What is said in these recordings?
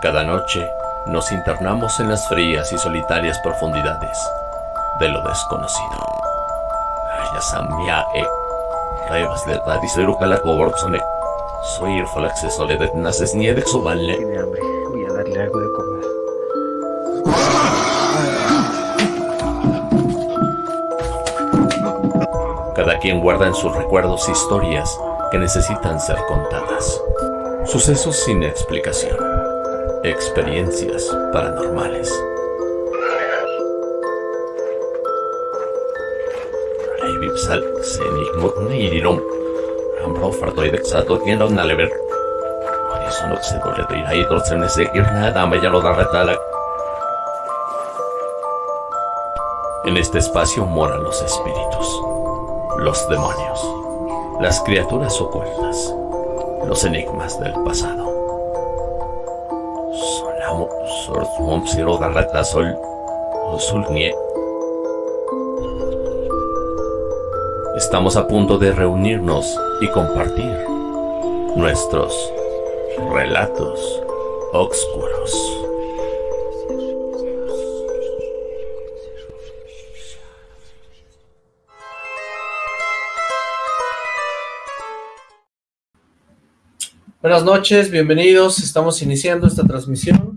Cada noche nos internamos en las frías y solitarias profundidades de lo desconocido. E Calacoborzone. Soy Soballe. Tiene hambre. Voy a darle algo de comer. Cada quien guarda en sus recuerdos historias que necesitan ser contadas. Sucesos sin explicación. Experiencias paranormales. Reivipsal senigmut nidirom. Rambro fartoidek sato tienda un alever. Horizon ira y dorcenes de irnada me ya lo da retala. En este espacio moran los espíritus, los demonios, las criaturas ocultas, los enigmas del pasado. Sorsum, siro, garrata, sol, sulnie. Estamos a punto de reunirnos y compartir nuestros relatos oscuros. Buenas noches, bienvenidos. Estamos iniciando esta transmisión.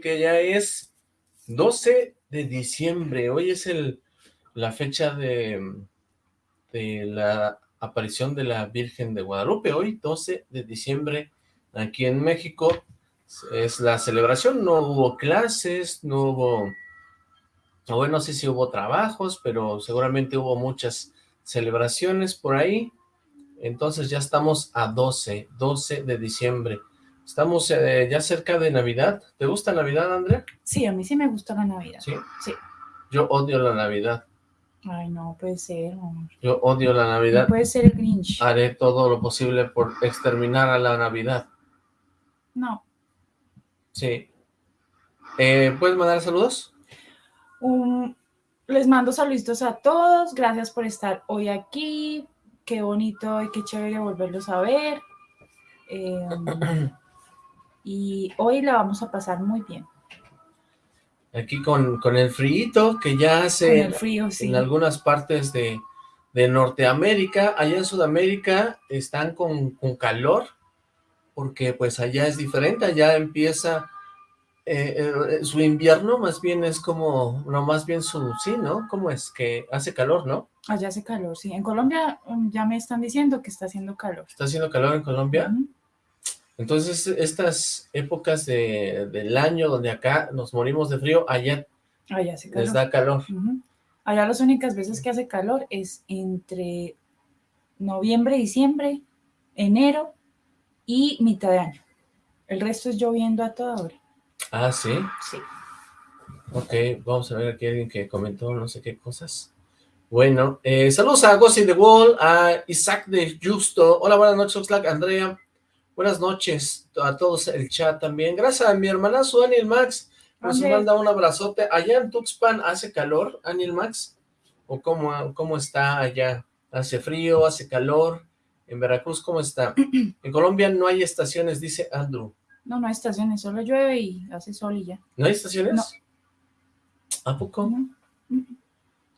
Que ya es 12 de diciembre. Hoy es el, la fecha de, de la aparición de la Virgen de Guadalupe. Hoy, 12 de diciembre, aquí en México, es la celebración. No hubo clases, no hubo... Bueno, no sé si hubo trabajos, pero seguramente hubo muchas celebraciones por ahí. Entonces ya estamos a 12, 12 de diciembre. Estamos eh, ya cerca de Navidad. ¿Te gusta Navidad, Andrea? Sí, a mí sí me gusta la Navidad. Sí. Sí. Yo odio la Navidad. Ay, no puede ser, amor. Yo odio la No Navidad. puede ser el Grinch. Haré todo lo posible por exterminar a la Navidad. No. Sí. Eh, ¿Puedes mandar saludos? Um, les mando saluditos a todos. Gracias por estar hoy aquí. Qué bonito y qué chévere volverlos a ver. Eh, y hoy la vamos a pasar muy bien. Aquí con, con el frío que ya hace el frío, sí. en algunas partes de, de Norteamérica. Allá en Sudamérica están con, con calor porque pues allá es diferente. Allá empieza eh, eh, su invierno, más bien es como, no, más bien su, sí, ¿no? ¿Cómo es? Que hace calor, ¿no? Allá hace calor, sí. En Colombia um, ya me están diciendo que está haciendo calor. ¿Está haciendo calor en Colombia? Ujú. Entonces, estas épocas de, del año donde acá nos morimos de frío, allá Allá hace calor. les da calor. Allá las únicas veces que hace calor es entre noviembre, diciembre, enero y mitad de año. El resto es lloviendo a toda hora. Ah, ¿sí? Sí. Ok, vamos a ver aquí alguien que comentó no sé qué cosas. Bueno, eh, saludos a Ghost in the Wall, a Isaac de Justo. Hola, buenas noches, Oxlack, Andrea. Buenas noches a todos el chat también. Gracias a mi hermanazo Aniel Max. Nos manda un abrazote. Allá en Tuxpan hace calor, Aniel Max. ¿O cómo, cómo está allá? ¿Hace frío? ¿Hace calor? En Veracruz, ¿cómo está? En Colombia no hay estaciones, dice Andrew. No, no hay estaciones, solo llueve y hace sol y ya. ¿No hay estaciones? No. ¿A poco? No.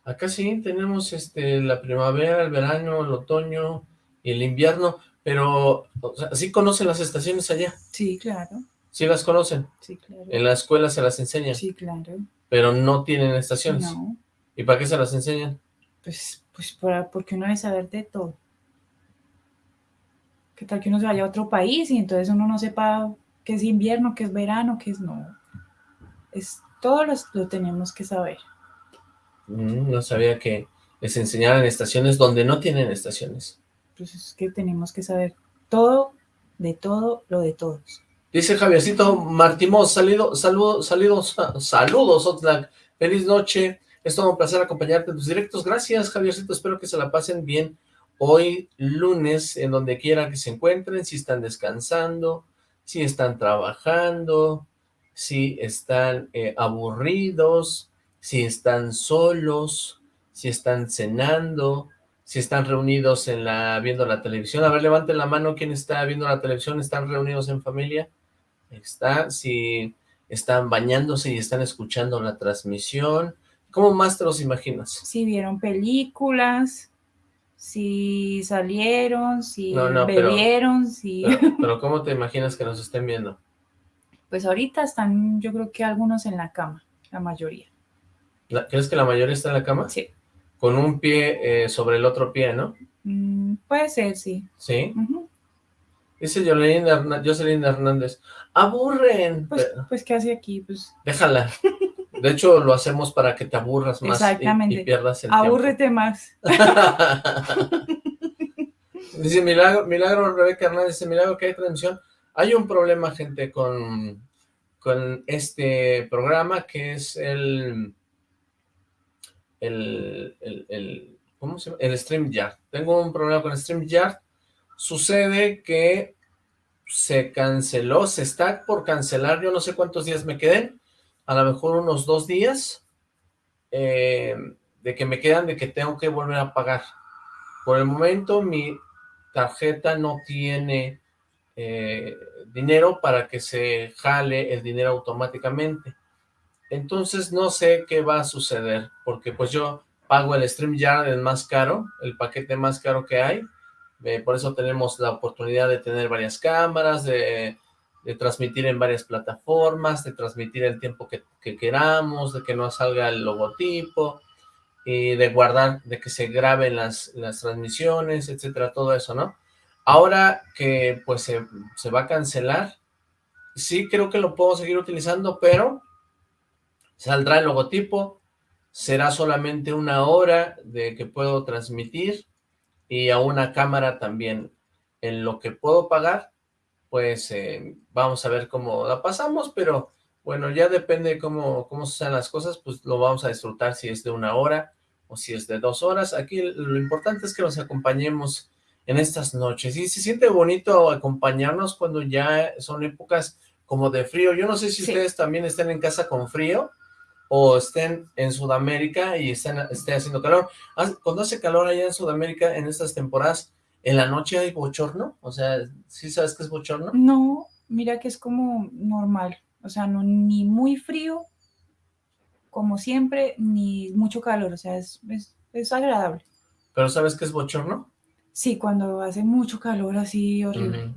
Acá sí tenemos este la primavera, el verano, el otoño y el invierno, pero o sea, sí conocen las estaciones allá, Sí, claro. sí las conocen, Sí, claro. en la escuela se las enseñan, Sí, claro. pero no tienen estaciones. No, ¿Y para qué se las enseñan? pues, pues para, porque uno debe saber de todo. ¿Qué tal que uno se vaya a otro país y entonces uno no sepa qué es invierno, qué es verano, qué es no? Es, todo lo, lo tenemos que saber. Mm, no sabía que les enseñaran estaciones donde no tienen estaciones. Es que tenemos que saber todo, de todo, lo de todos. Dice Javiercito Martimos, salido, saludo, saludos, saludos. Feliz noche. Es todo un placer acompañarte en tus directos. Gracias, Javiercito. Espero que se la pasen bien hoy, lunes, en donde quiera que se encuentren, si están descansando, si están trabajando, si están eh, aburridos, si están solos, si están cenando, si están reunidos en la viendo la televisión. A ver, levanten la mano quien está viendo la televisión. ¿Están reunidos en familia? está, si están bañándose y están escuchando la transmisión, ¿cómo más te los imaginas? Si vieron películas, si salieron, si No, no, pero- bebieron, si... Pero, pero ¿cómo te imaginas que nos estén viendo? Pues ahorita están, yo creo que algunos en la cama, la mayoría. La- ¿Crees que la mayoría está en la cama? Sí, Con un pie eh, sobre el otro pie, ¿no? Mm, puede ser, sí. Sí. Ujú. Dice Jocelyn, Hernández. ¡Aburren! Pues, Pero- pues, ¿qué hace aquí? Pues, Déjala. De hecho, lo hacemos para que te aburras más y- Exactamente. y, pierdas el tiempo. abúrrete más. dice Milagro, Milagro Rebeca Hernández, dice Milagro que hay transmisión. Hay un problema, gente, con, con este programa que es el, el, el, el- ¿cómo se llama? El StreamYard. Tengo un problema con StreamYard. Sucede que se canceló, se está por cancelar, yo no sé cuántos días me queden, a lo mejor unos dos días, eh, de que me quedan de que tengo que volver a pagar. Por el momento mi tarjeta no tiene eh, dinero para que se jale el dinero automáticamente. Entonces no sé qué va a suceder, porque pues yo pago el StreamYard el más caro, el paquete más caro que hay, eh, por eso tenemos la oportunidad de tener varias cámaras, de, transmitir en varias plataformas, de transmitir el tiempo que, que queramos, de que no salga el logotipo, y de guardar, de que se graben las, las transmisiones, etcétera, todo eso, ¿no? Ahora que pues se, se va a cancelar, sí creo que lo puedo seguir utilizando, pero saldrá el logotipo, será solamente una hora de que puedo transmitir y a una cámara también. En lo que puedo pagar, pues eh, vamos a ver cómo la pasamos, pero bueno, ya depende cómo, cómo sean las cosas, pues lo vamos a disfrutar si es de una hora o si es de dos horas. Aquí lo importante es que nos acompañemos en estas noches. Y se siente bonito acompañarnos cuando ya son épocas como de frío. Yo no sé si Sí. ustedes también estén en casa con frío o estén en Sudamérica y estén, esté haciendo calor. Haz- Cuando hace calor allá en Sudamérica en estas temporadas, ¿en la noche hay bochorno? O sea, ¿sí sabes qué es bochorno? No, mira que es como normal. O sea, no ni muy frío, como siempre, ni mucho calor. O sea, es, es, es agradable. ¿Pero sabes qué es bochorno? Sí, cuando hace mucho calor así horrible.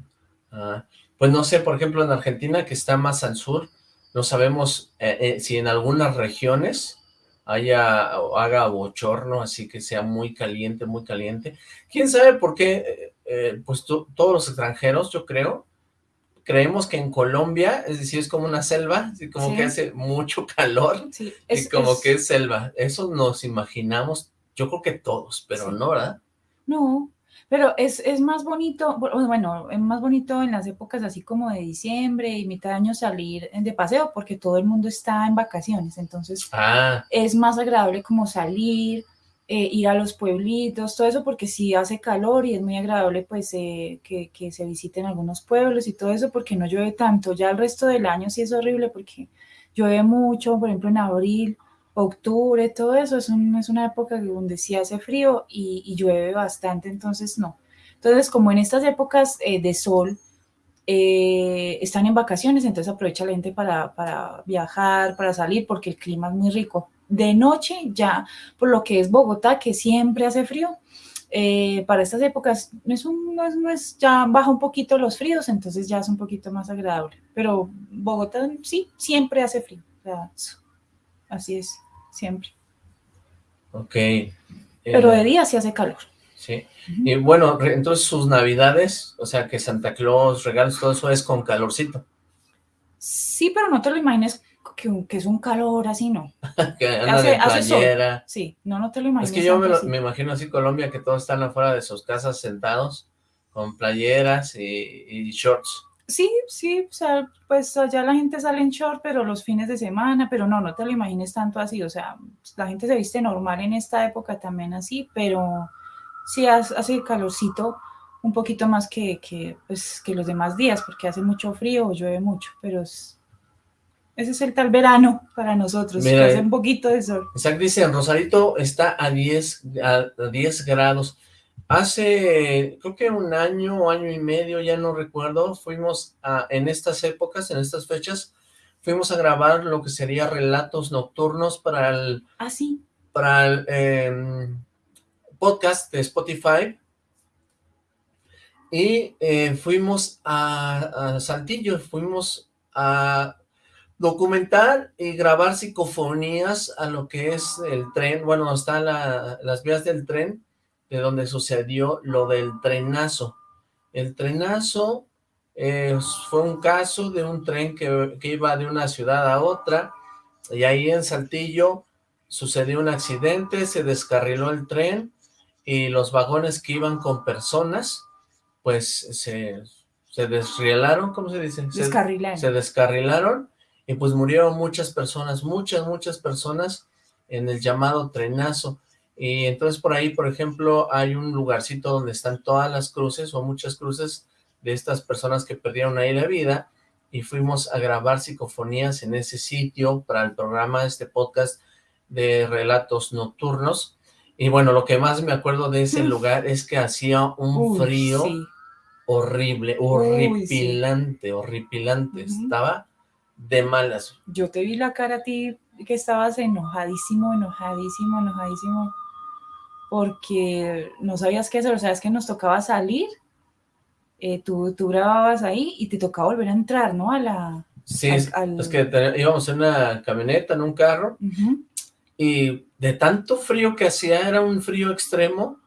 Ah, pues no sé, por ejemplo, en Argentina, que está más al sur, no sabemos eh, eh, si en algunas regiones haya o haga bochorno, así que sea muy caliente, muy caliente. ¿Quién sabe por qué? eh, eh, pues to- todos los extranjeros, yo creo, creemos que en Colombia, es decir, es como una selva, así como Sí. que hace mucho calor Sí, y como que es selva. Eso nos imaginamos, yo creo que todos, pero Sí. no, ¿verdad? No, pero es, es más bonito, bu- bueno, es más bonito en las épocas así como de diciembre y mitad de año salir de paseo porque todo el mundo está en vacaciones, entonces Ah, es más agradable como salir, eh, ir a los pueblitos, todo eso porque sí hace calor y es muy agradable pues eh, que, que se visiten algunos pueblos y todo eso porque no llueve tanto, ya el resto del año sí es horrible porque llueve mucho, por ejemplo en abril, octubre, todo eso es, un- es una época donde sí hace frío y, llueve bastante, entonces no. Entonces como en estas épocas eh, de sol, eh, están en vacaciones, entonces aprovecha la gente para, para viajar, para salir, porque el clima es muy rico. De noche ya, por lo que es Bogotá, que siempre hace frío, eh, para estas épocas es un, no es, no es- ya baja un poquito los fríos, entonces ya es un poquito más agradable. Pero Bogotá sí, siempre hace frío. Así es, siempre. ok. Pero Eh, de día sí hace calor. Sí. Y bueno, entonces sus navidades, o sea, que Santa Claus, regalos, todo eso es con calorcito. Sí, pero no te lo imagines que, que es un calor así, no. Que anda Hace- de hace playera. Sí, no, no te lo Es imagines. que yo me, lo- me imagino así Colombia, que todos están afuera de sus casas sentados con playeras y, y shorts. Sí, sí, o sea, pues allá la gente sale en short, pero los fines de semana, pero no, no te lo imagines tanto así, o sea, la gente se viste normal en esta época también así, pero sí hace, calorcito un poquito más que, que, pues, que los demás días, porque hace mucho frío o llueve mucho, pero es- ese es el tal verano para nosotros, que Mira, hace un poquito de sol. Isaac dice, en Rosarito está a 10, a, a 10 grados. Hace, creo que un año o año y medio, ya no recuerdo, fuimos a, en estas épocas, en estas fechas, fuimos a grabar lo que sería relatos nocturnos para el, Ah, sí. para el em, podcast de Spotify y eh, fuimos a, a Saltillo, fuimos a documentar y grabar psicofonías a lo que es el tren, bueno, están la, las vías del tren, de donde sucedió lo del trenazo. El trenazo eh, fue un caso de un tren que, que iba de una ciudad a otra, y ahí en Saltillo sucedió un accidente, se descarriló el tren, y los vagones que iban con personas, pues se, se desrielaron, ¿cómo se dice? Se- Descarrilar. se descarrilaron y pues murieron muchas personas, muchas, muchas personas en el llamado trenazo. Y entonces por ahí, por ejemplo, hay un lugarcito donde están todas las cruces o muchas cruces de estas personas que perdieron ahí la vida y fuimos a grabar psicofonías en ese sitio para el programa, este podcast de relatos nocturnos. Y bueno, lo que más me acuerdo de ese lugar es que hacía un Uy, frío sí. horrible, Uy, sí. horripilante, horripilante, estaba de malas. Yo te vi la cara a ti que estabas enojadísimo, enojadísimo, enojadísimo, porque no sabías qué hacer, o sea, es que nos tocaba salir, eh, tú, tú grababas ahí y te tocaba volver a entrar, ¿no? A la... Sí, Al- es, al- es que íbamos en una camioneta, en un carro, Ujú. y de tanto frío que hacía, era un frío extremo,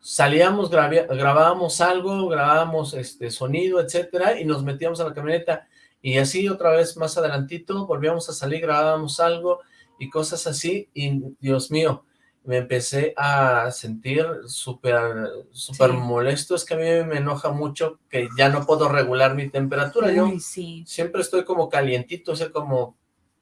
salíamos, grabábamos algo, grabábamos este sonido, etcétera, y nos metíamos a la camioneta, y así otra vez más adelantito, volvíamos a salir, grabábamos algo, y cosas así, y Dios mío, me empecé a sentir súper, súper Sí. molesto, es que a mí me enoja mucho que ya no puedo regular mi temperatura, yo sí. siempre estoy como calientito, o sea, como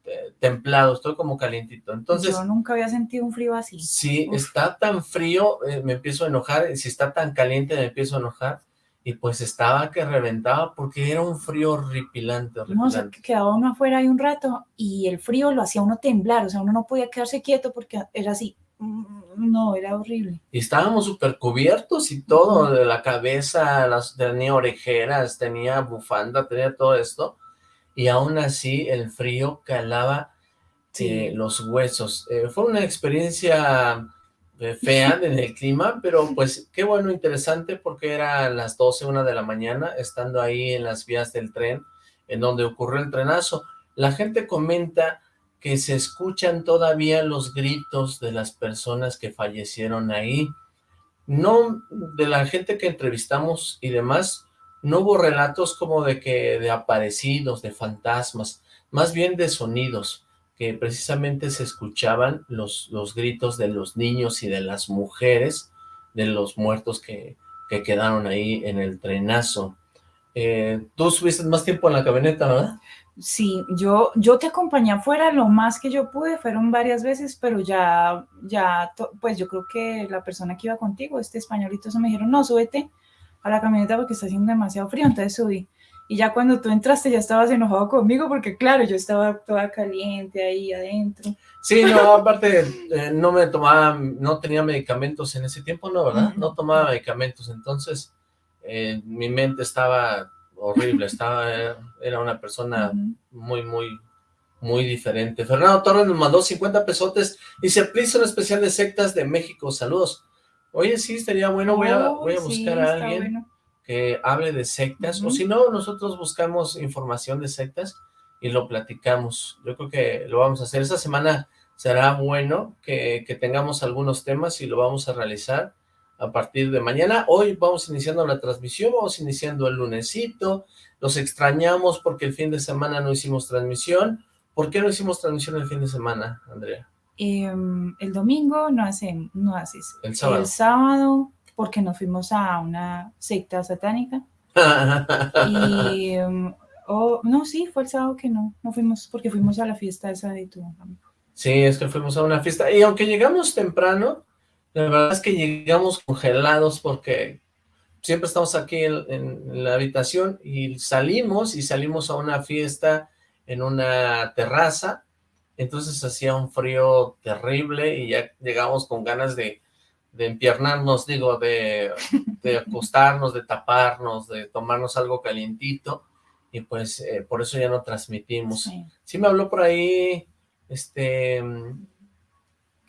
eh, templado, estoy como calientito. Entonces, Yo nunca había sentido un frío así. si Uf. está tan frío, eh, me empiezo a enojar, si está tan caliente, me empiezo a enojar, y pues estaba que reventaba porque era un frío horripilante, No, o sea, horripilante. que quedaba uno afuera ahí un rato y el frío lo hacía uno temblar, o sea, uno no podía quedarse quieto porque era así. Mm, No, era horrible. Y estábamos súper cubiertos y todo, de la cabeza, las, tenía orejeras, tenía bufanda, tenía todo esto, y aún así el frío calaba Sí. eh, los huesos. Eh, fue una experiencia eh, fea en el clima, pero pues qué bueno, interesante, porque era las 12, una de la mañana, estando ahí en las vías del tren, en donde ocurrió el trenazo. La gente comenta que se escuchan todavía los gritos de las personas que fallecieron ahí. No, de la gente que entrevistamos y demás, no hubo relatos como de que de aparecidos, de fantasmas, más bien de sonidos, que precisamente se escuchaban los, los gritos de los niños y de las mujeres, de los muertos que, que quedaron ahí en el trenazo. Eh, tú estuviste más tiempo en la camioneta, ¿verdad? Sí, yo, yo te acompañé afuera lo más que yo pude, fueron varias veces, pero ya, ya, to- pues yo creo que la persona que iba contigo, este españolito, se me dijeron, no, súbete a la camioneta porque está haciendo demasiado frío, entonces subí. Y ya cuando tú entraste ya estabas enojado conmigo porque claro, yo estaba toda caliente ahí adentro. Sí, no, aparte eh, no me tomaba, no tenía medicamentos en ese tiempo, ¿no? ¿Verdad? No tomaba medicamentos, entonces eh, mi mente estaba horrible, estaba, era, era una persona muy, muy, muy diferente. Fernando Torres nos mandó 50 pesotes, dice, please, un especial de sectas de México, saludos. Oye, sí, estaría bueno, voy a, Oh, voy a sí, buscar a alguien bueno. que hable de sectas, o si no, nosotros buscamos información de sectas y lo platicamos. Yo creo que lo vamos a hacer. Esta semana será bueno que, que tengamos algunos temas y lo vamos a realizar a partir de mañana. Hoy vamos iniciando la transmisión, vamos iniciando el lunesito, los extrañamos porque el fin de semana no hicimos transmisión. ¿Por qué no hicimos transmisión el fin de semana, Andrea? Em, el domingo no, hacen, no haces. El sábado. El sábado, porque nos fuimos a una secta satánica. Y, oh, no, sí, fue el sábado que no, no fuimos, porque fuimos a la fiesta esa de tu amigo. Sí, es que fuimos a una fiesta. Y aunque llegamos temprano, la verdad es que llegamos congelados porque siempre estamos aquí en, en la habitación y salimos y salimos a una fiesta en una terraza. Entonces hacía un frío terrible y ya llegamos con ganas de, de empiernarnos, digo, de, de acostarnos, de taparnos, de tomarnos algo calientito, y pues eh, por eso ya no transmitimos. Sí. Sí. me habló por ahí, este,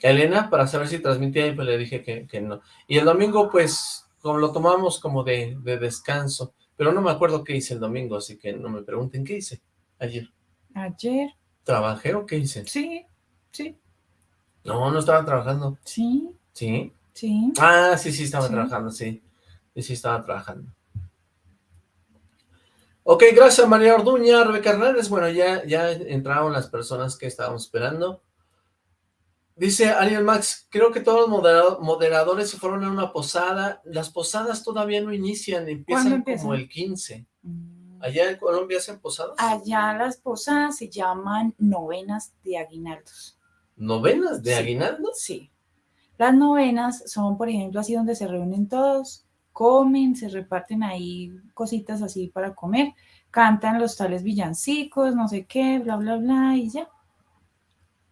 Elena, para saber si transmitía, y pues le dije que, que no. Y el domingo, pues, como lo tomamos como de, de descanso, pero no me acuerdo qué hice el domingo, así que no me pregunten qué hice ayer. Ayer, ¿Trabajé o qué hice? sí, sí, No, no estaba trabajando. sí, ¿Sí? sí. Ah, sí, sí, estaba Sí. trabajando, sí. Sí, sí, estaba trabajando. Ok, gracias María Orduña, Rebeca Hernández. Bueno, ya, ya entraron las personas que estábamos esperando. Dice Ariel Max, creo que todos los modera- moderadores se fueron a una posada. Las posadas todavía no inician, empiezan empiezan? como el 15. Mm. ¿Allá en Colombia hacen posadas? Allá las posadas se llaman novenas de aguinaldos. ¿Novenas de Sí. aguinaldo? Sí. Las novenas son, por ejemplo, así donde se reúnen todos, comen, se reparten ahí cositas así para comer, cantan los tales villancicos, no sé qué, bla, bla, bla, y ya.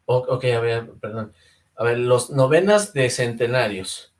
Ok, a ver, perdón. A ver, los novenas de centenarios.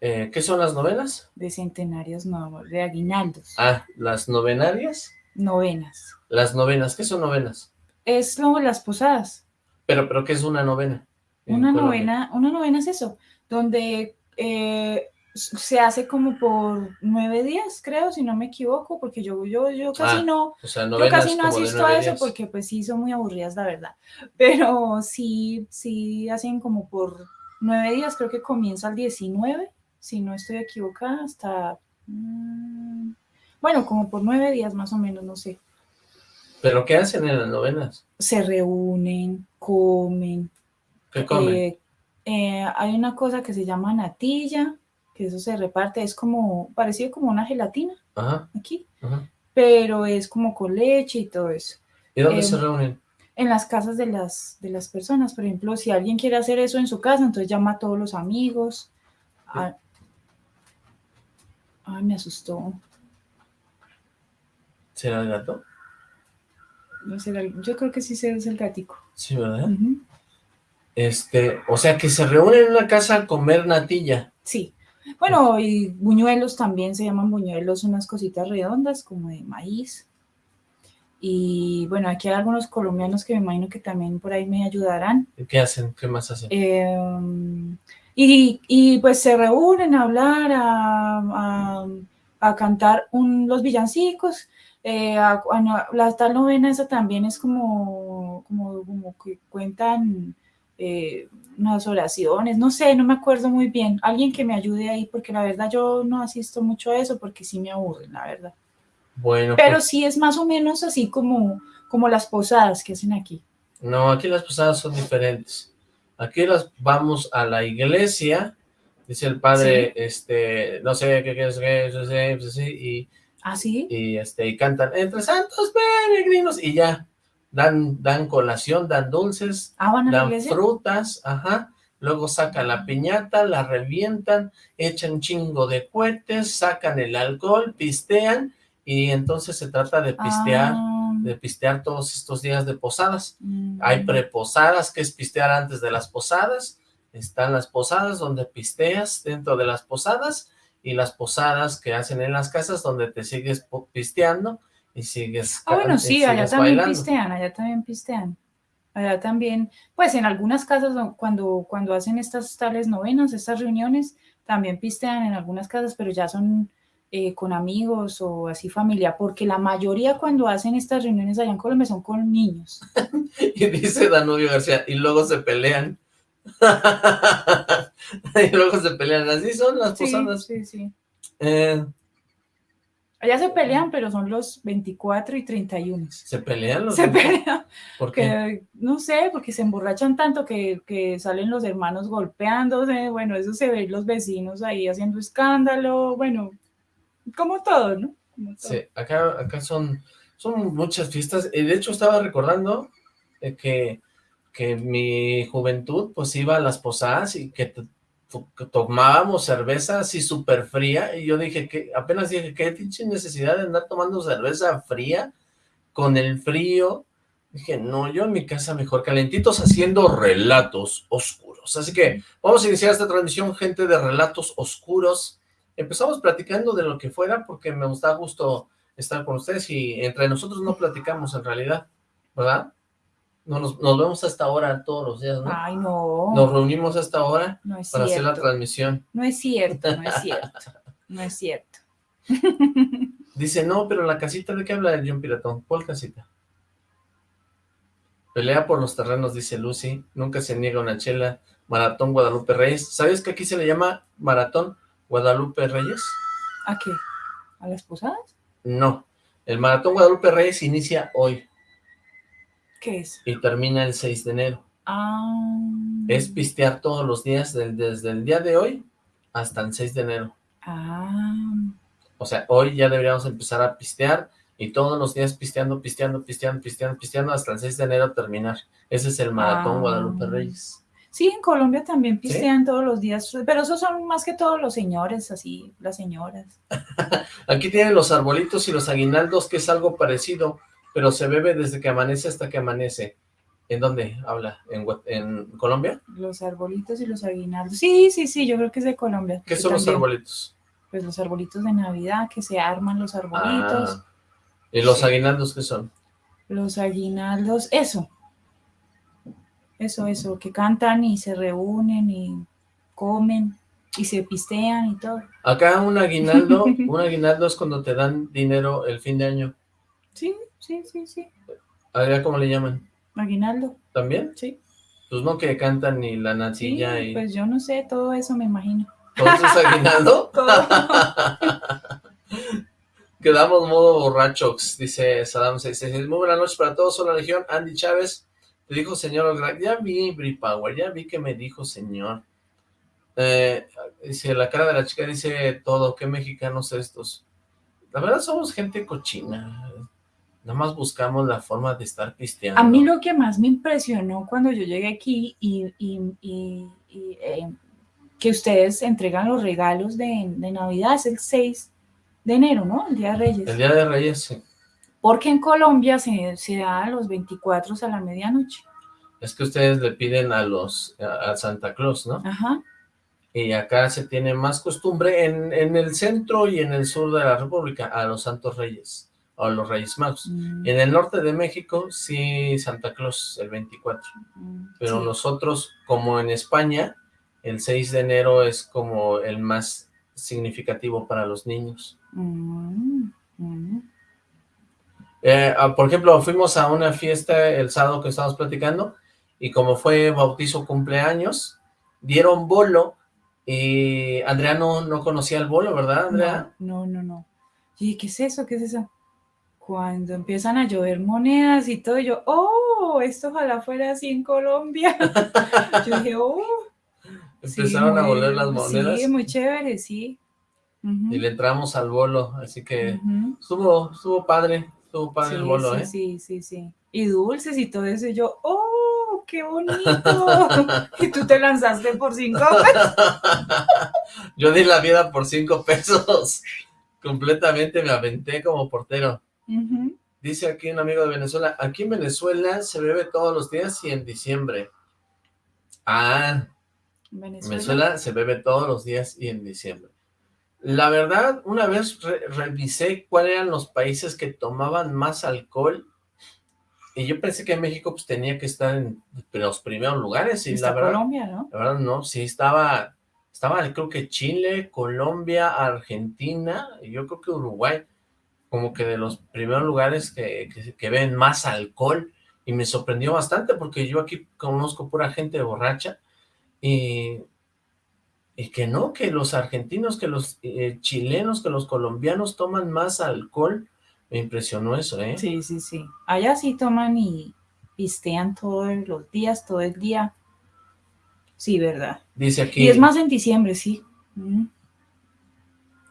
Eh, ¿Qué son las novenas? De centenarios, no, de aguinaldos. Ah, las novenarias. Novenas. Las novenas, ¿qué son novenas? Es como las posadas. Pero, pero ¿qué es una novena? en Una novena, una novena es eso, donde eh, se hace como por nueve días, creo, si no me equivoco, porque yo, yo, yo casi Ah, no, O sea, Yo casi no asisto a eso días. porque pues sí son muy aburridas, la verdad. Pero sí, sí hacen como por nueve días, creo que comienza el 19, si no estoy equivocada, hasta... mm, bueno, como por nueve días más o menos, no sé. ¿Pero qué hacen en las novenas? Se reúnen, comen. ¿Qué comen? eh, eh, hay una cosa que se llama natilla, que eso se reparte, es como parecido como una gelatina Ajá, aquí, ajá. pero es como con leche y todo eso. ¿Y dónde em, se reúnen? en las casas de las, de las personas. Por ejemplo, si alguien quiere hacer eso en su casa, entonces llama a todos los amigos. Ah, Ay, me asustó. ¿Será el gato? No el- yo creo que sí se es el gatico. Sí, ¿verdad? Este, o sea, que se reúnen en una casa a comer natilla. Sí. Bueno, y buñuelos también se llaman buñuelos, unas cositas redondas como de maíz. Y bueno, aquí hay algunos colombianos que me imagino que también por ahí me ayudarán. ¿Y ¿Qué hacen? ¿Qué más hacen? Eh, y, y, pues se reúnen a hablar, a, a- a cantar un- los villancicos. eh, a- la tal novena esa también es como, como, como que cuentan eh, unas oraciones, no sé, no me acuerdo muy bien. Alguien que me ayude ahí, porque la verdad yo no asisto mucho a eso porque sí me aburren, la verdad. Bueno, Pero pues, sí es más o menos así como, como las posadas que hacen aquí. no, aquí las posadas son diferentes. Aquí las vamos a la iglesia, dice el padre, este, no sé qué es, qué es, y ¿Ah, sí? y este y cantan entre santos peregrinos y ya dan dan colación, dan dulces, Ah, dan frutas, ajá, luego sacan la piñata, la revientan, echan chingo de cohetes, sacan el alcohol, pistean y entonces se trata de pistear, Ah, de pistear todos estos días de posadas. mm. Hay preposadas, que es pistear antes de las posadas. Están las posadas donde pisteas dentro de las posadas y las posadas que hacen en las casas donde te sigues pisteando y sigues Ah, bueno, ca- sí, allá también bailando. pistean, allá también pistean. Allá también, pues en algunas casas do- cuando, cuando hacen estas tales novenas, estas reuniones, también pistean en algunas casas, pero ya son eh, con amigos o así familia, porque la mayoría cuando hacen estas reuniones allá en Colombia son con niños. Y dice Danubio García, y luego se pelean. y luego se pelean, así son las Sí, posadas. sí, sí. Eh, Allá se pelean, pero son los 24 y 31. se pelean los Se pelean. ¿Por qué? que no sé, porque se emborrachan tanto que, que salen los hermanos golpeándose, bueno, eso se ve los vecinos ahí haciendo escándalo, bueno, como todo, ¿no? Como todo. Sí, acá, acá son, son muchas fiestas. De hecho estaba recordando eh, que, que mi juventud pues iba a las posadas y que tomábamos cerveza así súper fría. Y yo dije que apenas dije, qué pinche necesidad de andar tomando cerveza fría con el frío. Dije, no, yo en mi casa mejor calentitos haciendo relatos oscuros. Así que vamos a iniciar esta transmisión, gente de relatos oscuros. Empezamos platicando de lo que fuera porque me gusta gusto estar con ustedes y entre nosotros no platicamos en realidad, ¿verdad? No nos, nos vemos hasta ahora todos los días, ¿no? Ay, no. Nos reunimos hasta ahora no para hacer la transmisión. No es cierto, no es cierto. No es cierto. Dice, no, pero la casita, ¿de qué habla el John Piratón? ¿Cuál casita? Pelea por los terrenos, dice Lucy. Nunca se niega una chela. Maratón Guadalupe Reyes. ¿Sabes que aquí se le llama Maratón Guadalupe Reyes? ¿A qué? ¿A las posadas? No. El Maratón Guadalupe Reyes inicia hoy ¿Qué es? y termina el 6 de enero. Ah. Es pistear todos los días, del- desde el día de hoy hasta el 6 de enero. Ah. O sea, hoy ya deberíamos empezar a pistear y todos los días pisteando, pisteando, pisteando, pisteando, pisteando hasta el 6 de enero terminar. Ese es el Maratón Ah. Guadalupe Reyes. Sí, en Colombia también pistean todos los días, pero esos son más que todos los señores, así, las señoras. Aquí tienen los arbolitos y los aguinaldos, que es algo parecido, pero se bebe desde que amanece hasta que amanece. ¿En dónde habla? ¿En, Colombia? Los arbolitos y los aguinaldos. Sí, sí, sí, yo creo que es de Colombia. ¿Qué son los arbolitos? Pues los arbolitos de Navidad, que se arman los arbolitos. Ah, ¿Y los Sí. aguinaldos qué son? Los aguinaldos, eso. Eso, eso, que cantan y se reúnen y comen y se pistean y todo. Acá un aguinaldo, un aguinaldo es cuando te dan dinero el fin de año. Sí, sí, sí, sí. Allá, ¿cómo le llaman? Aguinaldo, ¿También? sí. Pues no que cantan ni la Sí, nacilla y... pues yo no sé, todo eso me imagino. ¿Todo eso es aguinaldo? Todo. Quedamos modo borrachos, dice Saddam 666. Muy buenas noches para todos, soy la Legión. Andy Chávez, te dijo señor Ya vi, Bri Power, ya vi que me dijo señor. Eh, dice, la cara de la chica dice todo, qué mexicanos estos. La verdad somos gente cochina. Nada más buscamos la forma de estar pisteando. A mí lo que más me impresionó cuando yo llegué aquí y, y- y- y, eh, que ustedes entregan los regalos de, de Navidad es el 6 de enero, ¿no? El Día de Reyes. El Día de Reyes, sí. Porque en Colombia se, se da a los 24 a la medianoche. Es que ustedes le piden a los, a a Santa Claus, ¿no? Ajá. y acá se tiene más costumbre en, en el centro y en el sur de la república a los santos reyes o los reyes magos. Mm, En el norte de México sí Santa Claus el 24, mm, pero sí. nosotros como en España el 6 de enero es como el más significativo para los niños. Mm, mm. Eh, ah, por ejemplo, fuimos a una fiesta el sábado que estábamos platicando y como fue bautizo cumpleaños, dieron bolo y Andrea no, no conocía el bolo, ¿verdad, Andrea? No, no, no, no. Y ¿qué es eso? ¿Qué es eso? Cuando empiezan a llover monedas y todo, yo, oh, esto ojalá fuera así en Colombia. Yo dije, oh. sí, Empezaron a volar las monedas Sí, muy chévere, sí. Y le entramos al bolo, así que ujú. estuvo, estuvo padre, estuvo padre Sí, el bolo, sí, ¿eh? sí, sí, sí. Y dulces y todo eso, y yo, oh, qué bonito. y tú te lanzaste por cinco pesos. Yo di la vida por cinco pesos, completamente me aventé como portero. Dice aquí un amigo de Venezuela, aquí en Venezuela se bebe todos los días y en diciembre. Ah, en Venezuela. Venezuela se bebe todos los días y en diciembre. La verdad, una vez re- revisé cuáles eran los países que tomaban más alcohol y yo pensé que México pues tenía que estar en los primeros lugares y Está la verdad, Colombia, ¿no? la verdad no, sí estaba, estaba creo que Chile, Colombia, Argentina y yo creo que Uruguay, como que de los primeros lugares que, que, que ven más alcohol y me sorprendió bastante porque yo aquí conozco pura gente borracha y, y que no, que los argentinos, que los eh, chilenos, que los colombianos toman más alcohol, me impresionó eso, ¿eh? Sí, sí, sí. Allá sí toman y pistean todos los días, todo el día. Sí, verdad. Dice aquí, Y es más en diciembre, sí. Mm.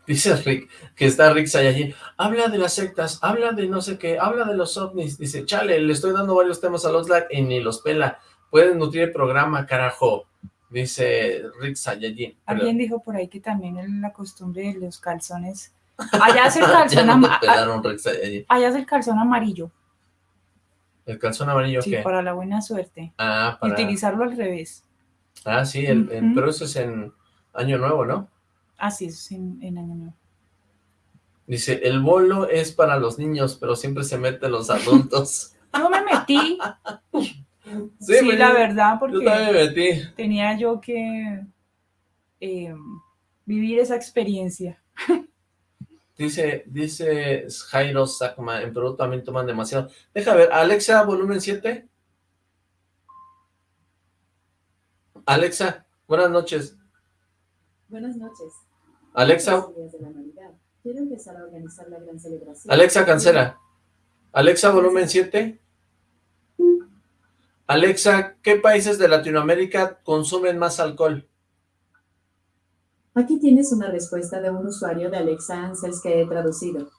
Dice Rick, que está Rick Sayajin, habla de las sectas, habla de no sé qué, habla de los ovnis, dice, chale, le estoy dando varios temas a los Oxlack y ni los pela, pueden nutrir el programa, carajo, dice Rick Sayajin. Alguien dijo por ahí que también la costumbre de los calzones. Allá es el calzón, no pelaron Rick allá es el calzón amarillo, ¿El calzón amarillo sí, qué? para la buena suerte. Ah, para... utilizarlo al revés. Ah, sí, el, el- Ujú. pero eso es en Año Nuevo, ¿no? Así es en, en Año Nuevo. Dice, el bolo es para los niños, pero siempre se meten los adultos. Yo me metí, Sí, sí, la yo- verdad, Yo porque también me metí. tenía yo que eh, vivir esa experiencia. Dice, dice Jairo Sacma, en Perú también toman demasiado. Deja ver, Alexa, volumen 7. Alexa, buenas noches. Buenas noches. Alexa, Quiero empezar a organizar la gran celebración. Alexa, cancela. Alexa, volumen 7. Alexa, ¿qué países de Latinoamérica consumen más alcohol? Aquí tienes una respuesta de un usuario de Alexa Ansels que he traducido.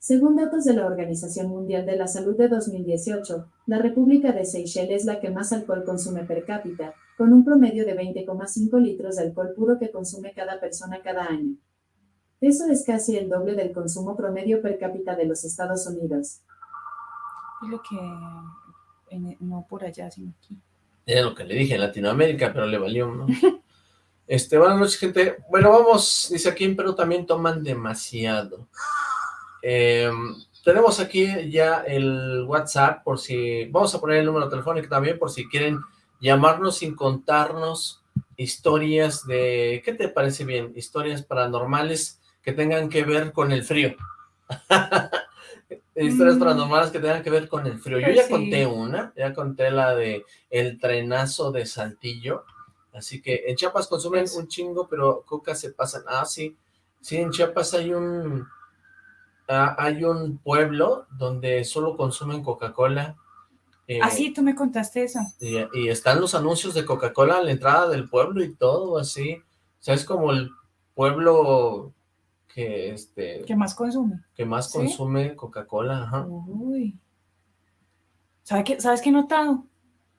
Según datos de la Organización Mundial de la Salud de 2018, la República de Seychelles es la que más alcohol consume per cápita, con un promedio de 20,5 litros de alcohol puro que consume cada persona cada año. Eso es casi el doble del consumo promedio per cápita de los Estados Unidos. Es lo que, en- no por allá, sino aquí. Era lo que le dije en Latinoamérica, pero le valió, ¿no? Este, buenas noches, gente. Bueno, vamos, dice aquí en Perú también toman demasiado. Eh, tenemos aquí ya el WhatsApp, por si, vamos a poner el número telefónico también, por si quieren llamarnos sin contarnos historias de, ¿qué te parece bien? Historias paranormales que tengan que ver con el frío. historias Mm. paranormales que tengan que ver con el frío. Yo Pues ya sí. conté una, ya conté la de el trenazo de Saltillo, así que en Chiapas consumen Eso. un chingo, pero coca se pasan, ah, sí, sí, en Chiapas hay un, ah, hay un pueblo donde solo consumen Coca-Cola, eh, Ah, sí, tú me contaste eso. y, y están los anuncios de Coca-Cola a la entrada del pueblo y todo, así, o sea, es como el pueblo que, este, ¿Qué más consume? que más ¿Sí? consume Coca-Cola, ajá, Uy. ¿Sabe qué, ¿Sabes qué he notado?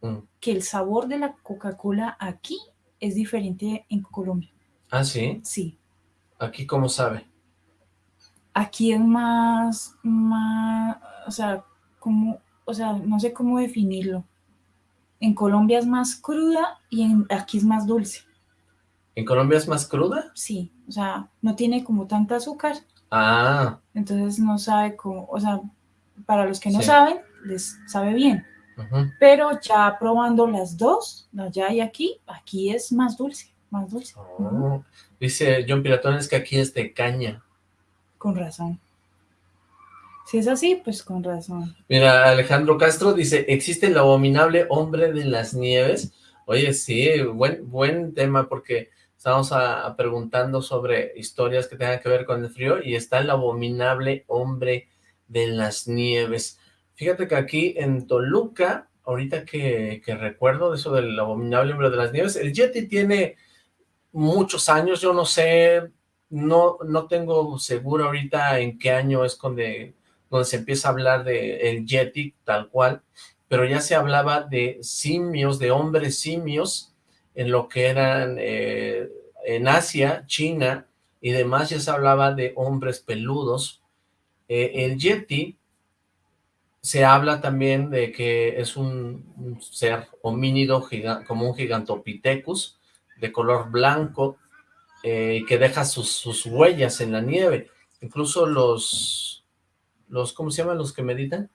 Mm. Que el sabor de la Coca-Cola aquí es diferente en Colombia. ah, sí, Sí. aquí cómo sabe, Aquí es más, más, o sea, como, o sea, no sé cómo definirlo. En Colombia es más cruda y en, aquí es más dulce. ¿en Colombia es más cruda? Sí, o sea, no tiene como tanta azúcar, Ah, entonces no sabe cómo, o sea, para los que no Sí. saben, les sabe bien. Pero ya probando las dos, allá y aquí, aquí es más dulce, más dulce. Oh, Dice John Piratón, es que aquí es de caña. Con razón. Si es así, pues con razón. Mira, Alejandro Castro dice, ¿existe el abominable hombre de las nieves? Oye, sí, buen, buen tema porque estamos preguntando sobre historias que tengan que ver con el frío y está el abominable hombre de las nieves. Fíjate que aquí en Toluca, ahorita que, que recuerdo eso del abominable hombre de las nieves, el Yeti tiene muchos años, yo no sé, no, no tengo seguro ahorita en qué año es donde, donde se empieza a hablar de el Yeti tal cual, pero ya se hablaba de simios, de hombres simios, en lo que eran eh, en Asia, China y demás, ya se hablaba de hombres peludos. Eh, el Yeti se habla también de que es un, ser homínido como un gigantopithecus de color blanco eh, que deja sus huellas en la nieve. Incluso los, los, ¿cómo se llaman los que meditan?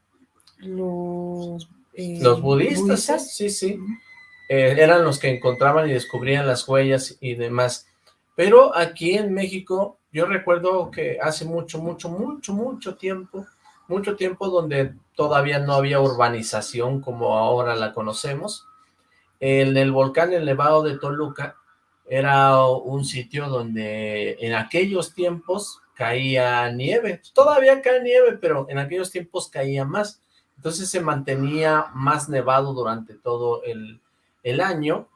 Los, eh, Los budistas, sí, sí. Eh, eran los que encontraban y descubrían las huellas y demás. Pero aquí en México, yo recuerdo que hace mucho, mucho, mucho, mucho tiempo, mucho tiempo donde todavía no había urbanización como ahora la conocemos, en el volcán El Nevado de Toluca era un sitio donde en aquellos tiempos caía nieve. Todavía cae nieve, pero en aquellos tiempos caía más. Entonces se mantenía más nevado durante todo el, el año.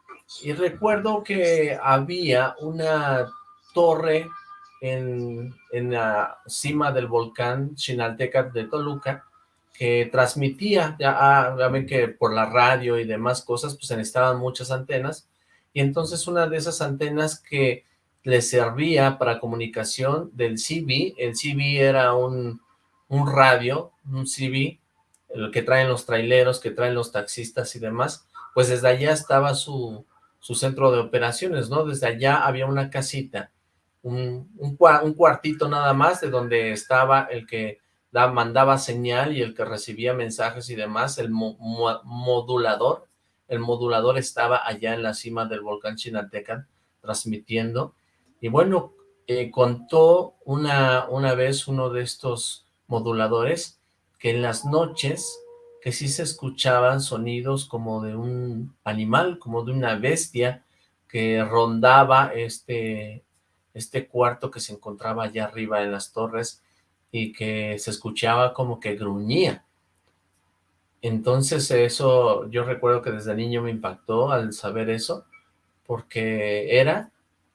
Y recuerdo que había una torre en, en la cima del volcán Chinalteca de Toluca que transmitía, ya, ah, ya ven que por la radio y demás cosas, pues se necesitaban muchas antenas, y entonces una de esas antenas que le servía para comunicación del CB, el CB era un, un radio, un CB, el que traen los traileros, que traen los taxistas y demás, pues desde allá estaba su, su centro de operaciones, ¿no? Desde allá había una casita, un, un, cua- un cuartito nada más de donde estaba el que da- mandaba señal y el que recibía mensajes y demás, el mo- mo- modulador, el modulador estaba allá en la cima del volcán Chinaltecan transmitiendo, y bueno, eh, contó una, una vez uno de estos moduladores que en las noches que sí se escuchaban sonidos como de un animal, como de una bestia que rondaba este, este cuarto que se encontraba allá arriba en las torres y que se escuchaba como que gruñía. Entonces eso, yo recuerdo que desde niño me impactó al saber eso, porque era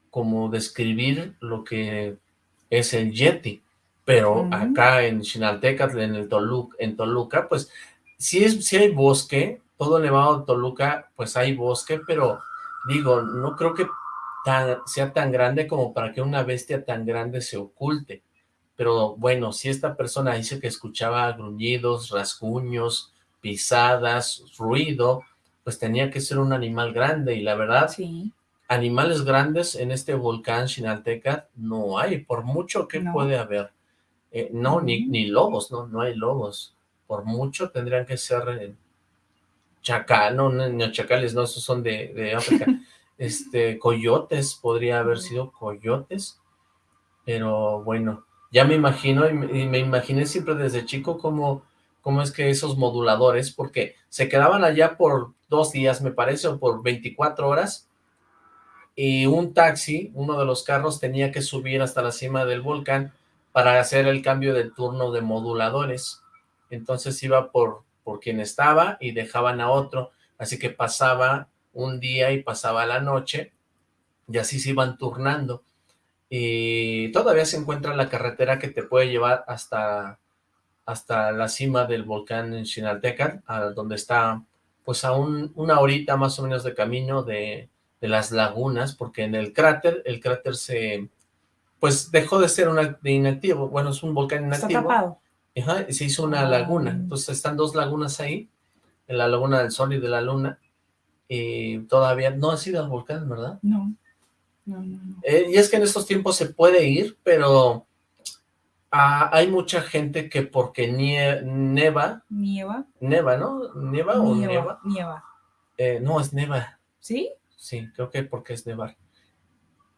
como describir lo que es el Yeti, pero acá en Chinaltecatl, en el Toluca, en Toluca, pues sí, es, sí hay bosque, todo Nevado de Toluca, pues hay bosque, pero digo, no creo que tan, sea tan grande como para que una bestia tan grande se oculte. Pero bueno, si esta persona dice que escuchaba gruñidos, rasguños, pisadas, ruido, pues tenía que ser un animal grande y la verdad, Sí, animales grandes en este volcán Chinalteca no hay, por mucho que No. puede haber. Eh, no, ni, ni lobos, no, no hay lobos. Por mucho tendrían que ser eh, chacal, no, no, no, chacales, no, esos son de, de África. este, coyotes, podría haber sido coyotes, pero bueno, ya me imagino, y me, y me imaginé siempre desde chico cómo, cómo es que esos moduladores, porque se quedaban allá por dos días, me parece, o por 24 horas, y un taxi, uno de los carros, tenía que subir hasta la cima del volcán para hacer el cambio de turno de moduladores. Entonces iba por, por quien estaba y dejaban a otro, así que pasaba un día y pasaba la noche, y así se iban turnando. Y todavía se encuentra la carretera que te puede llevar hasta, hasta la cima del volcán en Chinaltecan, a donde está pues a un- una horita más o menos de camino de, de las lagunas, porque en el cráter, el cráter se, pues dejó de ser una, de inactivo, bueno, es un volcán está inactivo, tapado. Ajá, y se hizo una Ah. laguna, entonces están dos lagunas ahí, en la laguna del Sol y de la Luna, y todavía no ha sido el volcán, ¿verdad? No, no, no, no. Eh, y es que en estos tiempos se puede ir, pero ah, hay mucha gente que porque nie- neva, Nieva, neva, ¿no? ¿Nieva o nieva. Eh, no, es neva, ¿Sí? Sí, creo que porque es nevar.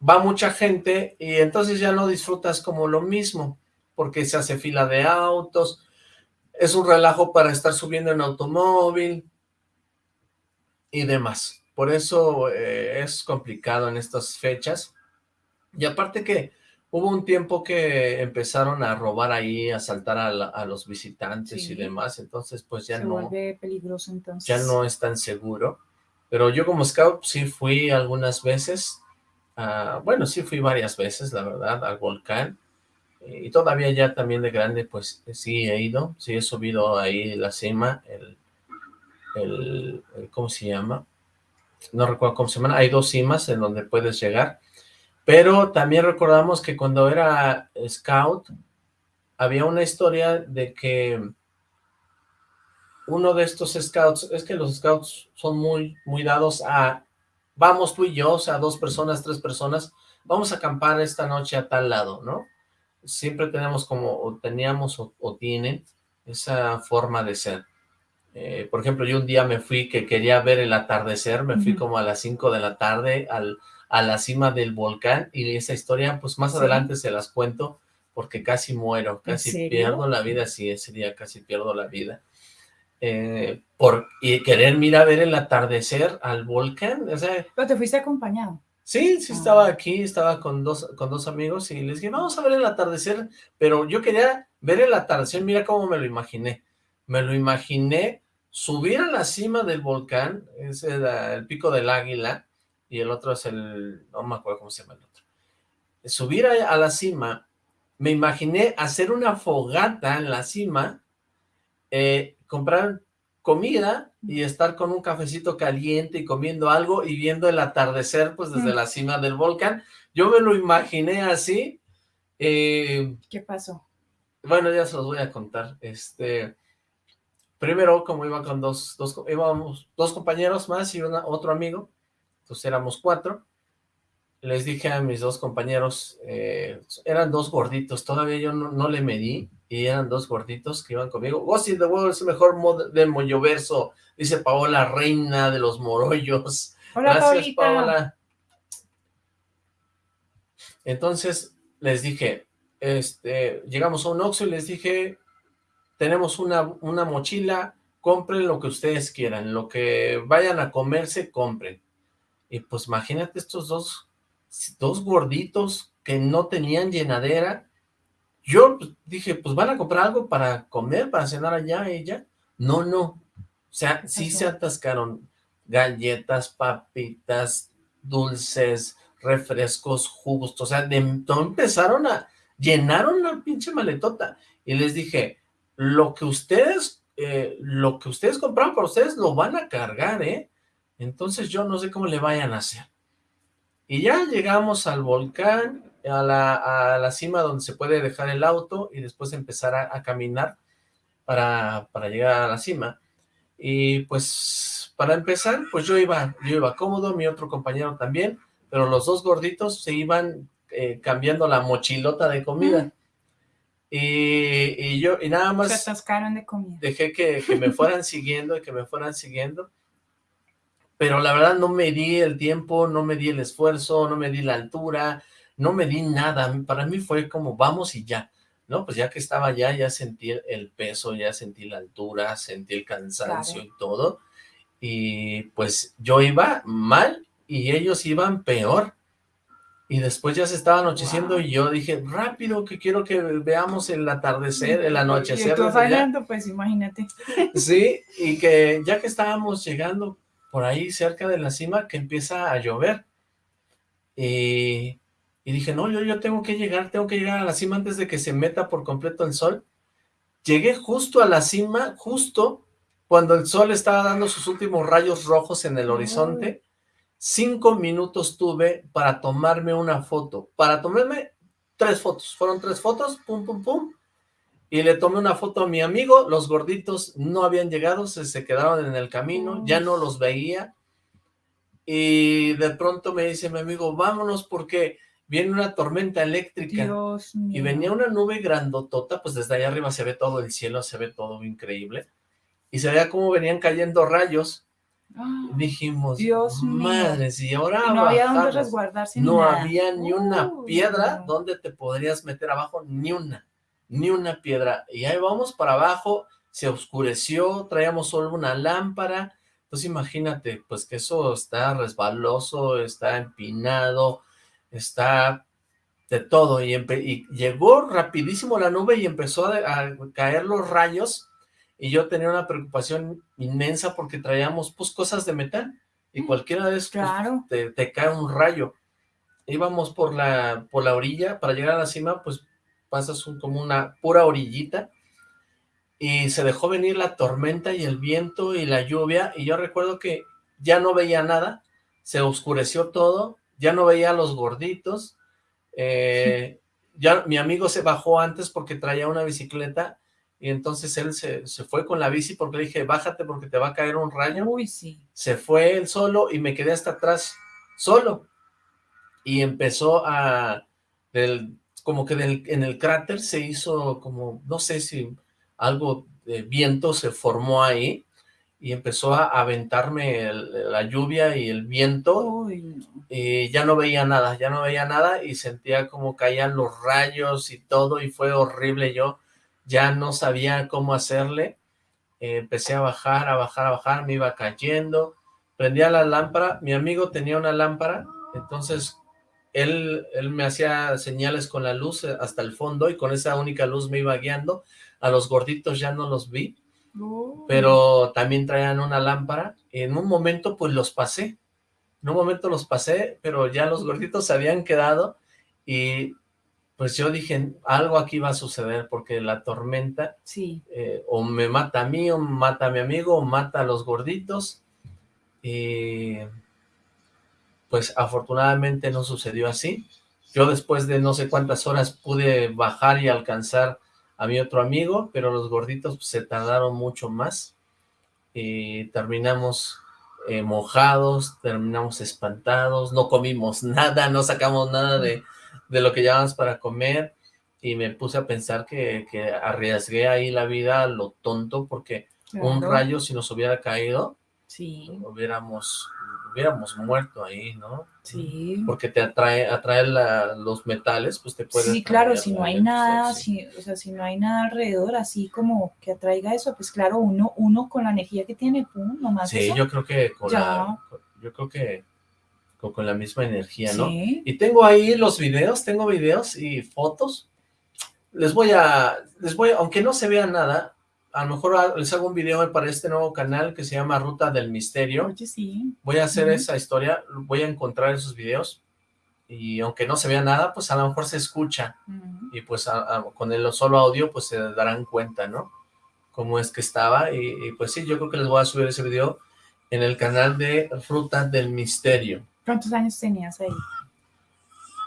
Va mucha gente y entonces ya no disfrutas como lo mismo, porque se hace fila de autos, es un relajo para estar subiendo en automóvil y demás. Por eso eh, es complicado en estas fechas. Y aparte que hubo un tiempo que empezaron a robar ahí, a asaltar a, la- a los visitantes Sí. y demás, entonces pues ya Se no, peligroso entonces. ya no es tan seguro. Pero yo como scout sí fui algunas veces, ah, bueno, sí fui varias veces, la verdad, al volcán. Y todavía ya también de grande, pues sí he ido, sí he subido ahí la cima, el, el, el- ¿cómo se llama? No recuerdo cómo se llama, hay dos cimas en donde puedes llegar, pero también recordamos que cuando era scout, había una historia de que uno de estos scouts, es que los scouts son muy, muy dados a, vamos tú y yo, o sea, dos personas, tres personas, vamos a acampar esta noche a tal lado, ¿no? Siempre tenemos como, o teníamos o, o tienen esa forma de ser. Eh, por ejemplo, yo un día me fui que quería ver el atardecer, me fui como a las 5 de la tarde al, a la cima del volcán y esa historia, pues más Sí. adelante se las cuento porque casi muero, ¿En casi pierdo la vida, sí, ese día casi pierdo la vida. Eh, por y querer mirar a ver el atardecer al volcán, o sea, Pero te fuiste acompañado. Sí, sí Ah. estaba aquí, estaba con dos, con dos amigos y les dije, vamos a ver el atardecer, pero yo quería ver el atardecer, mira cómo me lo imaginé. Me lo imaginé subir a la cima del volcán, es el, el pico del águila, y el otro es el, no me acuerdo cómo se llama el otro. Subir a, a la cima, me imaginé hacer una fogata en la cima, eh, comprar comida y estar con un cafecito caliente y comiendo algo y viendo el atardecer pues desde Mm. la cima del volcán. Yo me lo imaginé así. eh, ¿Qué pasó? bueno, ya se los voy a contar. Este, primero, como iba con dos, dos, íbamos dos compañeros más y una, otro amigo, entonces éramos cuatro, les dije a mis dos compañeros, eh, eran dos gorditos, todavía yo no, no, le medí, y eran dos gorditos que iban conmigo. Ghost in the World es el mejor mod del Molloverso, dice Paola, reina de los morollos. Hola, Gracias, Paulita. Paola. Entonces, les dije, este, llegamos a un Oxxo y les dije, tenemos una, una mochila, compren lo que ustedes quieran, lo que vayan a comerse, compren. Y pues imagínate estos dos, dos gorditos que no tenían llenadera. Yo dije, pues van a comprar algo para comer, para cenar allá ella. No, no. O sea, sí Ajá. se atascaron galletas, papitas, dulces, refrescos, jugos, o sea, de, todo empezaron a, llenaron una pinche maletota, y les dije, lo que ustedes, eh, lo que ustedes compraron para ustedes, lo van a cargar, ¿eh? Entonces yo no sé cómo le vayan a hacer. Y ya llegamos al volcán, a la, a la cima donde se puede dejar el auto, y después empezar a, a caminar para, para llegar a la cima, y pues, para empezar, pues yo iba, yo iba cómodo, mi otro compañero también, pero los dos gorditos se iban eh, cambiando la mochilota de comida. Y, y yo, y nada Se más atascaron de comida. dejé que, que me fueran siguiendo y que me fueran siguiendo, pero la verdad no me di el tiempo, no me di el esfuerzo, no me di la altura, no me di nada, para mí fue como vamos y ya, ¿no? Pues ya que estaba allá, ya sentí el, peso, ya sentí la altura, sentí el cansancio Claro. y todo, y pues yo iba mal y ellos iban peor, y después ya se estaba anocheciendo Wow. y yo dije, rápido, que quiero que veamos el atardecer, el Y anochecer. desde allá". fallando, pues imagínate. Sí, y que ya que estábamos llegando por ahí cerca de la cima, que empieza a llover. Y, y dije, no, yo, yo tengo que llegar, tengo que llegar a la cima antes de que se meta por completo el sol. Llegué justo a la cima, justo cuando el sol estaba dando sus últimos rayos rojos en el horizonte. Cinco minutos tuve para tomarme una foto, para tomarme tres fotos. Fueron tres fotos, pum, pum, pum y le tomé una foto a mi amigo, los gorditos no habían llegado, se, se quedaron en el camino, ya no los veía, y de pronto me dice mi amigo, vámonos porque viene una tormenta eléctrica, Dios mío. y venía una nube grandotota, pues desde allá arriba se ve todo el cielo, se ve todo increíble, y se veía cómo venían cayendo rayos, Ah, dijimos, Dios mío. madres, y ahora y no había dónde bajamos". resguardarse ni No nada. había ni una piedra no. donde te podrías meter abajo, ni una, ni una piedra. Y ahí vamos para abajo, se oscureció, traíamos solo una lámpara. Entonces imagínate, pues que eso está resbaloso, está empinado, está de todo. Y, llegó rapidísimo la nube y empezó a, a caer los rayos. Y yo tenía una preocupación inmensa porque traíamos pues cosas de metal. Y Mm, cualquiera de esos pues, claro. te, te cae un rayo. Íbamos por la, por la orilla, para llegar a la cima, pues pasas un- como una pura orillita, y se dejó venir la tormenta y el viento y la lluvia, y yo recuerdo que ya no veía nada, se oscureció todo, ya no veía a los gorditos, eh, ya mi amigo se bajó antes porque traía una bicicleta, y entonces él se, se fue con la bici porque le dije, bájate porque te va a caer un rayo, Uy, sí. se fue él solo y me quedé hasta atrás solo. Y empezó a, del, como que del, en el cráter se hizo como, no sé si algo de viento se formó ahí y empezó a aventarme el- la lluvia y el viento. Y ya no veía nada, ya no veía nada y sentía como caían los rayos y todo y fue horrible, yo ya no sabía cómo hacerle, Eh, empecé a bajar, a bajar, a bajar, me iba cayendo, prendía la lámpara, mi amigo tenía una lámpara, entonces él, él me hacía señales con la luz hasta el fondo y con esa única luz me iba guiando, a los gorditos ya no los vi, Pero también traían una lámpara, en un momento pues los pasé, en un momento los pasé, pero ya los gorditos se habían quedado, y pues yo dije, algo aquí va a suceder, porque la tormenta Sí. eh, o me mata a mí, o mata a mi amigo, o mata a los gorditos, y pues afortunadamente no sucedió así, yo después de no sé cuántas horas pude bajar y alcanzar a mi otro amigo, pero los gorditos pues, se tardaron mucho más. Y terminamos eh, mojados, terminamos espantados, no comimos nada, no sacamos nada de, de lo que llevábamos para comer, y me puse a pensar que, que arriesgué ahí la vida a lo tonto, porque un rayo si nos hubiera caído, Sí, hubiéramos, hubiéramos muerto ahí, ¿no? sí. Porque te atrae, atrae la- los metales, pues te puede... Sí, claro, si no hay nada, sí. si, o sea, si no hay nada alrededor así como que atraiga eso, pues claro, uno, uno con la energía que tiene, pum, nomás Sí, eso. yo creo que con Ya. la, yo creo que con, con la misma energía, ¿no? Sí. Y tengo ahí los videos, tengo videos y fotos. Les voy a, les voy, a- aunque no se vea nada, a lo mejor ha- les hago un video para este nuevo canal que se llama Ruta del Misterio. Oye, sí. Voy a hacer esa historia, voy a encontrar esos videos y aunque no se vea nada, pues a lo mejor se escucha y pues a- a- con el solo audio pues se darán cuenta, ¿no? Cómo es que estaba y, y, pues sí, yo creo que les voy a subir ese video en el canal de Ruta del Misterio. ¿Cuántos años tenías ahí?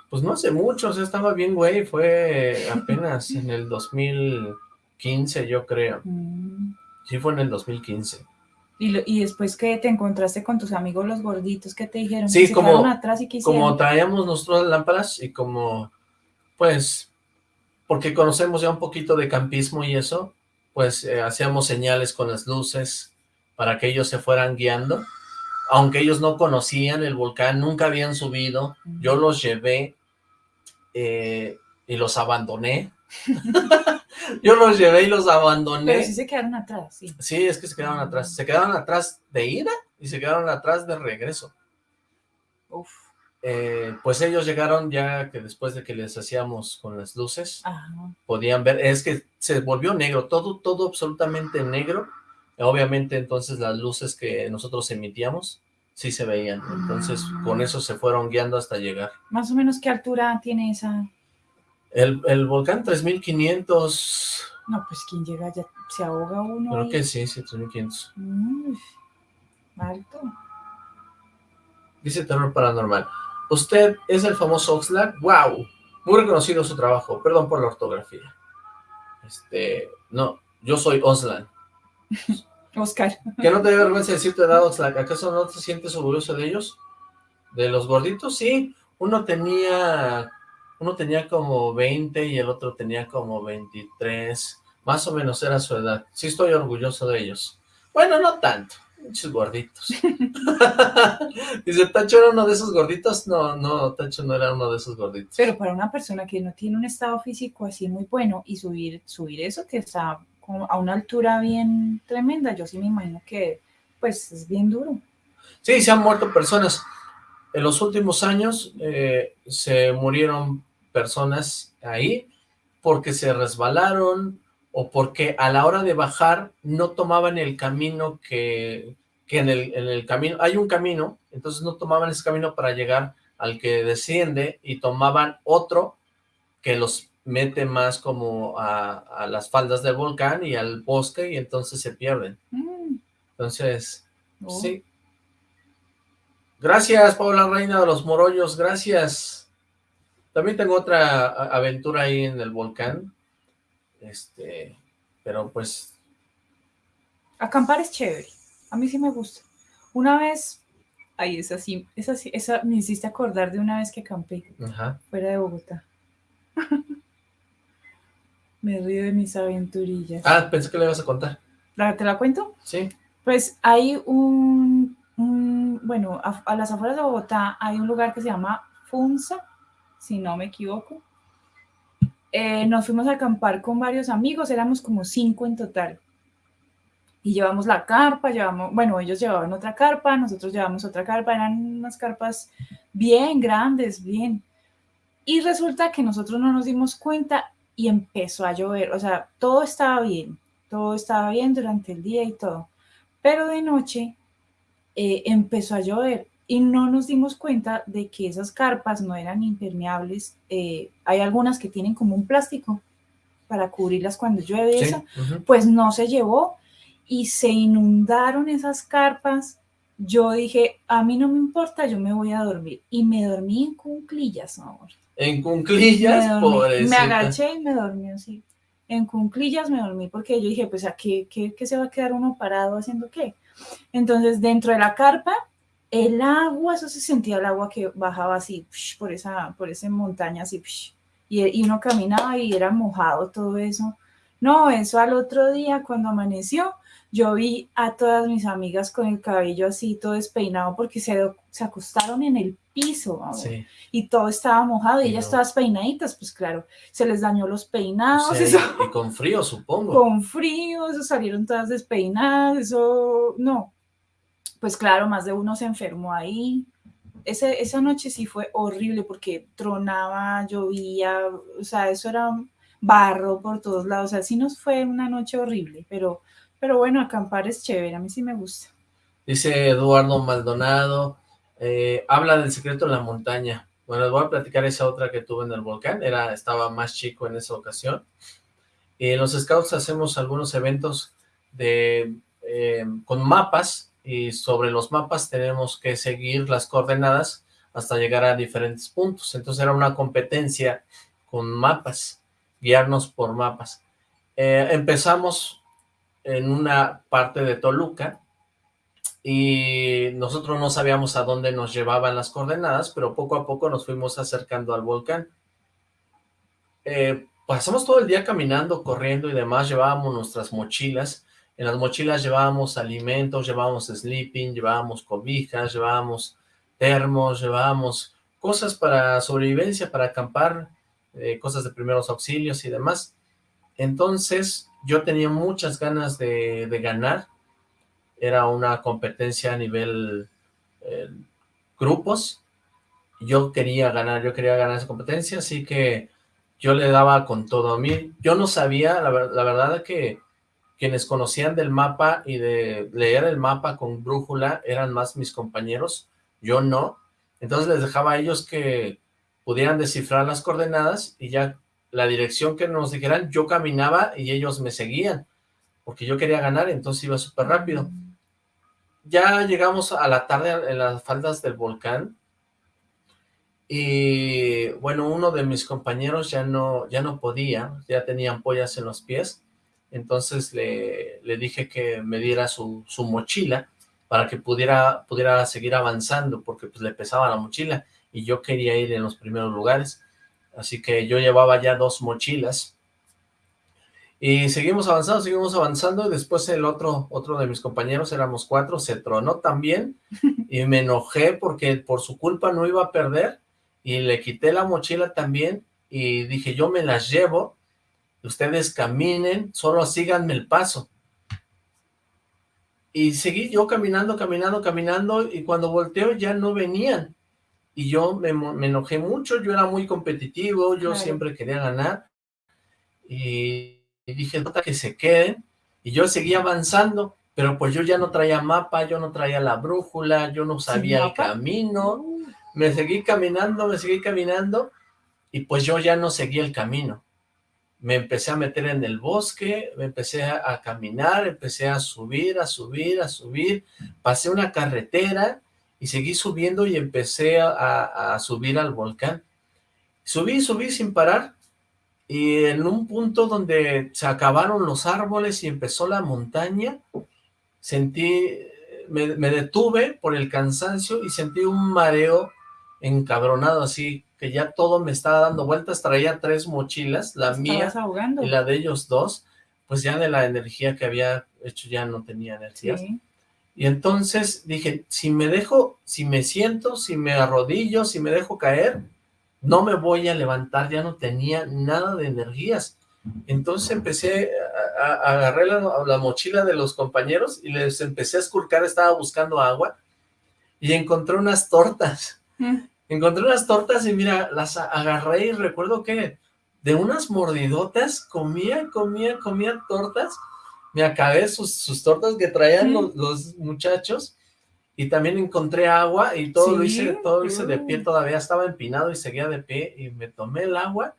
Pues no hace mucho, o sea, estaba bien, güey, fue apenas en el 2015, yo creo. Mm. Sí, fue en el 2015. Y, lo- y después que te encontraste con tus amigos los gorditos, ¿qué te dijeron? Sí, ¿Que como- atrás y Como traíamos nosotros lámparas y como, pues, porque conocemos ya un poquito de campismo y eso, pues eh, hacíamos señales con las luces para que ellos se fueran guiando. Aunque ellos no conocían el volcán, nunca habían subido, yo los llevé eh, y los abandoné. yo los llevé y los abandoné. Pero sí se quedaron atrás, sí. Sí, es que se quedaron atrás. Se quedaron atrás de ida y se quedaron atrás de regreso. Uf. Eh, pues ellos llegaron ya que después de que les hacíamos con las luces, Ajá. podían ver, es que se volvió negro, todo, todo absolutamente negro. Obviamente entonces las luces que nosotros emitíamos sí se veían. Entonces Ah. con eso se fueron guiando hasta llegar. Más o menos qué altura tiene esa. El, el volcán 3500, No, pues quien llega ya se ahoga uno. creo ahí. que sí, sí, 3500. Mm, alto. Dice Terror Paranormal. Usted es el famoso Oxlack. ¡Wow! Muy reconocido su trabajo. Perdón por la ortografía. Este, no, yo soy Oslan. Oscar. Que no te dé vergüenza decir tu edad, Oxlack. ¿Acaso no te sientes orgulloso de ellos? ¿De los gorditos? Sí. Uno tenía, uno tenía como 20 y el otro tenía como 23. Más o menos era su edad. Sí estoy orgulloso de ellos. Bueno, no tanto. Muchos gorditos. Dice, ¿Tacho era uno de esos gorditos? No, no, Tacho no era uno de esos gorditos. Pero para una persona que no tiene un estado físico así muy bueno y subir, subir eso que está a una altura bien tremenda, yo sí me imagino que pues es bien duro. Sí, se han muerto personas. En los últimos años eh, se murieron personas ahí porque se resbalaron o porque a la hora de bajar no tomaban el camino que, que en, el, en el camino, hay un camino, entonces no tomaban ese camino para llegar al que desciende y tomaban otro que los mete más como a, a las faldas del volcán y al bosque y entonces se pierden. Mm, Entonces, no. Sí. Gracias, Paula Reina de los Morollos, gracias. También tengo otra aventura ahí en el volcán. Este, pero pues, Acampar es chévere. A mí sí me gusta. Una vez, ay, esa sí, esa sí, esa me hiciste acordar de una vez que acampé ajá. fuera de Bogotá. me río de mis aventurillas. Ah, pensé que le ibas a contar. ¿La- ¿Te la cuento? Sí. Pues hay un- bueno, a, a las afueras de Bogotá hay un lugar que se llama Funza, si no me equivoco. Eh, nos fuimos a acampar con varios amigos, éramos como cinco en total. Y llevamos la carpa, llevamos, bueno, ellos llevaban otra carpa, nosotros llevamos otra carpa, eran unas carpas bien grandes, bien. Y resulta que nosotros no nos dimos cuenta y empezó a llover, o sea, todo estaba bien, todo estaba bien durante el día y todo. Pero de noche eh, empezó a llover y no nos dimos cuenta de que esas carpas no eran impermeables. eh, hay algunas que tienen como un plástico para cubrirlas cuando llueve Sí. eso. Pues no se llevó y se inundaron esas carpas. Yo dije, a mí no me importa, yo me voy a dormir. Y me dormí en cunclillas, amor. En Me, cunclillas, me pobrecita. agaché y me dormí así. En cunclillas me dormí porque yo dije, pues a qué, qué, qué se va a quedar uno parado haciendo qué. Entonces, dentro de la carpa, el agua, eso se sentía el agua que bajaba así, por esa, por esa montaña así, y, y uno caminaba y era mojado todo eso. No, eso al otro día cuando amaneció, yo vi a todas mis amigas con el cabello así todo despeinado porque se, se acostaron en el piso Sí. y todo estaba mojado y Y ellas no. todas peinaditas, pues claro, se les dañó los peinados, eso, y con frío, supongo. con frío, eso salieron todas despeinadas, eso no. Pues claro, más de uno se enfermó ahí. Ese, esa noche sí fue horrible porque tronaba, llovía, o sea, eso era barro por todos lados, o sea, sí nos fue una noche horrible, pero, pero bueno, acampar es chévere, a mí sí me gusta. Dice Eduardo Maldonado, eh, habla del secreto de la montaña. Bueno, les voy a platicar esa otra que tuve en el volcán, era, estaba más chico en esa ocasión. Y en los scouts hacemos algunos eventos de, eh, con mapas, y sobre los mapas tenemos que seguir las coordenadas hasta llegar a diferentes puntos. Entonces era una competencia con mapas, guiarnos por mapas. Eh, empezamos en una parte de Toluca, y nosotros no sabíamos a dónde nos llevaban las coordenadas, pero poco a poco nos fuimos acercando al volcán. Eh, pasamos todo el día caminando, corriendo y demás, llevábamos nuestras mochilas, en las mochilas llevábamos alimentos, llevábamos sleeping, llevábamos cobijas, llevábamos termos, llevábamos cosas para sobrevivencia, para acampar, eh, cosas de primeros auxilios y demás. Entonces, yo tenía muchas ganas de, ganar, era una competencia a nivel eh, grupos, yo quería ganar, yo quería ganar esa competencia, así que yo le daba con todo a mí, yo no sabía, la, la verdad que quienes conocían del mapa y de leer el mapa con brújula eran más mis compañeros, yo no, entonces les dejaba a ellos que pudieran descifrar las coordenadas y ya la dirección que nos dijeran, yo caminaba y ellos me seguían, porque yo quería ganar, entonces iba súper rápido. Ya llegamos a la tarde en las faldas del volcán y bueno, uno de mis compañeros ya no, ya no podía, ya tenía ampollas en los pies, entonces le, le dije que me diera su, su mochila para que pudiera, pudiera seguir avanzando, porque pues le pesaba la mochila y yo quería ir en los primeros lugares, así que yo llevaba ya dos mochilas. Y seguimos avanzando, seguimos avanzando, y después el otro, otro de mis compañeros, éramos cuatro, se tronó también, y me enojé porque por su culpa no iba a perder, y le quité la mochila también, y dije, yo me las llevo, ustedes caminen, solo síganme el paso. Y seguí yo caminando, caminando, caminando, y cuando volteo ya no venían, y yo me, me enojé mucho, yo era muy competitivo, yo Claro. siempre quería ganar, y, y dije, "Nota que se queden, y yo seguía avanzando, pero pues yo ya no traía mapa, yo no traía la brújula, yo no sabía el camino, me seguí caminando, me seguí caminando, y pues yo ya no seguía el camino. Me empecé a meter en el bosque, me empecé a, a caminar, empecé a subir, a subir, a subir, pasé una carretera y seguí subiendo y empecé a, a- a subir al volcán. Subí, subí sin parar, y en un punto donde se acabaron los árboles y empezó la montaña, sentí, me, me detuve por el cansancio y sentí un mareo encabronado así, que ya todo me estaba dando vueltas, traía tres mochilas, la mía ahogando. y la de ellos dos, pues ya de la energía que había hecho ya no tenía energía. Sí. Y entonces dije, si me dejo, si me siento, si me arrodillo, si me dejo caer, no me voy a levantar, ya no tenía nada de energías. Entonces empecé, a, a- agarré la, la mochila de los compañeros y les empecé a esculcar, estaba buscando agua y encontré unas tortas. Mm. Encontré unas tortas y mira, las a- agarré y recuerdo que de unas mordidotas comía, comía, comía tortas. Me acabé sus, sus tortas que traían Mm. los, los muchachos y también encontré agua y todo lo hice, todo lo hice de pie, uh. todavía estaba empinado y seguía de pie y me tomé el agua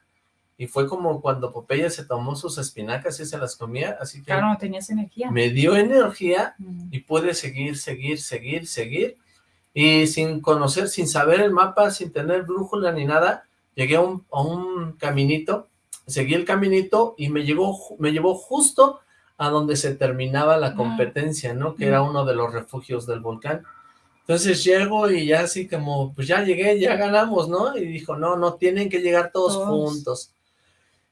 y fue como cuando Popeye se tomó sus espinacas y se las comía, así que Claro, no tenías energía. me dio energía Mm. y pude seguir, seguir, seguir, seguir, y sin conocer, sin saber el mapa, sin tener brújula ni nada, llegué a un, a un caminito, seguí el caminito y me llevó, ju- me llevó justo a donde se terminaba la competencia, ¿no? Que era uno de los refugios del volcán. Entonces llego y ya así como, pues ya llegué, ya ganamos, ¿no? Y dijo, no, no, tienen que llegar todos, Todos. juntos.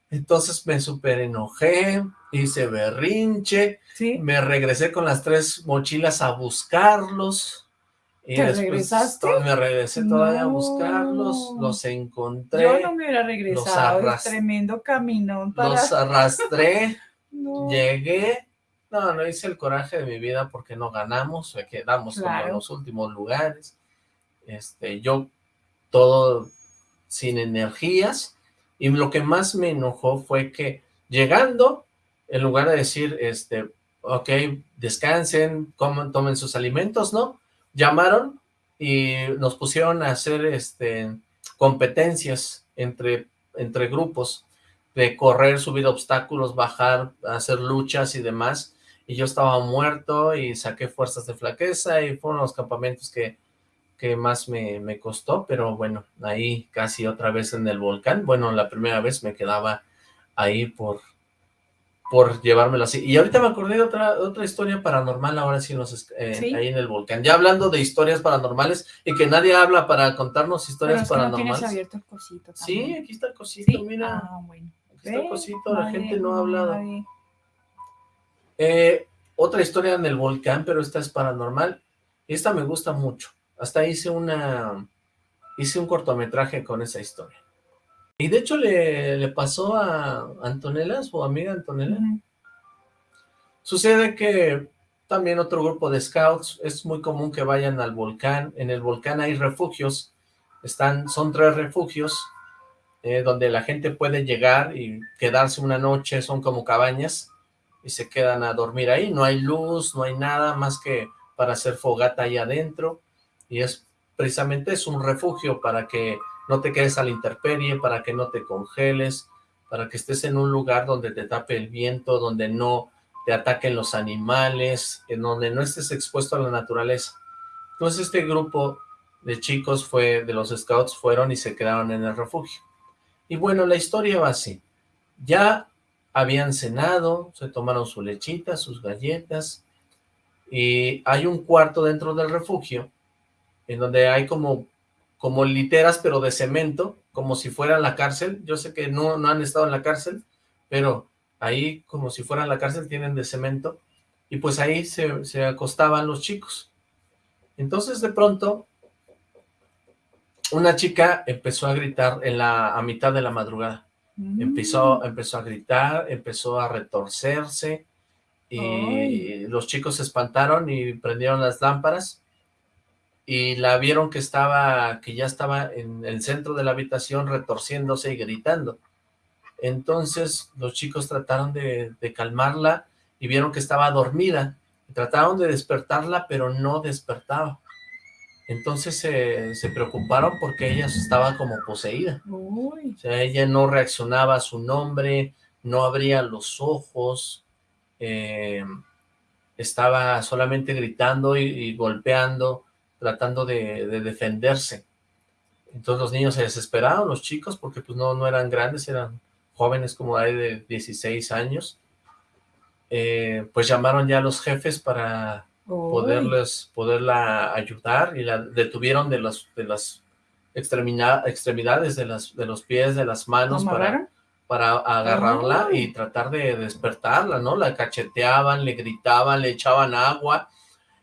Entonces me súper enojé, hice berrinche, ¿Sí? me regresé con las tres mochilas a buscarlos. Y ¿Te después regresaste? me regresé todavía a No. buscarlos, los encontré, Yo no me hubiera regresado, es arras- tremendo caminón para... los arrastré, No. llegué, no, no hice el coraje de mi vida porque no ganamos, quedamos como en los últimos lugares, este, yo todo sin energías, y lo que más me enojó fue que llegando, en lugar de decir, este, ok, descansen, coman, tomen sus alimentos, ¿no? Llamaron y nos pusieron a hacer, este, competencias entre, entre grupos, de correr, subir obstáculos, bajar, hacer luchas y demás, y yo estaba muerto y saqué fuerzas de flaqueza y fueron los campamentos que, que más me, me costó, pero bueno, ahí casi otra vez en el volcán, bueno, la primera vez me quedaba ahí por, por llevármelo así, y ahorita me acordé de otra, otra historia paranormal ahora sí, es- eh, ¿Sí? ahí en el volcán, ya hablando de historias paranormales y que nadie habla para contarnos Pero historias es que no paranormales. tienes abierto el cosito Sí, aquí está el cosito, ¿Sí? mira. Ah, bueno. Ve, cosito, la nadie- gente no ha hablado. Eh, otra historia en el volcán, pero esta es paranormal. Esta me gusta mucho. Hasta hice una... Hice un cortometraje con esa historia. Y de hecho le, le pasó a Antonella, su amiga Antonella. Sucede que también otro grupo de scouts, es muy común que vayan al volcán. En el volcán hay refugios. Están, son tres refugios eh, donde la gente puede llegar y quedarse una noche, son como cabañas, y se quedan a dormir ahí. No hay luz, no hay nada más que para hacer fogata ahí adentro, y es precisamente es un refugio para que no te quedes a la intemperie, para que no te congeles, para que estés en un lugar donde te tape el viento, donde no te ataquen los animales, en donde no estés expuesto a la naturaleza. Entonces este grupo de chicos fue, de los scouts fueron y se quedaron en el refugio. Y bueno, la historia va así. Ya habían cenado, se tomaron su lechita, sus galletas, y hay un cuarto dentro del refugio, en donde hay como, como literas, pero de cemento, como si fuera la cárcel. Yo sé que no, no han estado en la cárcel, pero ahí, como si fuera la cárcel, tienen de cemento, y pues ahí se, se acostaban los chicos. Entonces, de pronto, una chica empezó a gritar en la, a mitad de la madrugada. Mm. Empezó, empezó a gritar, empezó a retorcerse, y Ay. los chicos se espantaron y prendieron las lámparas, y la vieron que estaba, que ya estaba en el centro de la habitación retorciéndose y gritando. Entonces los chicos trataron de, de calmarla y vieron que estaba dormida. Trataron de despertarla, pero no despertaba. Entonces se, se preocuparon porque ella estaba como poseída. Uy, O sea, ella no reaccionaba a su nombre, no abría los ojos, eh, estaba solamente gritando y, y golpeando, tratando de, de defenderse. Entonces los niños se desesperaron, los chicos, porque pues no, no eran grandes, eran jóvenes como de 16 años. Eh, pues llamaron ya a los jefes para poderles, poderla ayudar y la detuvieron de, los, de las extremidades, de, las, de los pies, de las manos para, para agarrarla y tratar de despertarla, ¿no? La cacheteaban, le gritaban, le echaban agua.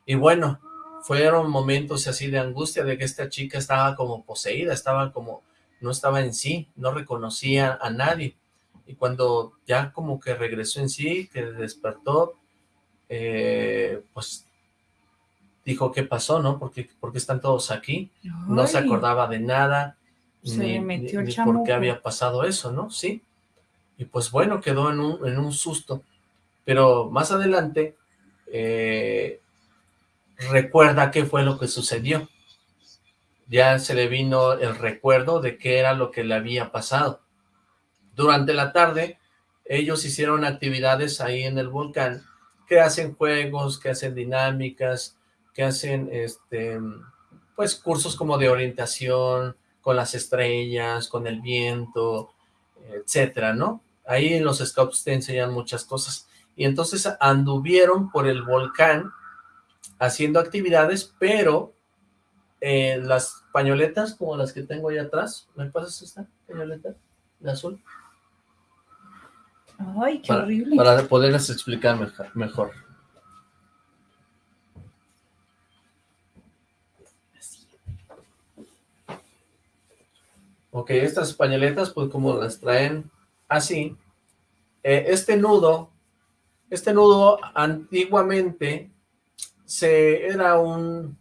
Y bueno, fueron momentos así de angustia de que esta chica estaba como poseída, estaba como, no estaba en sí, no reconocía a nadie. Y cuando ya como que regresó en sí, que despertó, eh, pues dijo qué pasó, ¿no? ¿Por qué, por qué están todos aquí? No se acordaba de nada, Se ni, metió ni- ni por qué había pasado eso, ¿no? Sí. Y pues bueno, quedó en un, en un susto. Pero más adelante, eh, recuerda qué fue lo que sucedió. Ya se le vino el recuerdo de qué era lo que le había pasado. Durante la tarde, ellos hicieron actividades ahí en el volcán, que hacen juegos, que hacen dinámicas, que hacen, este, pues, cursos como de orientación, con las estrellas, con el viento, etcétera, ¿no? Ahí en los scouts te enseñan muchas cosas. y entonces anduvieron por el volcán haciendo actividades, pero eh, las pañoletas como las que tengo ahí atrás, ¿me pasas esta pañoleta de azul? Ay, qué Para, horrible. para poderles explicar mejor. Ok, estas pañoletas, pues como las traen así, eh, este nudo, este nudo antiguamente se era un,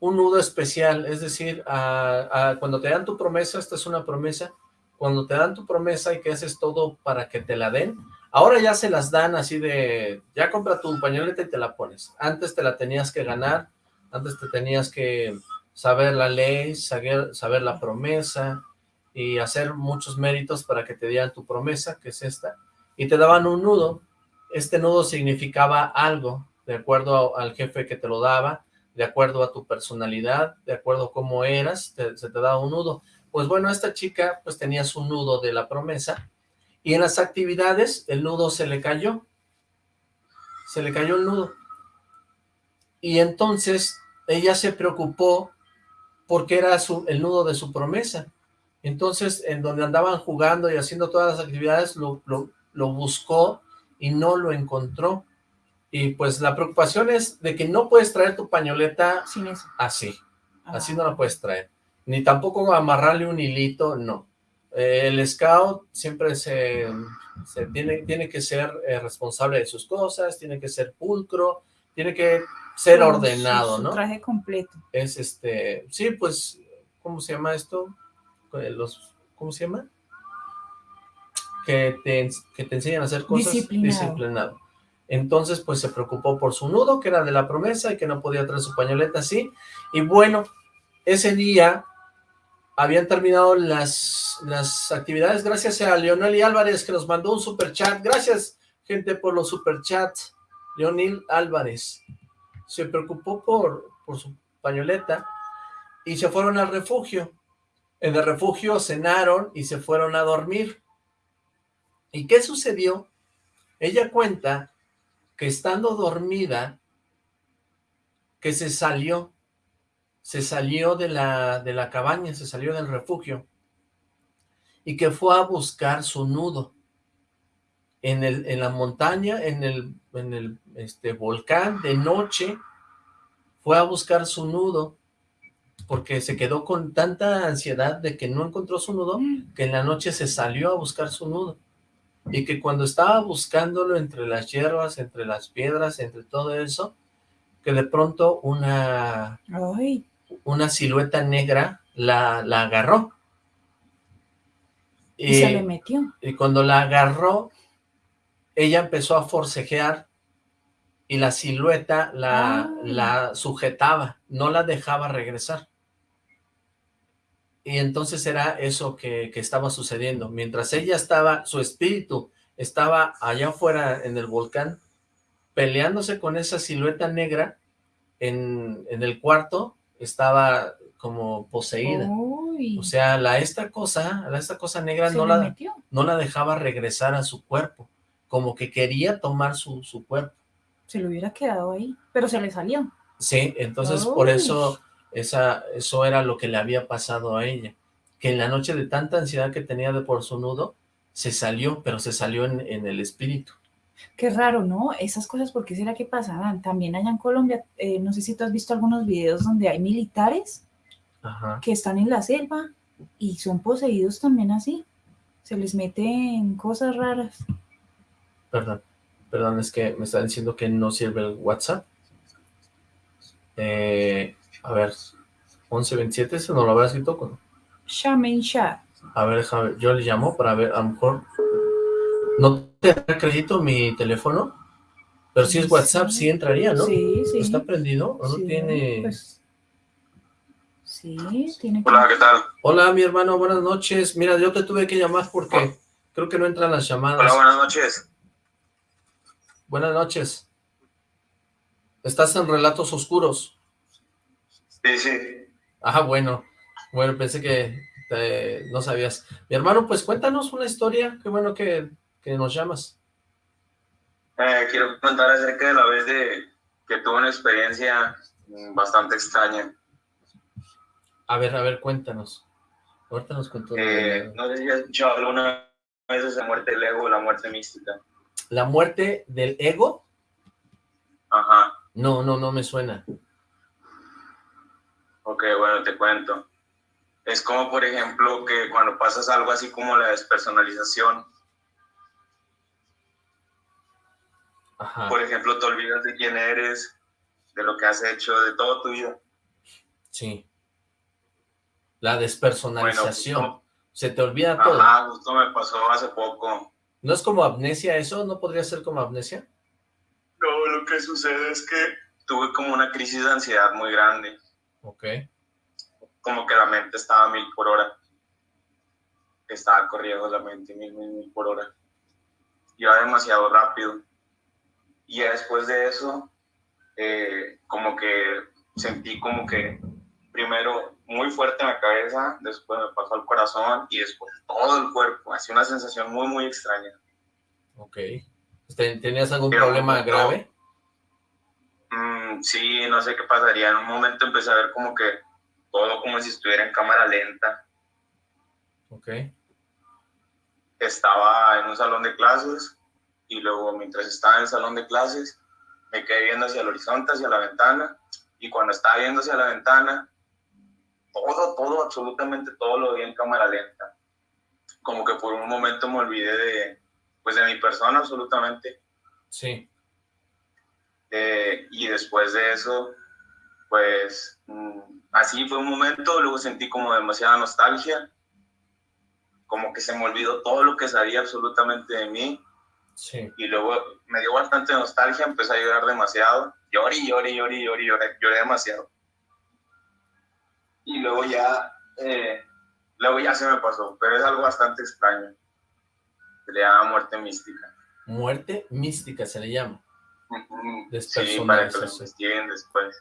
un nudo especial, es decir, a- cuando te dan tu promesa, esta es una promesa, cuando te dan tu promesa y que haces todo para que te la den, ahora ya se las dan así de, ya compra tu pañoleta y te la pones, antes te la tenías que ganar, antes te tenías que saber la ley, saber, saber la promesa y hacer muchos méritos para que te dieran tu promesa, que es esta, y te daban un nudo, este nudo significaba algo, de acuerdo al jefe que te lo daba, de acuerdo a tu personalidad, de acuerdo a cómo eras, te- se te daba un nudo. Pues bueno, esta chica pues tenía su nudo de la promesa, y en las actividades el nudo se le cayó, se le cayó el nudo, y entonces ella se preocupó porque era su, el nudo de su promesa, entonces en donde andaban jugando y haciendo todas las actividades lo, lo, lo buscó y no lo encontró, y pues la preocupación es de que no puedes traer tu pañoleta Sin eso. así, así Ah. no la puedes traer, ni tampoco amarrarle un hilito, no. Eh, el scout siempre se, se tiene, tiene que ser eh, responsable de sus cosas, tiene que ser pulcro, tiene que ser ordenado, su- su ¿no? traje completo. Es este, sí, pues, ¿cómo se llama esto? Eh, Los, ¿cómo se llama? Que te, que te enseñan a hacer cosas Disciplinado. disciplinado. Entonces, pues se preocupó por su nudo, que era de la promesa, y que no podía traer su pañoleta así. Y bueno, ese día habían terminado las, las actividades gracias a Leonel y Álvarez, que nos mandó un super chat. Gracias, gente, por los super chats. Leonel Álvarez se preocupó por, por su pañoleta y se fueron al refugio. En el refugio cenaron y se fueron a dormir. ¿Y qué sucedió? Ella cuenta que estando dormida, que se salió, se salió de la, de la cabaña, se salió del refugio, y que fue a buscar su nudo en, el, en la montaña, en el, en el este, volcán, de noche, fue a buscar su nudo, porque se quedó con tanta ansiedad de que no encontró su nudo, que en la noche se salió a buscar su nudo, y que cuando estaba buscándolo entre las hierbas, entre las piedras, entre todo eso, que de pronto una, Ay, una silueta negra la, la agarró. y se le metió. y cuando la agarró, ella empezó a forcejear y la silueta la, Ah. la sujetaba, no la dejaba regresar. Y entonces era eso que, que estaba sucediendo. Mientras ella estaba, su espíritu estaba allá afuera en el volcán, peleándose con esa silueta negra, en, en el cuarto estaba como poseída. Uy, O sea, la esta cosa, la esta cosa negra no la, metió. no la dejaba regresar a su cuerpo, como que quería tomar su, su cuerpo. Se le hubiera quedado ahí, pero se le salió. Sí, entonces por eso esa, eso era lo que le había pasado a ella, que en la noche de tanta ansiedad que tenía de por su nudo, se salió, pero se salió en, en el espíritu. Qué raro, ¿no? Esas cosas, ¿por qué será que pasarán? También allá en Colombia, eh, no sé si tú has visto algunos videos donde hay militares Ajá. que están en la selva y son poseídos también así. Se les meten cosas raras. Perdón, perdón, es que me está diciendo que no sirve el WhatsApp. Eh, a ver, 1127, ese no lo habrá escrito con... Shaman Shah. A ver, déjame, yo le llamo para ver, a lo mejor... ¿No te da crédito mi teléfono? Pero si es WhatsApp, sí entraría, ¿no? Sí, sí. ¿Está prendido o no Sí, tiene...? pues, sí, tiene que... Hola, ¿qué tal? Hola, mi hermano, buenas noches. Mira, yo te tuve que llamar porque creo que no entran las llamadas. Hola, buenas noches. Buenas noches. Estás en Relatos Oscuros. Sí, sí. Ah, bueno. Bueno, pensé que eh, no sabías. Mi hermano, pues cuéntanos una historia. Qué bueno que, que nos llamas. Eh, quiero contar acerca de la vez de que tuve una experiencia bastante extraña. A ver, a ver, cuéntanos. Ahorita nos contó. Eh, no sé si has escuchado alguna vez de la muerte del ego o la muerte mística. ¿La muerte del ego? Ajá. No, no, no me suena. Ok, bueno, te cuento. Es como, por ejemplo, que cuando pasas algo así como la despersonalización, Ajá. por ejemplo, te olvidas de quién eres, de lo que has hecho, de todo tu vida. Sí. La despersonalización. Bueno, Se te olvida todo. Ajá, justo me pasó hace poco. ¿No es como amnesia eso? ¿No podría ser como amnesia? No, lo que sucede es que tuve como una crisis de ansiedad muy grande. Ok. Como que la mente estaba a mil por hora. Estaba corriendo la mente mil, mil, mil por hora. Iba demasiado rápido. Y ya después de eso, eh, como que sentí como que primero muy fuerte en la cabeza, después me pasó al corazón y después todo el cuerpo. Así una sensación muy, muy extraña. Ok. ¿Ten- ¿Tenías algún Pero problema grave? Mm, sí, no sé qué pasaría. En un momento empecé a ver como que todo como si estuviera en cámara lenta. Ok. Estaba en un salón de clases y luego mientras estaba en el salón de clases me quedé viendo hacia el horizonte, hacia la ventana y cuando estaba viendo hacia la ventana todo, todo, absolutamente todo lo vi en cámara lenta. Como que por un momento me olvidé de, pues de mi persona absolutamente. Sí. Eh, y después de eso, pues mm, así fue un momento, luego sentí como demasiada nostalgia, como que se me olvidó todo lo que sabía absolutamente de mí Sí. y luego me dio bastante nostalgia, empecé a llorar demasiado, lloré, lloré, lloré, lloré, lloré, lloré demasiado. Y luego ya, eh, luego ya se me pasó, pero es algo bastante extraño. Se le llama muerte mística. Muerte mística se le llama. Sí, para que lo investiguen después.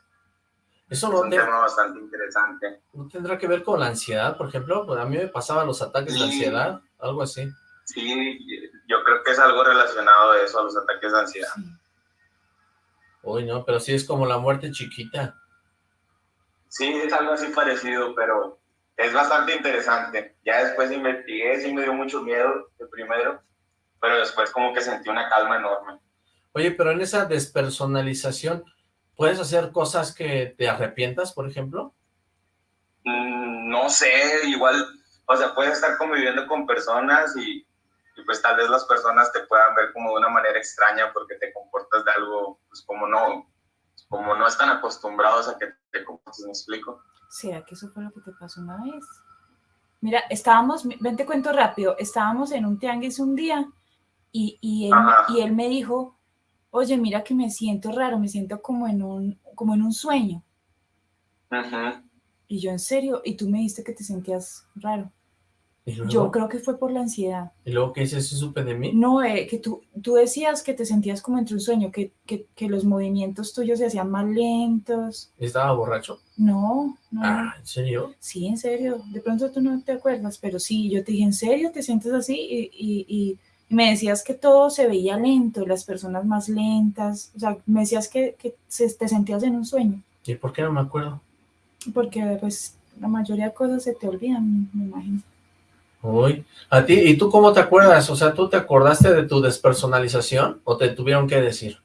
Eso Es no, un te- tema bastante interesante. no tendrá que ver con la ansiedad, por ejemplo. Pues a mí me pasaban los ataques de ansiedad, algo así. Sí, yo creo que es algo relacionado a eso, a los ataques de ansiedad. Uy, no, pero sí es como la muerte chiquita. Sí, es algo así parecido, pero es bastante interesante. Ya después investigué, sí me dio mucho miedo de primero, pero después como que sentí una calma enorme. Oye, pero en esa despersonalización, ¿puedes hacer cosas que te arrepientas, por ejemplo? Mm, no sé, igual, o sea, puedes estar conviviendo con personas y, y pues tal vez las personas te puedan ver como de una manera extraña porque te comportas de algo, pues como no, como no están acostumbrados a que te comportes, ¿me explico? ¿Será que eso fue lo que te pasó una vez? Mira, estábamos, ven te cuento rápido, estábamos en un tianguis un día y, y, él, Ajá. y él me dijo, oye, mira que me siento raro, me siento como en un, como en un sueño. Ujú. Y yo, en serio, y tú me dijiste que te sentías raro. Yo creo que fue por la ansiedad. ¿Y luego qué dices? ¿Sí supe de mí? No, eh, que tú, tú decías que te sentías como entre un sueño, que, que, que los movimientos tuyos se hacían más lentos. ¿Estaba borracho? No, no. Ah, ¿en serio? Sí, en serio. De pronto tú no te acuerdas, pero sí, yo te dije, ¿en serio te sientes así? Y, y- y- y me decías que todo se veía lento, las personas más lentas. O sea, me decías que, que se- te sentías en un sueño, ¿Y por qué no me acuerdo? porque pues la mayoría de cosas se te olvidan, me imagino. Uy, ¿a ti? ¿Y tú cómo te acuerdas? O sea, ¿tú te acordaste de tu despersonalización o te tuvieron que decir?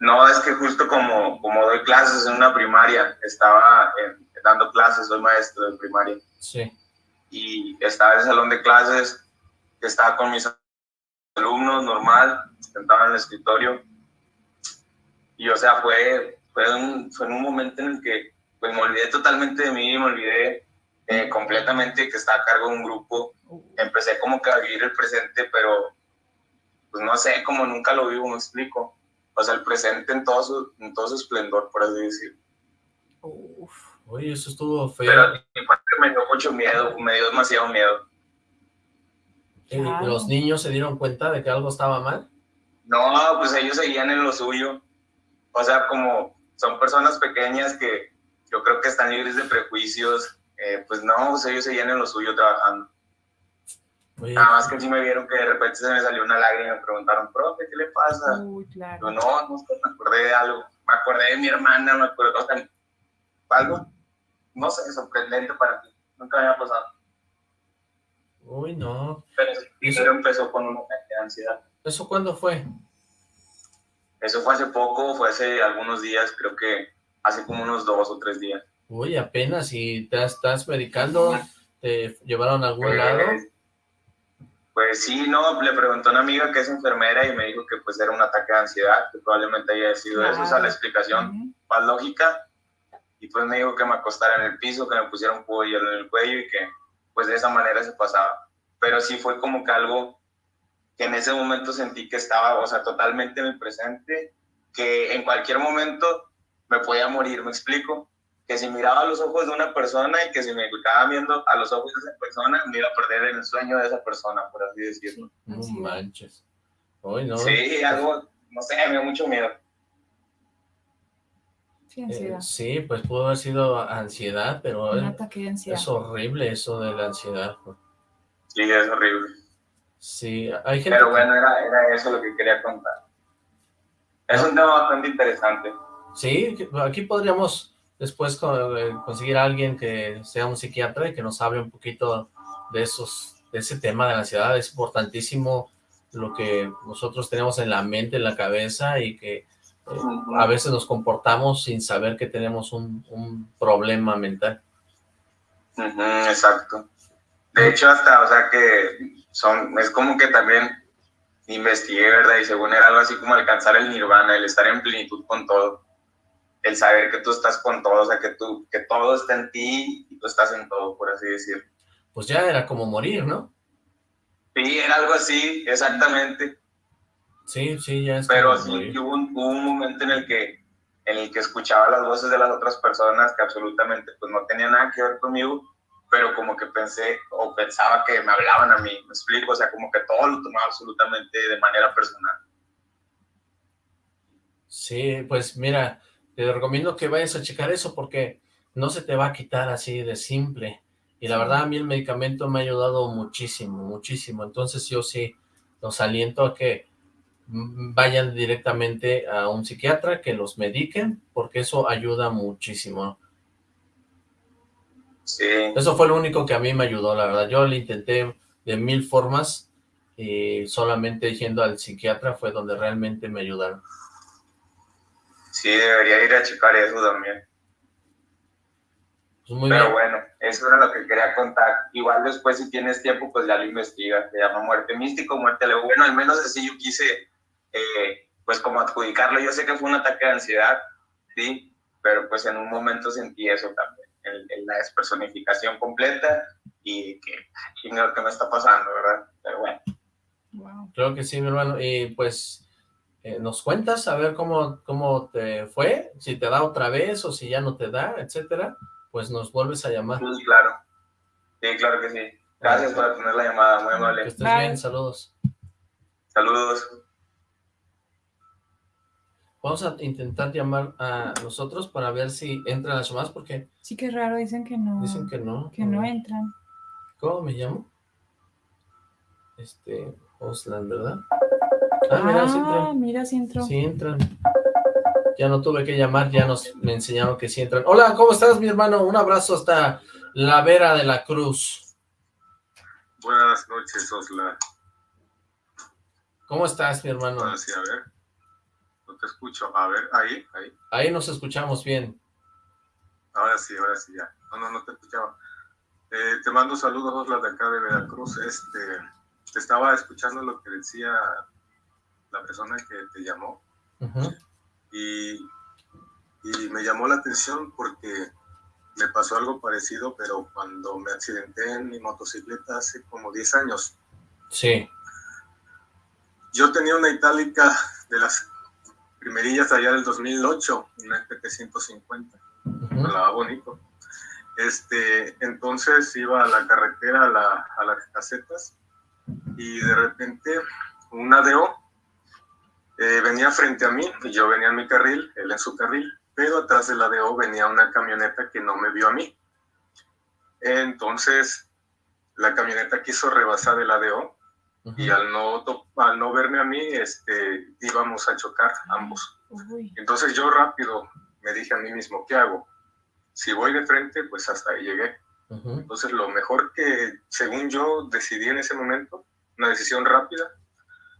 No, es que justo como, como doy clases en una primaria, estaba en- dando clases, soy maestro de primaria, Sí. y estaba en el salón de clases, estaba con mis alumnos normal, sentaba en el escritorio, y o sea, fue, fue, un, fue en un momento en el que pues me olvidé totalmente de mí, me olvidé eh, completamente que estaba a cargo de un grupo, empecé como que a vivir el presente, pero pues no sé, como nunca lo vivo, me explico. O sea, el presente en todo su, en todo su esplendor, por así decirlo. Uf. Oye, eso estuvo feo. Pero mi parte me dio mucho miedo, me dio demasiado miedo. ¿Y Claro. ¿Los niños se dieron cuenta de que algo estaba mal? No, pues ellos seguían en lo suyo. O sea, como son personas pequeñas que yo creo que están libres de prejuicios, eh, pues no, pues ellos seguían en lo suyo trabajando. Oye. Nada más que sí me vieron que de repente se me salió una lágrima y me preguntaron, profe, ¿qué le pasa? Uy, claro. Yo, no, no, me acordé de algo. Me acordé de mi hermana, me acuerdo, o sea, algo, no sé, sorprendente para ti. Nunca me había pasado. Uy, no. Pero eso empezó con un ataque de ansiedad. ¿Eso cuándo fue? Eso fue hace poco, fue hace algunos días, creo que hace como unos dos o tres días. Uy, apenas, ¿y te estás medicando? ¿Te llevaron a algún pues, lado? Pues sí, no, le preguntó a una amiga que es enfermera y me dijo que pues era un ataque de ansiedad, que probablemente haya sido eso, esa es la explicación más lógica. Y pues me dijo que me acostara en el piso, que me pusiera un pollo en el cuello y que pues de esa manera se pasaba. Pero sí fue como que algo que en ese momento sentí que estaba, o sea, totalmente en el presente, que en cualquier momento me podía morir, ¿me explico? Que si miraba a los ojos de una persona y que si me quedaba viendo a los ojos de esa persona, me iba a perder el sueño de esa persona, por así decirlo. No manches. Hoy no. Sí, algo, no sé, me dio mucho miedo. Sí, ansiedad. Eh, sí, pues pudo haber sido ansiedad, pero Un ataque de ansiedad. es horrible eso de la ansiedad. Sí, es horrible. Sí, hay gente... Pero bueno, era, era eso lo que quería contar. Es un tema bastante interesante. Sí, aquí podríamos después eh, conseguir a alguien que sea un psiquiatra y que nos hable un poquito de esos, de ese tema de la ansiedad. Es importantísimo lo que nosotros tenemos en la mente, en la cabeza y que a veces nos comportamos sin saber que tenemos un, un problema mental. exacto. De hecho, hasta, o sea, que son, es como que también investigué, ¿verdad? Y según era algo así como alcanzar el nirvana, el estar en plenitud con todo, el saber que tú estás con todo, o sea, que, tú, que todo está en ti y tú estás en todo, por así decirlo. Pues ya era como morir, ¿no? Sí, era algo así, exactamente. Sí, sí, ya es Pero sí, hubo un, hubo un momento en el que en el que escuchaba las voces de las otras personas que absolutamente pues no tenían nada que ver conmigo pero como que pensé o pensaba que me hablaban a mí, me explico, o sea, como que todo lo tomaba absolutamente de manera personal. Sí, pues mira, te recomiendo que vayas a checar eso porque no se te va a quitar así de simple. Y la verdad a mí el medicamento me ha ayudado muchísimo, muchísimo. Entonces yo sí los aliento a que vayan directamente a un psiquiatra, que los mediquen, porque eso ayuda muchísimo. Eso fue lo único que a mí me ayudó, la verdad. Yo lo intenté de mil formas y solamente yendo al psiquiatra fue donde realmente me ayudaron. Sí, debería ir a checar eso también. Pues Pero bueno, eso era lo que quería contar. Igual después si tienes tiempo, pues ya lo investigas. Se llama muerte místico, muerte leve. Bueno, al menos así yo quise, eh, pues como adjudicarlo. Yo sé que fue un ataque de ansiedad, sí, pero pues en un momento sentí eso también el, la despersonificación completa y que, que me está pasando, ¿verdad? Pero bueno. Wow. Creo que sí, mi hermano. Y pues, eh, ¿nos cuentas a ver cómo, cómo te fue? Si te da otra vez o si ya no te da, etcétera. Pues nos vuelves a llamar. Sí, claro. Sí, claro que sí. Gracias por atender la llamada, muy amable. Que estés bien, saludos. Saludos. Vamos a intentar llamar a nosotros para ver si entran las llamadas, porque... Sí, qué raro, dicen que no. Dicen que no. Que no entran. ¿Cómo me llamo? Este, Oslan, ¿verdad? Ah, mira, sí entran. Ah, mira, sí entró. Sí entran. Ya no tuve que llamar, ya nos me enseñaron que sí entran. Hola, ¿cómo estás, mi hermano? Un abrazo hasta la Vera de la Cruz. Buenas noches, Oslan. ¿Cómo estás, mi hermano? Ah, sí, a ver te escucho. A ver, ahí, ahí. Ahí nos escuchamos bien. Ahora sí, ahora sí, ya. No, no, no te escuchaba. Eh, te mando saludos, las de acá de Veracruz. Este, te estaba escuchando lo que decía la persona que te llamó. y, y me llamó la atención porque me pasó algo parecido, pero cuando me accidenté en mi motocicleta hace como 10 años. Sí. Yo tenía una itálica de las primerillas allá del 2008, una FP 150, uh bonito. Este, entonces iba a la carretera, a, la, a las casetas, y de repente una DO eh, venía frente a mí, y yo venía en mi carril, él en su carril, pero atrás de la DO venía una camioneta que no me vio a mí. Entonces, la camioneta quiso rebasar el ADO y al no, al no verme a mí, este, íbamos a chocar ambos. Entonces yo rápido me dije a mí mismo, ¿qué hago? Si voy de frente, pues hasta ahí llegué. Entonces lo mejor que, según yo, decidí en ese momento, una decisión rápida,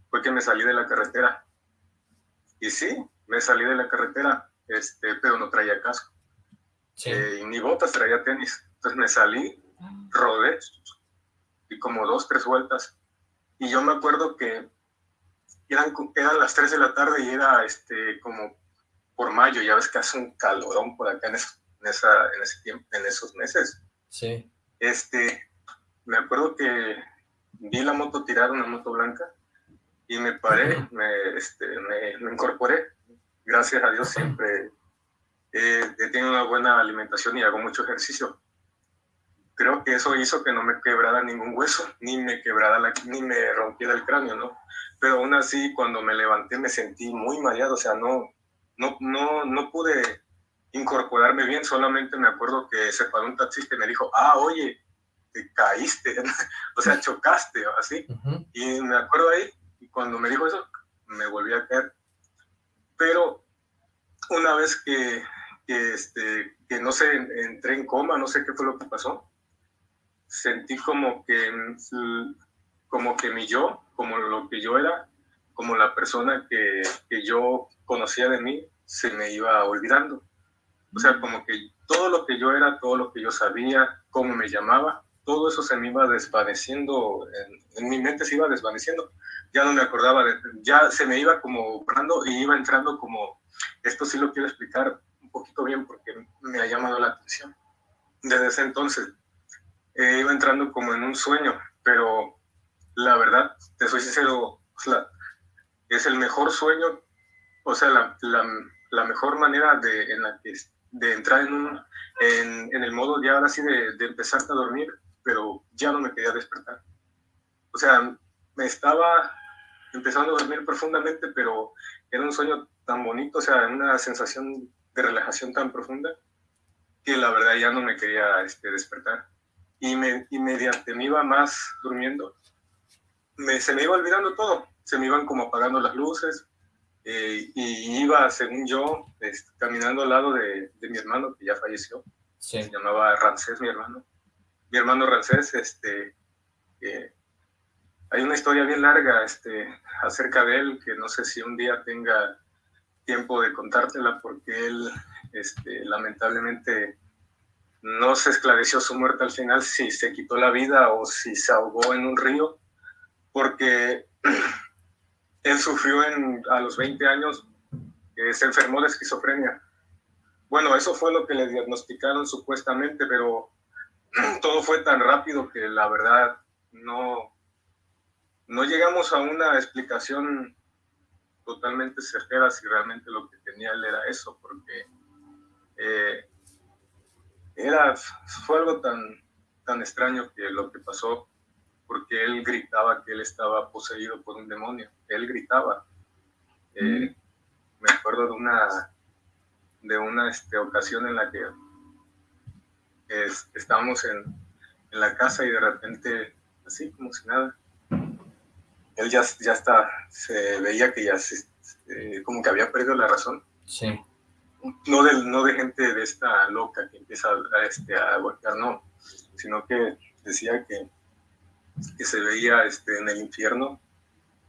fue que me salí de la carretera. Y sí, me salí de la carretera, este, pero no traía casco. Eh, y ni botas, traía tenis. Entonces me salí, ah. rodé, y como dos, tres vueltas. Y yo me acuerdo que eran, eran las 3 de la tarde y era este, como por mayo, ya ves que hace un calorón por acá en, en, esa, en ese tiempo, en esos meses. Sí. Este, me acuerdo que vi la moto tirar, una moto blanca, y me paré, me, este, me, incorporé. Gracias a Dios siempre he tenido una buena alimentación y hago mucho ejercicio. Creo que eso hizo que no me quebrara ningún hueso, ni me quebrara la, ni me rompiera el cráneo, ¿no? Pero aún así, cuando me levanté me sentí muy mareado, o sea, no, no, no, no pude incorporarme bien, solamente me acuerdo que se paró un taxista y me dijo, ah, oye, te caíste, o sea, chocaste, así. Y me acuerdo ahí, y cuando me dijo eso, me volví a caer. Pero una vez que, que, este, que no sé, entré en coma, no sé qué fue lo que pasó, sentí como que, como que mi yo, como lo que yo era, como la persona que, que yo conocía de mí, se me iba olvidando. O sea, como que todo lo que yo era, todo lo que yo sabía, cómo me llamaba, todo eso se me iba desvaneciendo, en, mi mente se iba desvaneciendo. Ya no me acordaba, de, ya se me iba como borrando y iba entrando como, esto sí lo quiero explicar un poquito bien porque me ha llamado la atención. Desde ese entonces eh, iba entrando como en un sueño, pero la verdad, te soy sincero, es el mejor sueño, o sea, la, la, la mejor manera de, en la de entrar en, un, en, en, el modo ya ahora sí de, de empezar a dormir, pero ya no me quería despertar. O sea, me estaba empezando a dormir profundamente, pero era un sueño tan bonito, o sea, una sensación de relajación tan profunda, que la verdad ya no me quería este, despertar. Y, me, y mediante me iba más durmiendo, me, se me iba olvidando todo, se me iban como apagando las luces, eh, y iba, según yo, este, caminando al lado de, de, mi hermano, que ya falleció. Se llamaba Rancés, mi hermano. Mi hermano Rancés, este, eh, hay una historia bien larga este, acerca de él, que no sé si un día tenga tiempo de contártela, porque él, este, lamentablemente, no se esclareció su muerte al final, si se quitó la vida o si se ahogó en un río, porque él sufrió en, a los 20 años, eh, se enfermó de esquizofrenia. Bueno, eso fue lo que le diagnosticaron supuestamente, pero todo fue tan rápido que la verdad no, no llegamos a una explicación totalmente certera si realmente lo que tenía él era eso, porque eh, era, fue algo tan, tan extraño que lo que pasó porque él gritaba que él estaba poseído por un demonio. Él gritaba. Eh, me acuerdo de una, de una este, ocasión en la que estábamos en, en, la casa y de repente, así como si nada, él ya, ya está, se veía que ya se, eh, como que había perdido la razón. Sí. No de, no de gente de esta loca que empieza a, este, a golpear, no, sino que decía que que se veía este, en el infierno,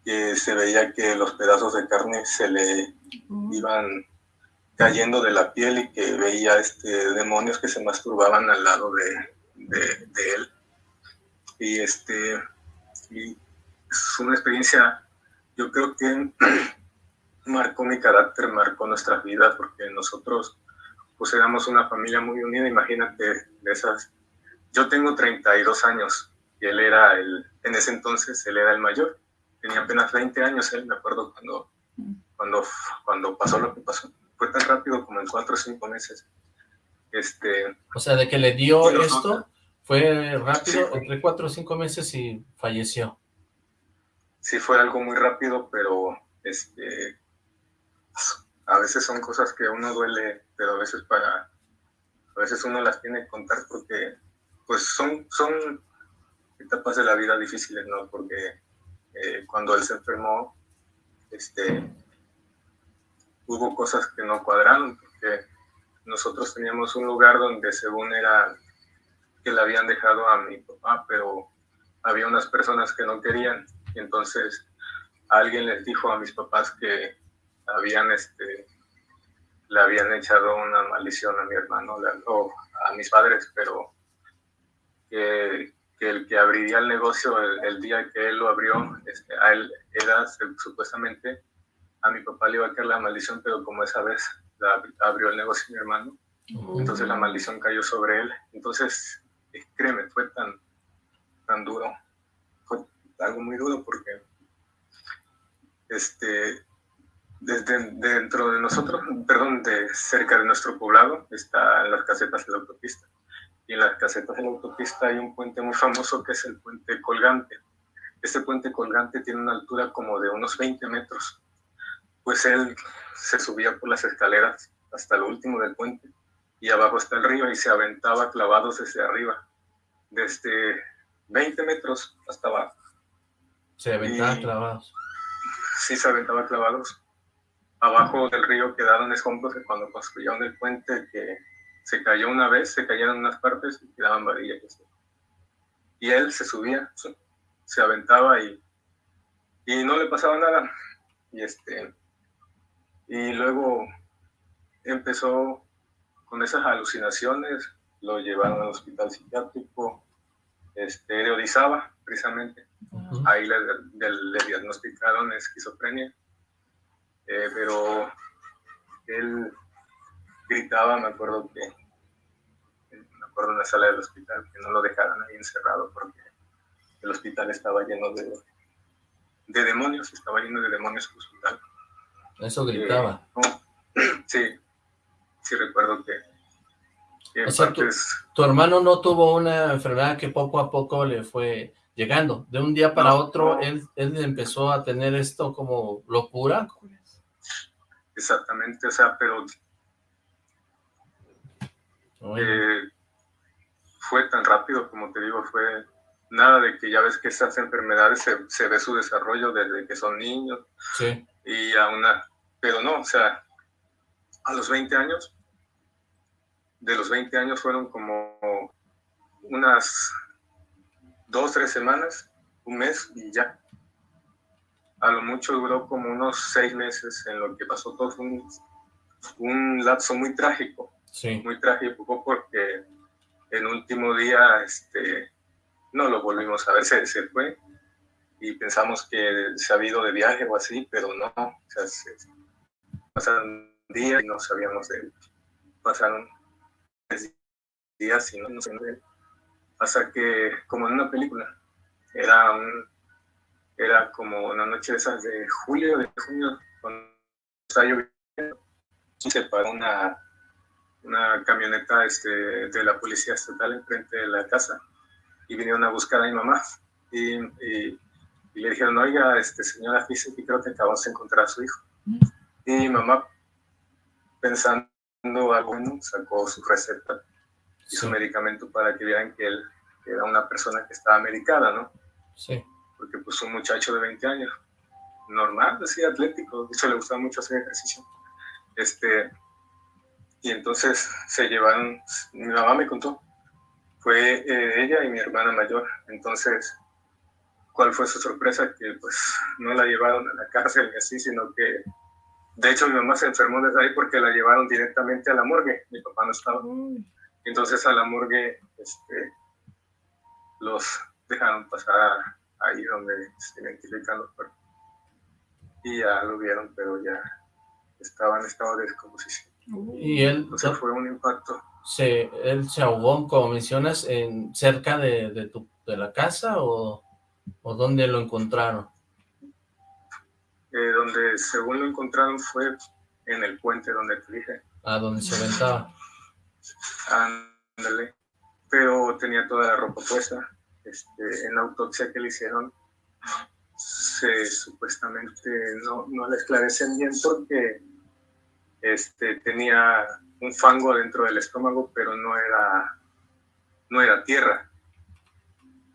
que se veía que los pedazos de carne se le iban cayendo de la piel y que veía este, demonios que se masturbaban al lado de, de, él. Y, este, es una experiencia, yo creo que marcó mi carácter, marcó nuestras vidas, porque nosotros pues éramos una familia muy unida, imagínate de esas. Yo tengo 32 años, y él era el, en ese entonces, él era el mayor, tenía apenas 20 años, él, me acuerdo cuando, cuando, cuando pasó lo que pasó, fue tan rápido como en cuatro o cinco meses. Este, o sea, de que le dio esto, fue rápido, entre cuatro o cinco meses y falleció. Sí, fue algo muy rápido, pero este, a veces son cosas que a uno duele, pero a veces para, a veces uno las tiene que contar porque pues son, son etapas de la vida difíciles, ¿no? Porque eh, cuando él se enfermó, este, hubo cosas que no cuadraron, porque nosotros teníamos un lugar donde según era que le habían dejado a mi papá, pero había unas personas que no querían, y entonces alguien les dijo a mis papás que habían, este, le habían echado una maldición a mi hermano o a mis padres, pero que, el que abriría el negocio el, día que él lo abrió, este, a él era supuestamente, a mi papá le iba a caer la maldición, pero como esa vez abrió el negocio mi hermano, entonces la maldición cayó sobre él. Entonces, eh, créeme, fue tan, tan duro, fue algo muy duro porque este, desde dentro de nosotros, perdón, de cerca de nuestro poblado, están las casetas de la autopista. Y en las casetas de la autopista hay un puente muy famoso que es el puente colgante. Este puente colgante tiene una altura como de unos 20 metros. Pues él se subía por las escaleras hasta lo último del puente y abajo está el río y se aventaba clavados desde arriba, desde 20 metros hasta abajo. Se aventaba clavados. Sí, se aventaba clavados abajo del río quedaron escombros que cuando construyeron el puente que se cayó una vez, se cayeron unas partes y quedaban varillas. Y él se subía, se aventaba y, y no le pasaba nada. Y, este, y luego empezó con esas alucinaciones, lo llevaron al hospital psiquiátrico, este, precisamente. Ahí le, le diagnosticaron esquizofrenia eh, pero él gritaba, me acuerdo que, me acuerdo en la sala del hospital, que no lo dejaran ahí encerrado porque el hospital estaba lleno de, de demonios, estaba lleno de demonios el hospital. Eso gritaba. Eh, sí, sí recuerdo que... tu, hermano no tuvo una enfermedad que poco a poco le fue llegando. De un día para otro, él, él empezó a tener esto como locura. Exactamente, o sea, pero eh, fue tan rápido, como te digo, fue nada de que ya ves que esas enfermedades se, ve su desarrollo desde que son niños. Sí. Y a una, pero no, o sea, a los 20 años, de los 20 años fueron como unas dos, tres semanas, un mes y ya a lo mucho duró como unos seis meses en lo que pasó todo un, un lapso muy trágico, sí. muy trágico porque el último día este, no lo volvimos a ver, se, se fue y pensamos que se había ido de viaje o así, pero no, o sea, se, pasaron días y no sabíamos de él, pasaron días y no, no sabíamos de él, hasta que como en una película, era un era como una noche de esas de julio, de junio, cuando estaba lloviendo, se paró una, una camioneta este, de la policía estatal enfrente de la casa y vinieron a buscar a mi mamá y, y, le dijeron, oiga, este, señora, dice que creo que acabamos de encontrar a su hijo. Y mi mamá, pensando algo sacó su receta y su medicamento para que vieran que él era una persona que estaba medicada, ¿no? Sí porque pues un muchacho de 20 años, normal, así atlético, de hecho le gustaba mucho hacer ejercicio. Este, y entonces se llevaron, mi mamá me contó, fue eh, ella y mi hermana mayor, entonces, ¿cuál fue su sorpresa? Que pues no la llevaron a la cárcel y así, sino que, de hecho mi mamá se enfermó desde ahí porque la llevaron directamente a la morgue, mi papá no estaba. Entonces a la morgue, este, los dejaron pasar ahí donde se identifican los cuerpos. Y ya lo vieron, pero ya estaba en estado de descomposición. Y él... O sea, fue un impacto. Se, ¿Él se ahogó, como mencionas, en, cerca de, de, tu, de la casa o, o dónde lo encontraron? Eh, donde según lo encontraron fue en el puente donde te dije. Ah, donde se aventaba. Ándale. Pero tenía toda la ropa puesta. Este, en la autopsia que le hicieron, se supuestamente no, no le esclarecen bien porque este, tenía un fango dentro del estómago, pero no era, no era tierra.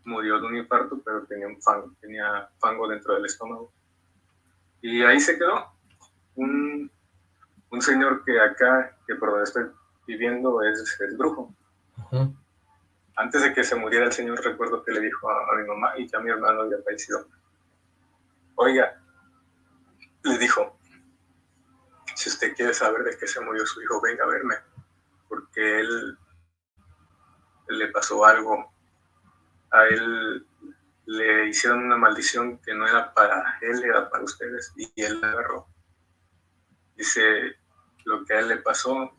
murió de un infarto, pero tenía un fango, tenía fango dentro del estómago. Y ahí se quedó. Un, un señor que acá, que por donde estoy viviendo, es, el brujo. Antes de que se muriera el señor, recuerdo que le dijo a, mi mamá y que a mi hermano había fallecido. Oiga, le dijo, si usted quiere saber de qué se murió su hijo, venga a verme, porque él, él le pasó algo. A él le hicieron una maldición que no era para él, era para ustedes, y él la agarró. Dice, lo que a él le pasó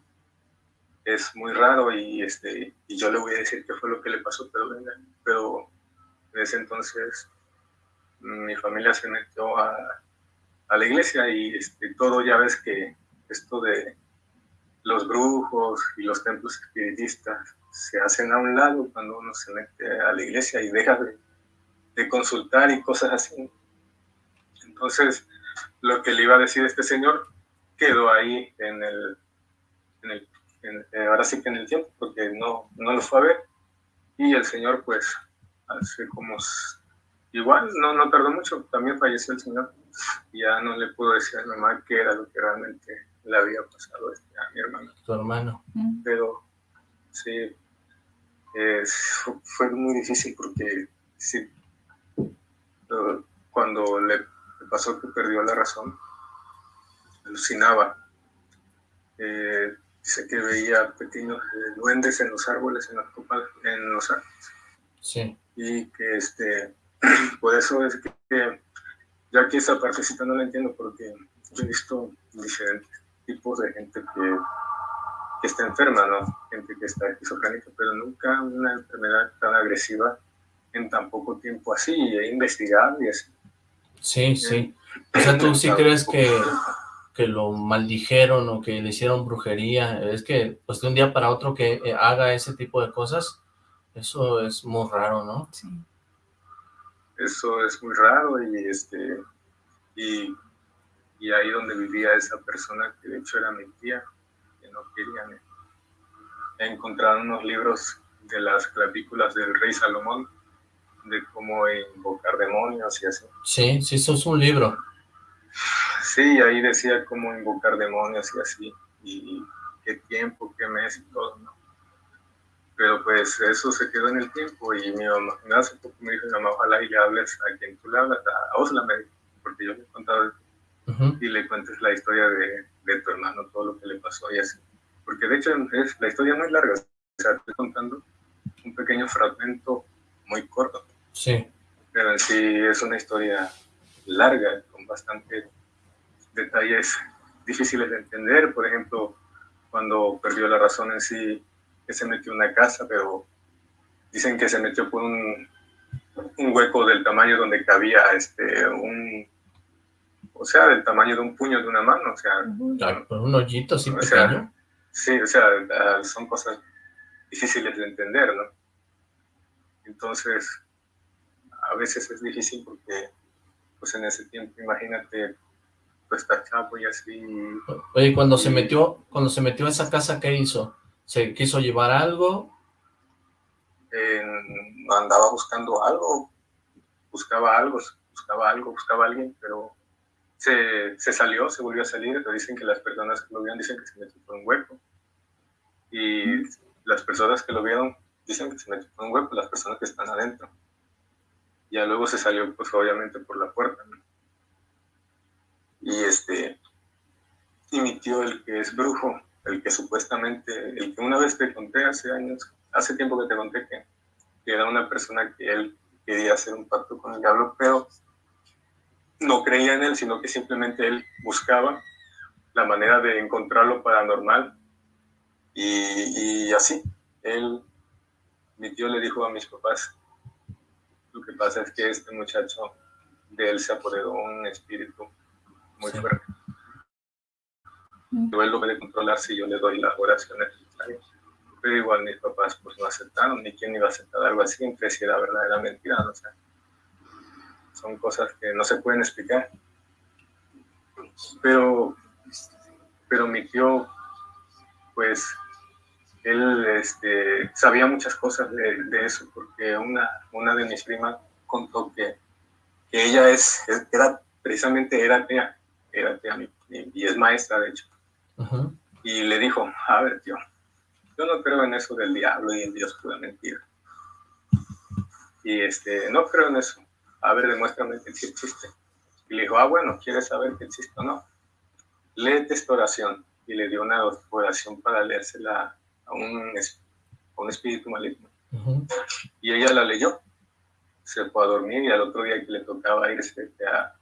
es muy raro y, este, y yo le voy a decir qué fue lo que le pasó, pero, pero en ese entonces mi familia se metió a, a la iglesia y este, todo ya ves que esto de los brujos y los templos espiritistas se hacen a un lado cuando uno se mete a la iglesia y deja de, de consultar y cosas así. Entonces, lo que le iba a decir este señor quedó ahí en el, en el eh, ahora sí que en el tiempo, porque no, no lo fue a ver. Y el señor, pues, hace como, igual, no, no tardó mucho, también falleció el señor. Ya no le pudo decir a mi mamá qué era lo que realmente le había pasado a mi hermano. Tu hermano. Pero, sí, fue muy difícil porque, sí, cuando le pasó que perdió la razón, alucinaba. Eh, Dice que veía pequeños eh, duendes en los árboles, en las copas, en los árboles. Sí. Y que este, por eso es que, ya aquí esa partecita no la entiendo porque he visto diferentes tipos de gente que, que está enferma, ¿no? Gente que está esquizofrénica, pero nunca una enfermedad tan agresiva en tan poco tiempo así, e investigable y así. Sí, sí. O sea, tú sí crees que que lo maldijeron o que le hicieron brujería, es que pues de un día para otro que eh, haga ese tipo de cosas, eso es muy raro, ¿no? Sí. Eso es muy raro y este y, y ahí donde vivía esa persona, que de hecho era mi tía, que no querían, encontraron unos libros de las clavículas del rey Salomón, de cómo invocar demonios y así. Sí, sí, eso es un libro. Sí, ahí decía cómo invocar demonios y así, y qué tiempo, qué mes y todo, ¿no? Pero pues eso se quedó en el tiempo y mi mamá, hace poco me dijo mi mamá, ojalá y le hables a quien tú le hablas, a Osla me porque yo le he contado y le cuentes la historia de, de, tu hermano, todo lo que le pasó y así. Porque de hecho es, la historia muy larga, o sea, estoy contando un pequeño fragmento muy corto. Sí. Pero en sí es una historia larga, con bastante detalles difíciles de entender, por ejemplo, cuando perdió la razón en sí, que se metió en una casa, pero dicen que se metió por un, un hueco del tamaño donde cabía este, un, o sea, del tamaño de un puño de una mano, o sea... un hoyito así pequeño. sí, o sea, son cosas difíciles de entender, ¿no? Entonces, a veces es difícil porque, pues en ese tiempo, imagínate está chavo y así. Oye, cuando se metió, cuando se metió a esa casa, ¿qué hizo? ¿Se quiso llevar algo? andaba buscando algo, buscaba algo, buscaba algo, buscaba a alguien, pero se, se, salió, se volvió a salir, pero dicen que las personas que lo vieron dicen que se metió por un hueco. Y las personas que lo vieron dicen que se metió por un hueco, las personas que están adentro. Ya luego se salió, pues obviamente, por la puerta. ¿no? Y este, y mi tío, el que es brujo, el que supuestamente, el que una vez te conté hace años, hace tiempo que te conté que, era una persona que él quería hacer un pacto con el diablo, pero no creía en él, sino que simplemente él buscaba la manera de encontrar lo paranormal. Y, y así, él, mi tío le dijo a mis papás, lo que pasa es que este muchacho, de él se apoderó un espíritu muy fuerte. él lo puede controlar si yo le doy las oraciones Pero igual mis papás pues no aceptaron, ni quién iba a aceptar algo así, entre si era verdad era mentira, no sé. Son cosas que no se pueden explicar. Pero, pero mi tío, pues, él este, sabía muchas cosas de, eso, porque una, una de mis primas contó que, que ella es, era, precisamente era era atea, y es maestra, de hecho. Y le dijo, a ver, tío, yo no creo en eso del diablo y en Dios pura mentira. Y este, no creo en eso. A ver, demuéstrame que sí existe. Y le dijo, ah, bueno, ¿quieres saber que existe o no? Léete esta oración. Y le dio una oración para leérsela a un, un espíritu maligno. Y ella la leyó. Se fue a dormir y al otro día que le tocaba irse a,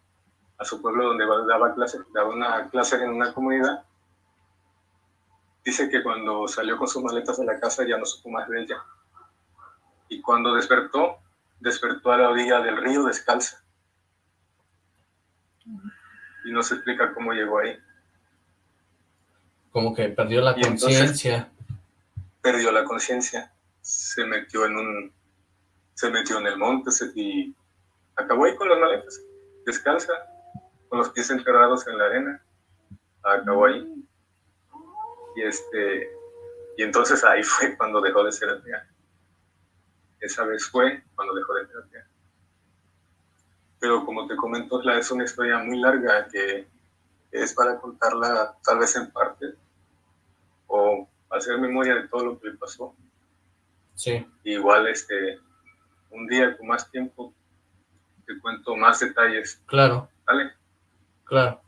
a su pueblo donde daba clase, daba una clase en una comunidad, dice que cuando salió con sus maletas de la casa ya no supo más de ella. Y cuando despertó, despertó a la orilla del río descalza. Y no se explica cómo llegó ahí. Como que perdió la conciencia. Perdió la conciencia. Se metió en un... Se metió en el monte y acabó ahí con las maletas. Descalza, con los pies enterrados en la arena. Acabó ahí. Y este... Y entonces ahí fue cuando dejó de ser atea. Esa vez fue cuando dejó de ser atea pero como te comento, es una historia muy larga que es para contarla tal vez en parte o hacer memoria de todo lo que le pasó. Sí. Igual, este, un día con más tiempo te cuento más detalles. Claro. ¿Vale? Claro.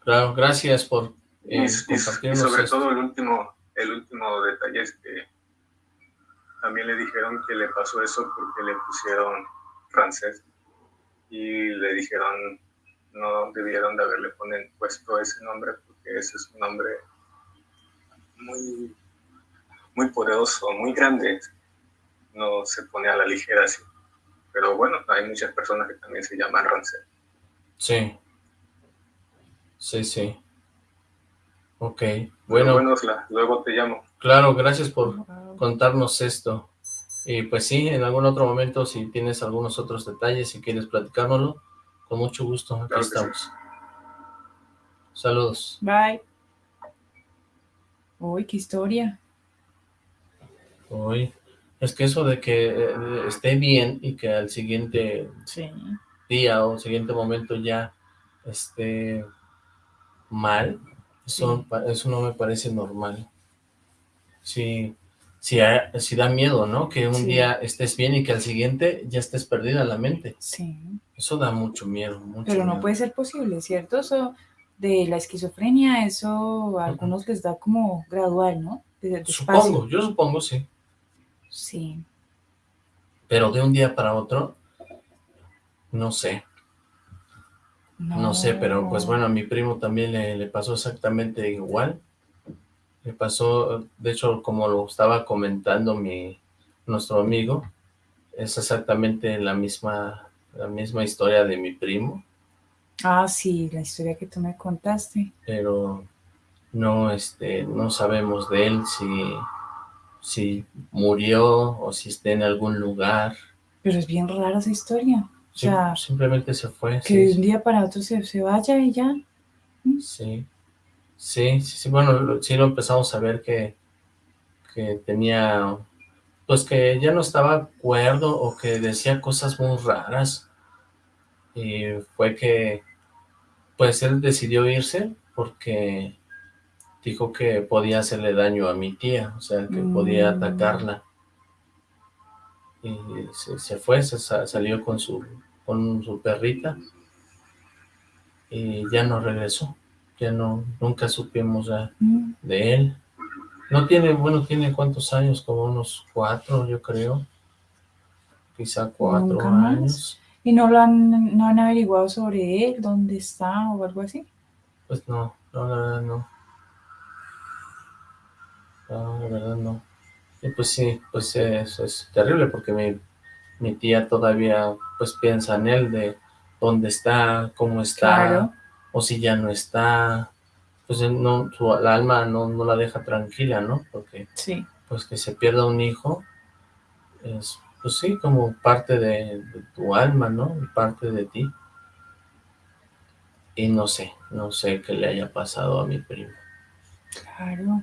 Claro, gracias por eh, y, sobre todo el último, el último detalle es que también le dijeron que le pasó eso porque le pusieron francés y le dijeron no debieron de haberle ponen, puesto ese nombre porque ese es un nombre muy, muy poderoso, muy grande. No se pone a la ligera así. Pero bueno, hay muchas personas que también se llaman Rancel. Sí. Sí, sí. Ok. Bueno. luego te llamo. Claro, gracias por contarnos esto. Y pues sí, en algún otro momento, si tienes algunos otros detalles, si quieres platicárnoslo, con mucho gusto, aquí estamos. Saludos. Bye. Uy, qué historia. Uy, es que eso de que eh, esté bien y que al siguiente día o siguiente momento ya esté mal, eso, eso no me parece normal. Sí, si, si da miedo, ¿no? Que un día estés bien y que al siguiente ya estés perdida la mente. Sí. Eso da mucho miedo, mucho Pero no puede ser posible, ¿cierto? Eso de la esquizofrenia, eso a algunos les da como gradual, ¿no? supongo, yo supongo, sí. Sí. Pero de un día para otro, no sé. No, sé, pero pues bueno, a mi primo también le, le pasó exactamente igual. Me pasó, de hecho, como lo estaba comentando mi nuestro amigo, es exactamente la misma, la misma historia de mi primo. Ah, sí, la historia que tú me contaste. Pero no, este, no sabemos de él si, si murió o si está en algún lugar. Pero es bien rara esa historia. Sea, simplemente se fue. Que de un día para otro se, se vaya y ya. Sí. Sí, sí, sí, bueno, sí lo empezamos a ver que, que tenía, pues que ya no estaba acuerdo o que decía cosas muy raras. Y fue que, pues él decidió irse porque dijo que podía hacerle daño a mi tía, o sea, que podía mm. atacarla. Y se, fue, se salió con su, con su perrita y ya no regresó ya no, nunca supimos ya mm. de él. No tiene, bueno, tiene cuántos años, como unos cuatro, yo creo. Quizá cuatro años. ¿Y no lo han, no han averiguado sobre él, dónde está o algo así? Pues no, no, la verdad no. No, la verdad no. Y pues sí, pues eso es terrible porque mi, mi tía todavía pues piensa en él de dónde está, cómo está, o si ya no está, pues no, su, la alma no, no, la deja tranquila, ¿no? Porque sí. pues que se pierda un hijo es, pues sí, como parte de, tu alma, ¿no? Parte de ti. Y no sé, no sé qué le haya pasado a mi primo. Claro.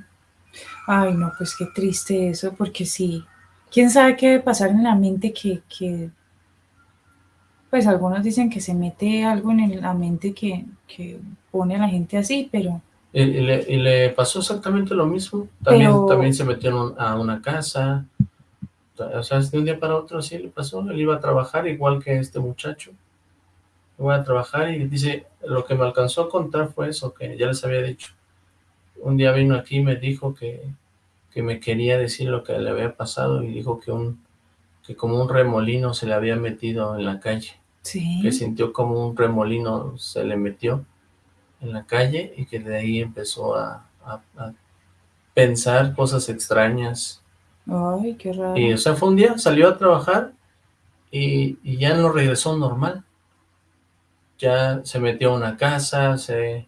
Ay, no, pues qué triste eso, porque sí, quién sabe qué debe pasar en la mente que, que pues algunos dicen que se mete algo en la mente que, que pone a la gente así, pero... Y, y le, y le pasó exactamente lo mismo, también, Pero- también se un- a una casa, o sea, de un día para otro así le pasó, él iba a trabajar igual que este muchacho, iba a trabajar y dice, lo que me alcanzó a contar fue eso, que ya les había dicho, un día vino aquí y me dijo que, que me quería decir lo que le había pasado y dijo que un que como un remolino se le había metido en la calle, Sí. que sintió como un remolino se le metió en la calle y que de ahí empezó a, a- a pensar cosas extrañas. Ay, qué raro. Y o sea, fue un día, salió a trabajar y, y ya no regresó normal. Ya se metió a una casa, se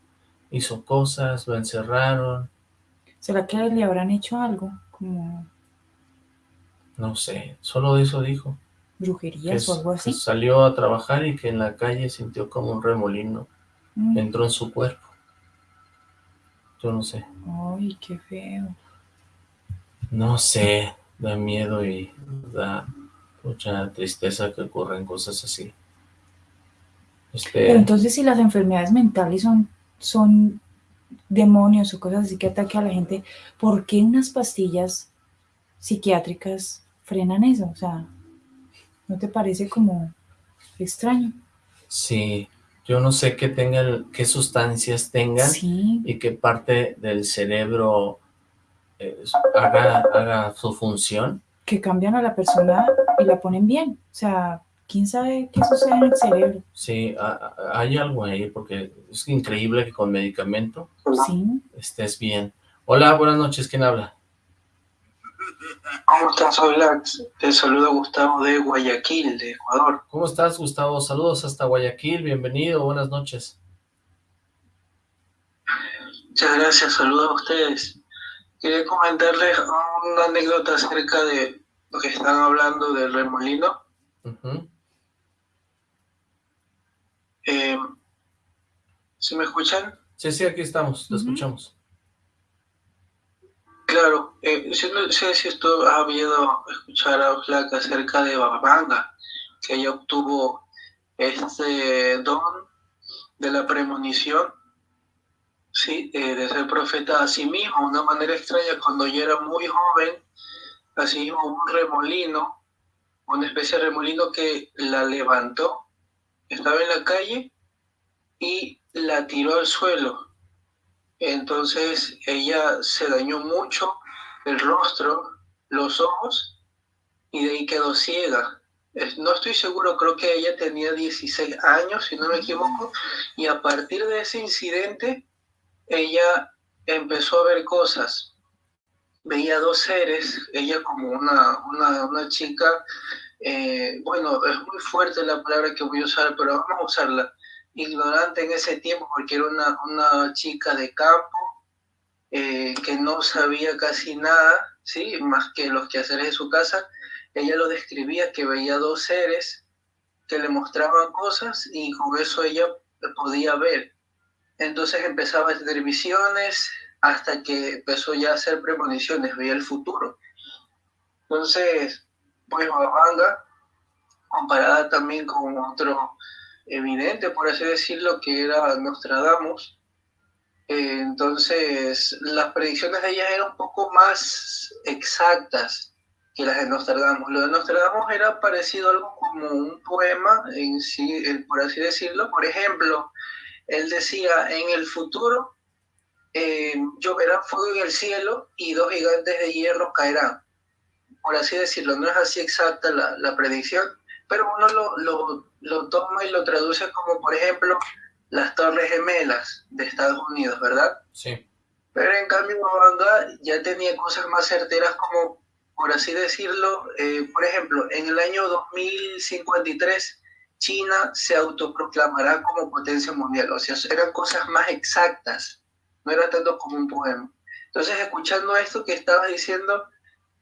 hizo cosas, lo encerraron, ¿Será que le habrán hecho algo? Como no sé, solo eso dijo. Que, brujerías o algo que así. salió a trabajar y que en la calle sintió como un remolino Mm. entró en su cuerpo. Yo no sé. Ay, qué feo. No sé, da miedo y da mucha tristeza que ocurran cosas así. Este, Pero entonces si las enfermedades mentales son, son demonios o cosas así que atacan a la gente, ¿por qué unas pastillas psiquiátricas frenan eso? O sea, ¿no te parece como extraño? sí, yo no sé qué tengan, qué sustancias tengan Sí, y qué parte del cerebro eh, haga, haga su función. que cambian a la persona y la ponen bien. O sea, ¿quién sabe qué sucede en el cerebro? Sí, ha- ha- hay algo ahí porque es increíble que con medicamento Sí, estés bien. Hola, buenas noches, ¿quién habla? ¿Cómo estás, Soy Lax? Te saluda Gustavo de Guayaquil, de Ecuador. ¿Cómo estás, Gustavo? Saludos hasta Guayaquil, bienvenido, buenas noches. Muchas gracias, saludos a ustedes. Quería comentarles una anécdota acerca de lo que están hablando del remolino. Ujú. Eh, ¿Sí me escuchan? Sí, sí, aquí estamos, te escuchamos. Claro, eh, yo no sé si esto ha habido escuchar a Oxlack acerca de Babanga, que ella obtuvo este don de la premonición, sí, eh, de ser profeta a sí mismo, de una manera extraña, cuando ella era muy joven, así mismo un remolino, una especie de remolino que la levantó, estaba en la calle y la tiró al suelo. Entonces ella se dañó mucho el rostro, los ojos, y de ahí quedó ciega. No estoy seguro, creo que ella tenía 16 años, si no me equivoco, y a partir de ese incidente, ella empezó a ver cosas. Veía dos seres, ella como una, una, una chica, eh, bueno, es muy fuerte la palabra que voy a usar, pero vamos a usarla ignorante en ese tiempo porque era una, una chica de campo eh, que no sabía casi nada, ¿sí? más que los quehaceres de su casa. Ella lo describía que veía dos seres que le mostraban cosas y con eso ella podía ver. Entonces empezaba a tener visiones hasta que empezó ya a hacer premoniciones, veía el futuro. Entonces, pues Babanga, comparada también con otro evidente, por así decirlo, que era Nostradamus. Eh, entonces, las predicciones de ella eran un poco más exactas que las de Nostradamus. Lo de Nostradamus era parecido a algo como un poema, en sí, eh, por así decirlo. Por ejemplo, él decía, en el futuro eh, lloverá fuego en el cielo y dos gigantes de hierro caerán. Por así decirlo, no es así exacta la, la predicción, pero uno lo, lo, lo toma y lo traduce como, por ejemplo, las Torres Gemelas de Estados Unidos, ¿verdad? Sí. Pero en cambio, Babanga ya tenía cosas más certeras como, por así decirlo, eh, por ejemplo, en el año 2053, China se autoproclamará como potencia mundial. O sea, eran cosas más exactas, no era tanto como un poema. Entonces, escuchando esto que estabas diciendo,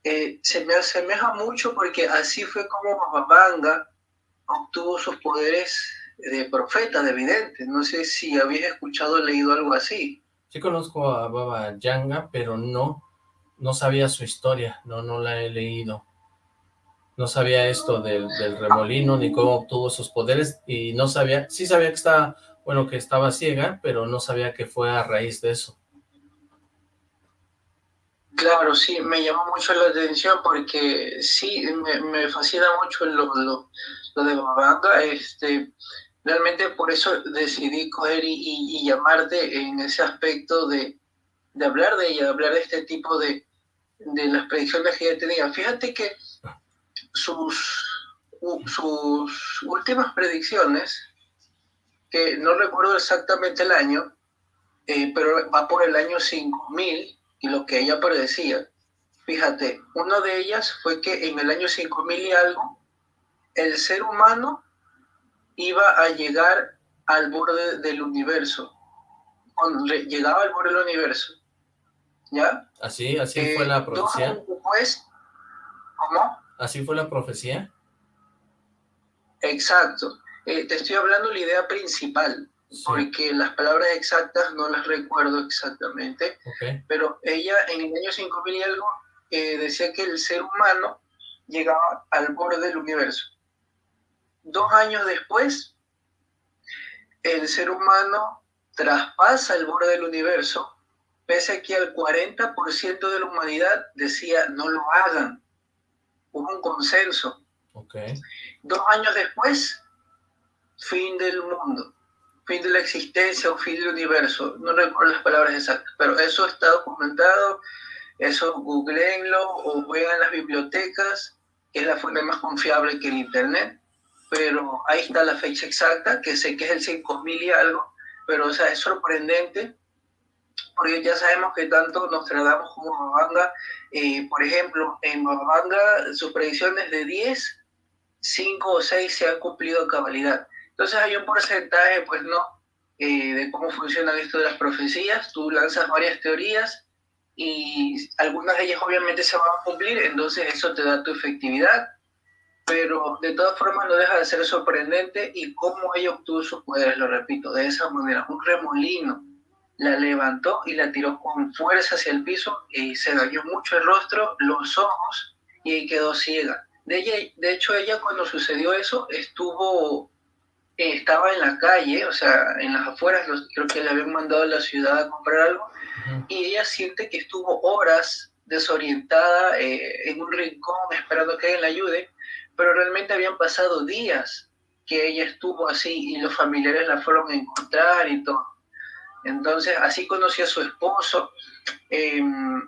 eh, se me asemeja mucho porque así fue como Babanga obtuvo sus poderes de profeta, de vidente. No sé si habías escuchado o leído algo así. Sí conozco a Baba Yanga, pero no no sabía su historia, no, no la he leído. No sabía esto del, del remolino, ni cómo obtuvo sus poderes, y no sabía, sí sabía que estaba, bueno, que estaba ciega, pero no sabía que fue a raíz de eso. Claro, sí, me llamó mucho la atención porque sí, me, fascina mucho lo, lo, lo de Babanga, este, realmente por eso decidí coger y, llamarte en ese aspecto de, hablar de ella, de hablar de este tipo de, de las predicciones que ella tenía. Fíjate que sus, sus últimas predicciones, que no recuerdo exactamente el año, eh, pero va por el año 5000 y lo que ella predecía. Fíjate, una de ellas fue que en el año 5000 y algo, el ser humano iba a llegar al borde del universo. Cuando llegaba al borde del universo. ¿Ya? Así, así fue la eh, profecía. Después, ¿cómo? Así fue la profecía. Exacto. Eh, te estoy hablando de la idea principal, porque las palabras exactas no las recuerdo exactamente, pero ella en el año 5000 y algo eh, decía que el ser humano llegaba al borde del universo. Dos años después, el ser humano traspasa el borde del universo, pese a que el 40% de la humanidad decía no lo hagan. Hubo un consenso. Dos años después, fin del mundo, fin de la existencia o fin del universo. No recuerdo las palabras exactas, pero eso está documentado, eso googleenlo o vean las bibliotecas, que es la fuente más confiable que el Internet pero ahí está la fecha exacta, que sé que es el 5000 y algo, pero o sea, es sorprendente, porque ya sabemos que tanto Nostradamus como Babanga, eh, por ejemplo, en Babanga sus predicciones de 10, 5 o 6 se han cumplido a cabalidad. Entonces hay un porcentaje, pues no, eh, de cómo funcionan esto de las profecías, tú lanzas varias teorías y algunas de ellas obviamente se van a cumplir, entonces eso te da tu efectividad, pero de todas formas no deja de ser sorprendente y cómo ella obtuvo sus poderes, lo repito, de esa manera, un remolino la levantó y la tiró con fuerza hacia el piso y se dañó mucho el rostro, los ojos y quedó ciega. De, hecho, ella cuando sucedió eso estuvo, estaba en la calle, o sea, en las afueras, creo que le habían mandado a la ciudad a comprar algo, y ella siente que estuvo horas desorientada eh, en un rincón esperando que alguien la ayude, pero realmente habían pasado días que ella estuvo así y los familiares la fueron a encontrar y todo. Entonces, así conocí a su esposo. Em,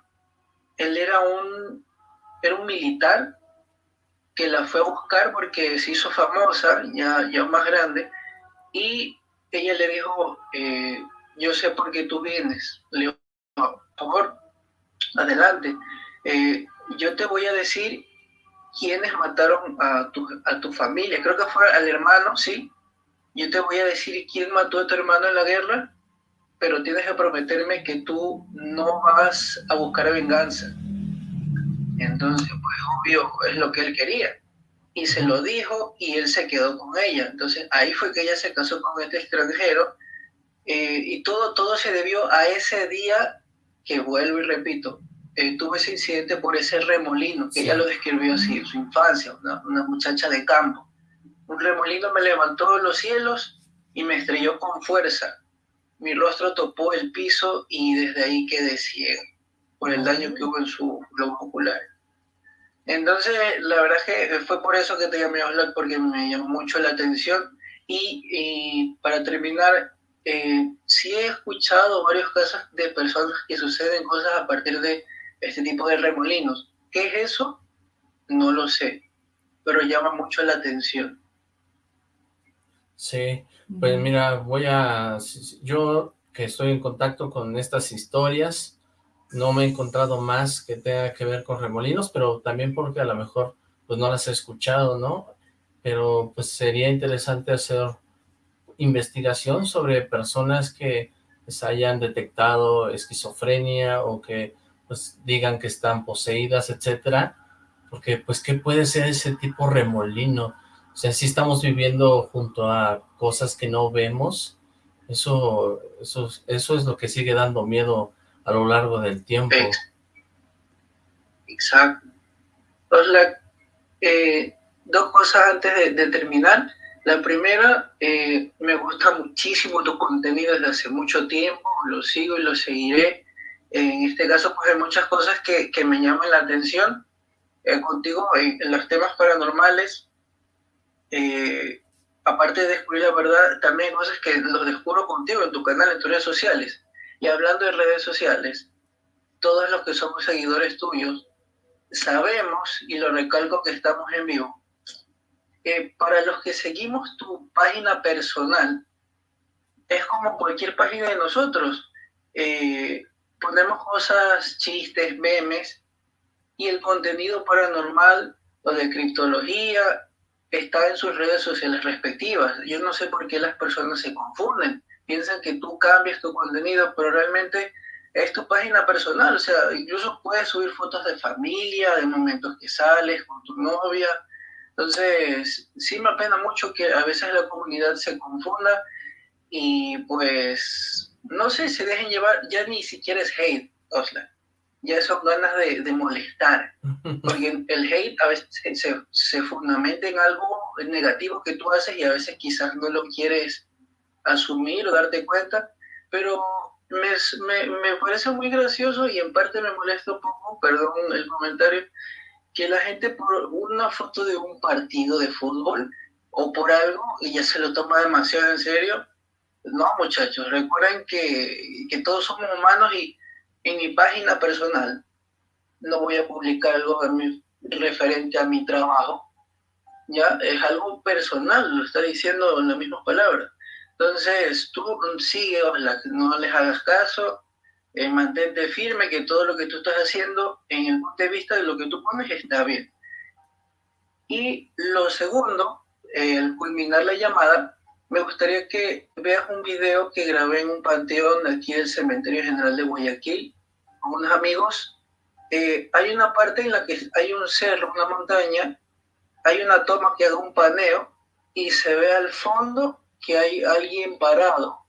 él era un, era un militar que la fue a buscar porque se hizo famosa, ya, ya más grande, y ella le dijo, eh, yo sé por qué tú vienes. Le dijo, por favor, adelante. Eh, yo te voy a decir quiénes mataron a tu, a tu familia. Creo que fue al hermano, sí. Yo te voy a decir quién mató a tu hermano en la guerra, pero tienes que prometerme que tú no vas a buscar venganza. Entonces, pues obvio, es lo que él quería. Y se lo dijo y él se quedó con ella. Entonces, ahí fue que ella se casó con este extranjero. Eh, y todo, todo se debió a ese día que vuelvo y repito, eh, tuve ese incidente por ese remolino, que ella lo describió así, su infancia, una, una, muchacha de campo. Un remolino me levantó en los cielos y me estrelló con fuerza. Mi rostro topó el piso y desde ahí quedé ciego por el daño que hubo en su globo ocular. Entonces, la verdad es que fue por eso que te llamé a hablar, porque me llamó mucho la atención. Y, y para terminar, eh, sí he escuchado varios casos de personas que suceden cosas a partir de este tipo de remolinos. ¿Qué es eso? No lo sé, pero llama mucho la atención. Sí, pues mira, voy a... Yo que estoy en contacto con estas historias, no me he encontrado más que tenga que ver con remolinos, pero también porque a lo mejor pues no las he escuchado, ¿no? Pero pues sería interesante hacer investigación sobre personas que se hayan detectado esquizofrenia o que pues digan que están poseídas, etcétera, porque pues qué puede ser ese tipo remolino, o sea, si estamos viviendo junto a cosas que no vemos, eso, eso, eso es lo que sigue dando miedo a lo largo del tiempo. Exacto. Entonces, eh, dos cosas antes de, terminar. La primera, eh, me gusta muchísimo tu contenido desde hace mucho tiempo, lo sigo y lo seguiré. En este caso, pues hay muchas cosas que, que me llaman la atención. Eh, contigo, en, los temas paranormales, aparte de descubrir la verdad, también hay cosas que los descubro contigo en tu canal, en tus redes sociales. Y hablando de redes sociales, todos los que somos seguidores tuyos, sabemos, y lo recalco que estamos en vivo, que para los que seguimos tu página personal, es como cualquier página de nosotros. Eh, ponemos cosas, chistes, memes, y el contenido paranormal o de criptología está en sus redes sociales respectivas. Yo no sé por qué las personas se confunden. Piensan que tú cambias tu contenido, pero realmente es tu página personal, o sea, incluso puedes subir fotos de familia, de momentos que sales con tu novia. Entonces, sí me apena mucho que a veces la comunidad se confunda y pues, no sé, se dejen llevar, ya ni siquiera es hate, Osla, ya son ganas de, de molestar, porque el hate a veces se, se fundamenta en algo negativo que tú haces y a veces quizás no lo quieres asumir o darte cuenta, pero me, me, parece muy gracioso y en parte me molesta un poco, perdón el comentario, que la gente por una foto de un partido de fútbol o por algo y ya se lo toma demasiado en serio. No, muchachos, recuerden que, que todos somos humanos y en mi página personal no voy a publicar algo referente a mi trabajo. Ya es algo personal, lo está diciendo en las mismas palabras. Entonces, tú sigue, no les hagas caso, eh, mantente firme que todo lo que tú estás haciendo en el punto de vista de lo que tú pones está bien. Y lo segundo, al culminar la llamada, me gustaría que veas un video que grabé en un panteón aquí del Cementerio General de Guayaquil con unos amigos. Eh, hay una parte en la que hay un cerro, una montaña, hay una toma que haga un paneo y se ve al fondo que hay alguien parado,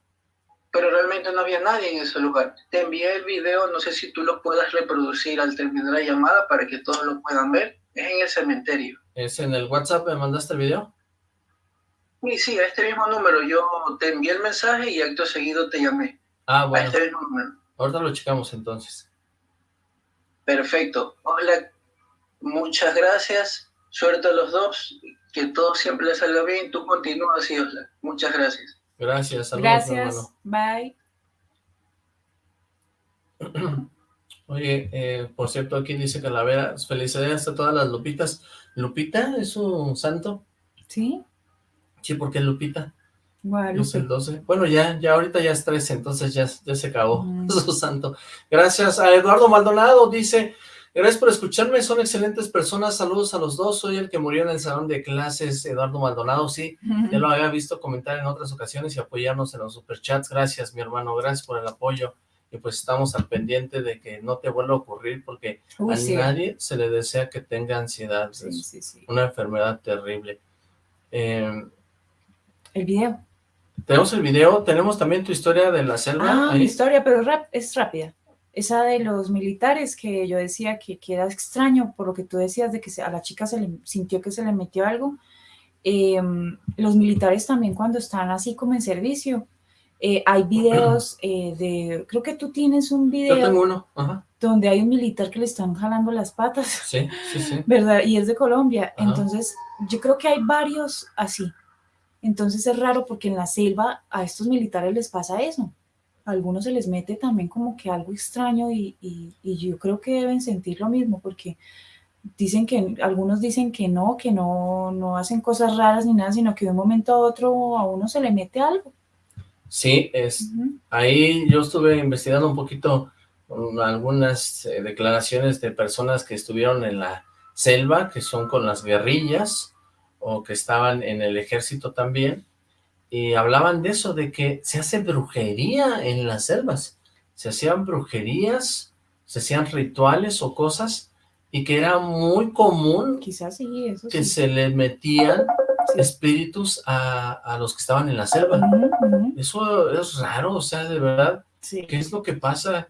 pero realmente no había nadie en ese lugar. Te envié el video, no sé si tú lo puedas reproducir al terminar la llamada para que todos lo puedan ver. Es en el cementerio. ¿Es en el WhatsApp me mandaste el video? Sí, sí, a este mismo número. Yo te envié el mensaje y acto seguido te llamé. Ah, bueno. A este mismo número. Ahorita lo checamos entonces. Perfecto. Hola, muchas gracias. Suerte a los dos que todo siempre le salga bien, tú continúas así, Osla. Muchas gracias. Gracias, saludos, Gracias, bye. Oye, eh, por cierto, aquí dice Calavera, felicidades a todas las Lupitas. ¿Lupita es un santo? Sí. Sí, ¿por qué Lupita? Es el 12. Bueno, ya, ya ahorita ya es 13, entonces ya, ya se acabó mm. su santo. Gracias a Eduardo Maldonado, dice, Gracias por escucharme, son excelentes personas, saludos a los dos, soy el que murió en el salón de clases, Eduardo Maldonado, sí, ya lo había visto comentar en otras ocasiones y apoyarnos en los superchats, gracias mi hermano, gracias por el apoyo, y pues estamos al pendiente de que no te vuelva a ocurrir, porque a nadie se le desea que tenga ansiedad, es una enfermedad terrible. Em, el video. Tenemos el video, tenemos también tu historia de la selva. Ah, mi historia, pero rap es rápida esa de los militares que yo decía que, queda extraño por lo que tú decías de que a la chica se le sintió que se le metió algo. Em, los militares también cuando están así como en servicio, eh, hay videos eh, de, creo que tú tienes un video. Yo tengo uno, Donde hay un militar que le están jalando las patas. Sí, sí, sí. ¿Verdad? Y es de Colombia. Entonces, yo creo que hay varios así. Entonces es raro porque en la selva a estos militares les pasa eso a algunos se les mete también como que algo extraño y, yo creo que deben sentir lo mismo porque dicen que, algunos dicen que no, que no, no hacen cosas raras ni nada, sino que de un momento a otro a uno se le mete algo. Sí, es, ahí yo estuve investigando un poquito algunas eh, declaraciones de personas que estuvieron en la selva, que son con las guerrillas, o que estaban en el ejército también, y hablaban de eso, de que se hace brujería en las selvas, se hacían brujerías, se hacían rituales o cosas, y que era muy común Quizás sí, eso que se le metían espíritus a, los que estaban en la selva. Eso es raro, o sea, de verdad, ¿qué es lo que pasa?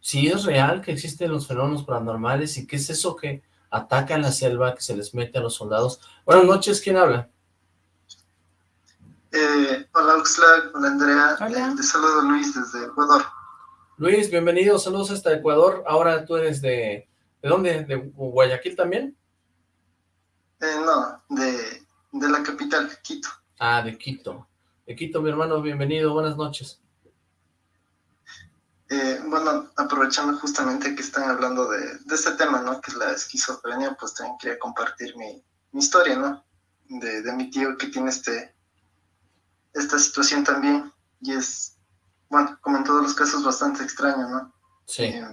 si es real que existen los fenómenos paranormales y qué es eso que ataca en la selva, que se les mete a los soldados. Buenas noches, ¿quién habla? Eh, hola Oxlack, hola Andrea, Hola. te saludo Luis desde Ecuador. Luis, bienvenido, saludos hasta Ecuador. Ahora tú eres de... ¿De dónde? ¿De Guayaquil también? Eh, no, de, de la capital, Quito. Ah, de Quito. De Quito, mi hermano, bienvenido, buenas noches. Eh, bueno, aprovechando justamente que están hablando de, de este tema, ¿no? Que es la esquizofrenia, pues también quería compartir mi, mi historia, ¿no? De, de mi tío que tiene este esta situación también. Y es, bueno, como en todos los casos, bastante extraño, ¿no? Sí, Eh,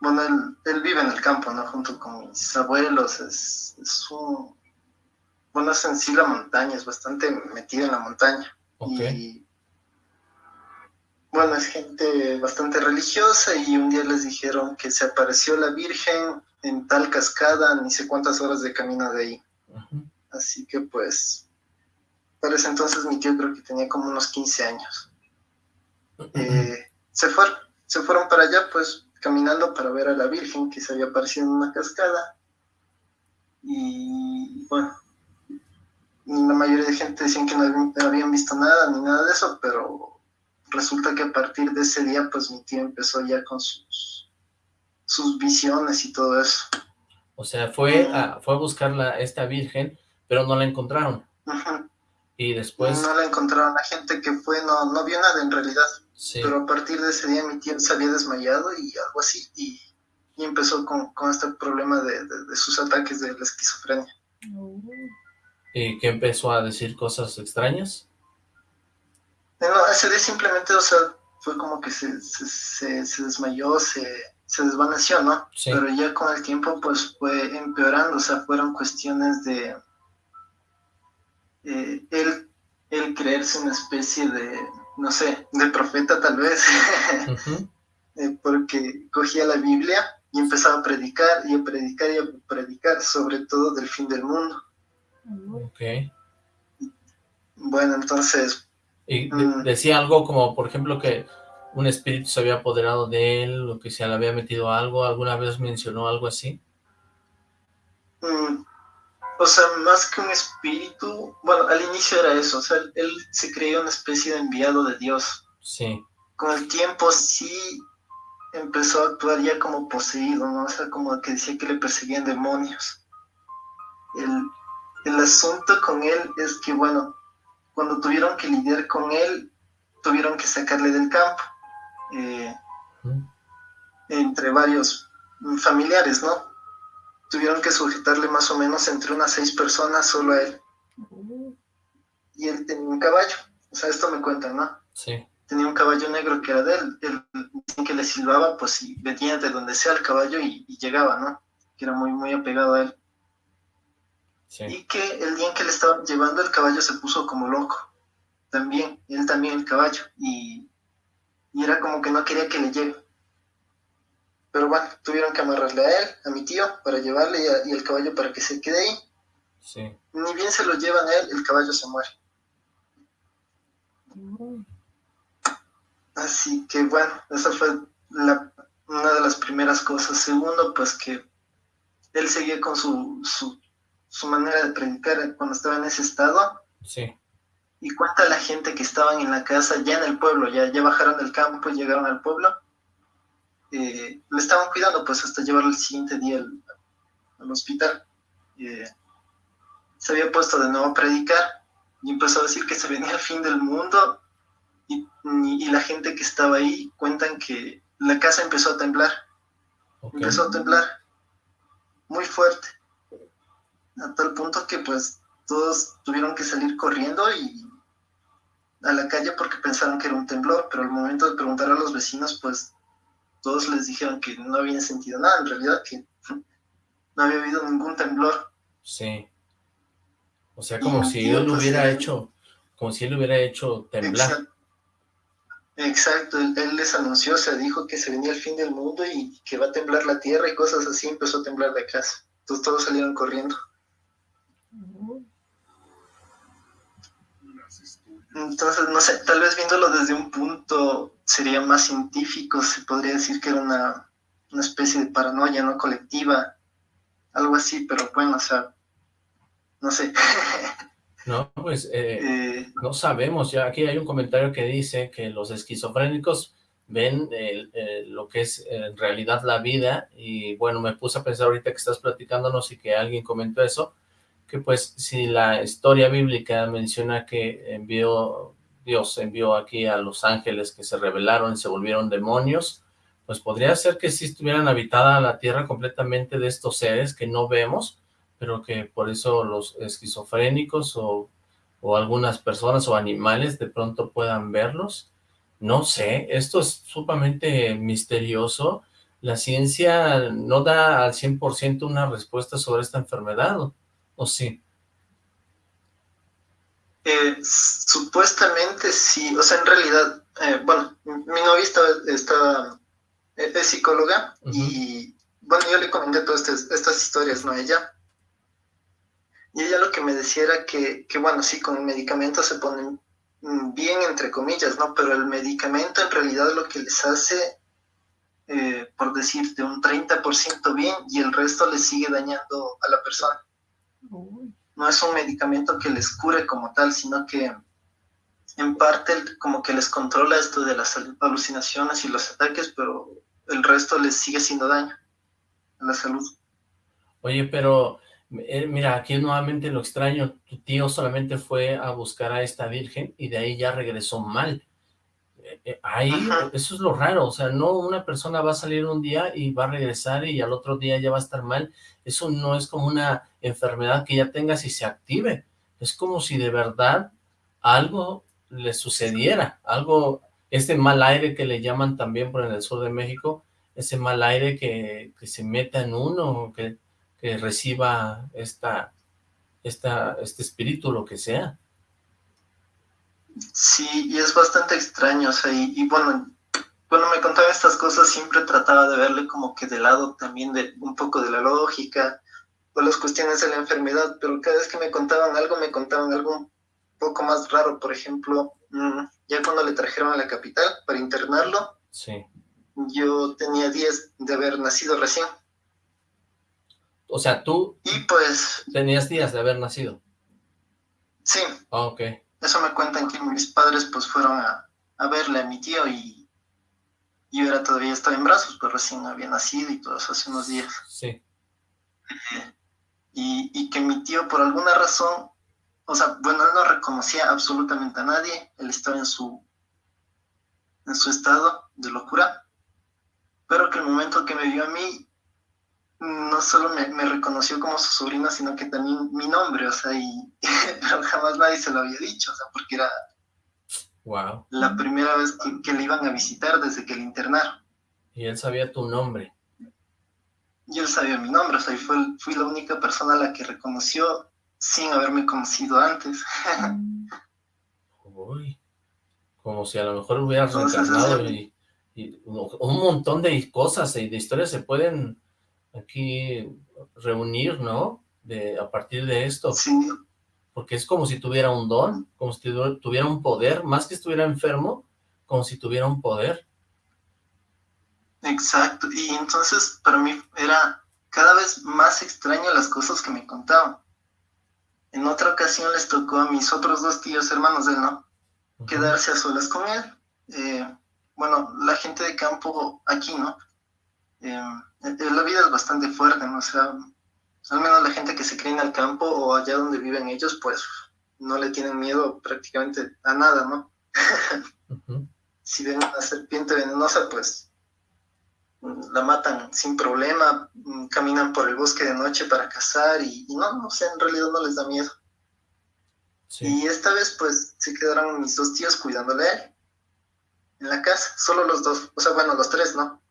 bueno, él, él vive en el campo, ¿no? Junto con mis abuelos. Es, es un... Bueno, es en sí la montaña, es bastante metido en la montaña. ok. Y bueno, es gente bastante religiosa y un día les dijeron que se apareció la Virgen en tal cascada, ni sé cuántas horas de camino de ahí. Así que pues, para ese entonces mi tío creo que tenía como unos 15 años. Eh, se fueron, se fueron para allá pues caminando para ver a la Virgen que se había aparecido en una cascada. Y bueno, la mayoría de gente decían que no habían- visto nada ni nada de eso, pero resulta que a partir de ese día pues mi tío empezó ya con sus, sus visiones y todo eso. O sea, fue a, fue a buscar la, esta virgen, pero no la encontraron. Ujú. Y después, no la encontraron, la gente que fue no, no vio nada en realidad. sí, pero a partir de ese día mi tío se había desmayado y algo así, y, y empezó con, con este problema de, de- de sus ataques de la esquizofrenia. y que empezó a decir cosas extrañas. Eh, No, ese día simplemente, o sea, fue como que se, se, se- se desmayó, se, se desvaneció, ¿no? Sí. Pero ya con el tiempo, pues fue empeorando, o sea, fueron cuestiones de eh, él, él creerse una especie de, no sé, de profeta tal vez. Eh, porque cogía la Biblia y empezaba a predicar y a predicar y a predicar, sobre todo del fin del mundo. Ok. Bueno, entonces, Y Mm. decía algo como, por ejemplo, que un espíritu se había apoderado de él, o que se le había metido algo, ¿alguna vez mencionó algo así? mm, o sea, más que un espíritu, bueno, al inicio era eso, o sea, él se creía una especie de enviado de Dios. Sí, Con el tiempo sí empezó a actuar ya como poseído, ¿no? O sea, como que decía que le perseguían demonios. El, el asunto con él es que, bueno, cuando tuvieron que lidiar con él, tuvieron que sacarle del campo, eh, entre varios familiares, ¿no? Tuvieron que sujetarle más o menos entre unas seis personas solo a él. Y él tenía un caballo, o sea, esto me cuentan, ¿no? sí, tenía un caballo negro que era de él, él que le silbaba, pues y venía de donde sea el caballo y, y llegaba, ¿no? Que era muy, muy apegado a él. sí. Y que el día en que le estaban llevando el caballo se puso como loco, también, él también el caballo, y, y era como que no quería que le lleve. Pero bueno, tuvieron que amarrarle a él, a mi tío, para llevarle y, a- y el caballo para que se quede ahí. sí. Ni bien se lo llevan a él, el caballo se muere. Así que bueno, esa fue la, una de las primeras cosas. Segundo, pues que él seguía con su, su, su manera de predicar cuando estaba en ese estado Sí, y cuenta la gente que estaban en la casa, ya en el pueblo, ya, ya bajaron del campo y llegaron al pueblo, eh, le estaban cuidando pues hasta llevarlo el siguiente día al, al hospital. Eh, se había puesto de nuevo a predicar y empezó a decir que se venía el fin del mundo y, y- y la gente que estaba ahí cuentan que la casa empezó a temblar, empezó a temblar muy fuerte, a tal punto que pues todos tuvieron que salir corriendo y a la calle porque pensaron que era un temblor, pero al momento de preguntar a los vecinos pues todos les dijeron que no habían sentido nada, en realidad que no había habido ningún temblor. Sí. O sea, como Y- si él otros hubiera hecho, como si él hubiera hecho temblar. Exacto. Exacto, él, él les anunció, se dijo que se venía el fin del mundo y que va a temblar la tierra y cosas así, empezó a temblar la casa. Entonces todos salieron corriendo. Entonces, no sé, tal vez viéndolo desde un punto sería más científico, se podría decir que era una, una especie de paranoia no colectiva, algo así, pero bueno, o sea, no sé. No, pues eh, eh, no sabemos, ya aquí hay un comentario que dice que los esquizofrénicos ven lo que es en realidad la vida y bueno, me puse a pensar ahorita que estás platicándonos y que alguien comentó eso, que pues si la historia bíblica menciona que envió, Dios envió aquí a los ángeles que se rebelaron y se volvieron demonios, pues podría ser que si estuvieran habitada la tierra completamente de estos seres que no vemos, pero que por eso los esquizofrénicos o, algunas personas o animales de pronto puedan verlos. No sé, esto es sumamente misterioso. La ciencia no da al 100% una respuesta sobre esta enfermedad, ¿o, sí? Eh, supuestamente sí, o sea, en realidad, eh, bueno, mi novia está, es psicóloga y, bueno, yo le comenté todas estas, historias, ¿no? Ella, y ella lo que me decía era que, bueno, sí, con el medicamento se ponen bien, entre comillas, ¿no? Pero el medicamento en realidad lo que les hace, eh, por decirte, un 30% bien y el resto les sigue dañando a la persona. No es un medicamento que les cure como tal, sino que en parte como que les controla esto de las alucinaciones y los ataques, pero el resto les sigue haciendo daño a la salud. Oye, pero eh, mira, aquí nuevamente lo extraño, tu tío solamente fue a buscar a esta virgen y de ahí ya regresó mal. Eh, eh, ahí, eso es lo raro, o sea, no una persona va a salir un día y va a regresar y al otro día ya va a estar mal. Eso no es como una enfermedad que ya tengas y se active. Es como si de verdad algo le sucediera, algo, este mal aire que le llaman también por en el sur de México, ese mal aire que, que se meta en uno, que que reciba esta, esta, este espíritu, lo que sea. Sí, y es bastante extraño, o sea, y, bueno, cuando me contaba estas cosas siempre trataba de verle como que de lado también de un poco de la lógica o las cuestiones de la enfermedad, pero cada vez que me contaban algo, me contaban algo un poco más raro, por ejemplo, mm, ya cuando le trajeron a la capital para internarlo, sí. yo tenía 10 de haber nacido recién. O sea, tú y pues, tenías días de haber nacido. Sí. Ah, ok. Eso me cuentan que mis padres pues fueron a, verle a mi tío y yo era todavía estaba en brazos, pero recién había nacido y todo eso hace unos días. Sí. Y, y que mi tío por alguna razón, o sea, bueno, él no reconocía absolutamente a nadie, él estaba en su, en su estado de locura, pero que el momento que me vio a mí, no solo me, reconoció como su sobrino, sino que también mi nombre, o sea, y pero jamás nadie se lo había dicho, o sea, porque era wow. la primera vez que, le iban a visitar desde que le internaron. Y él sabía tu nombre. Y él sabía mi nombre, o sea, y fue, fui la única persona a la que reconoció sin haberme conocido antes. Uy, como si a lo mejor hubieras reencarnado y, y, un montón de cosas y de historias se pueden aquí reunir, ¿no? De, a partir de esto. Sí. Porque es como si tuviera un don, como si tuviera un poder, más que estuviera enfermo, como si tuviera un poder. Exacto, y entonces para mí era cada vez más extraño las cosas que me contaban. En otra ocasión les tocó a mis otros dos tíos hermanos de él, ¿no? Quedarse a solas con él. Eh, bueno, la gente de campo aquí, ¿no? Eh, la vida es bastante fuerte, ¿no? O sea, al menos la gente que se cree en el campo o allá donde viven ellos, pues no le tienen miedo prácticamente a nada, ¿no? Si ven una serpiente venenosa, pues la matan sin problema, caminan por el bosque de noche para cazar y, no, no sé, en realidad no les da miedo. Y esta vez, pues, se quedaron mis dos tíos cuidándole a él en la casa, solo los dos, o sea, bueno, los tres, ¿no?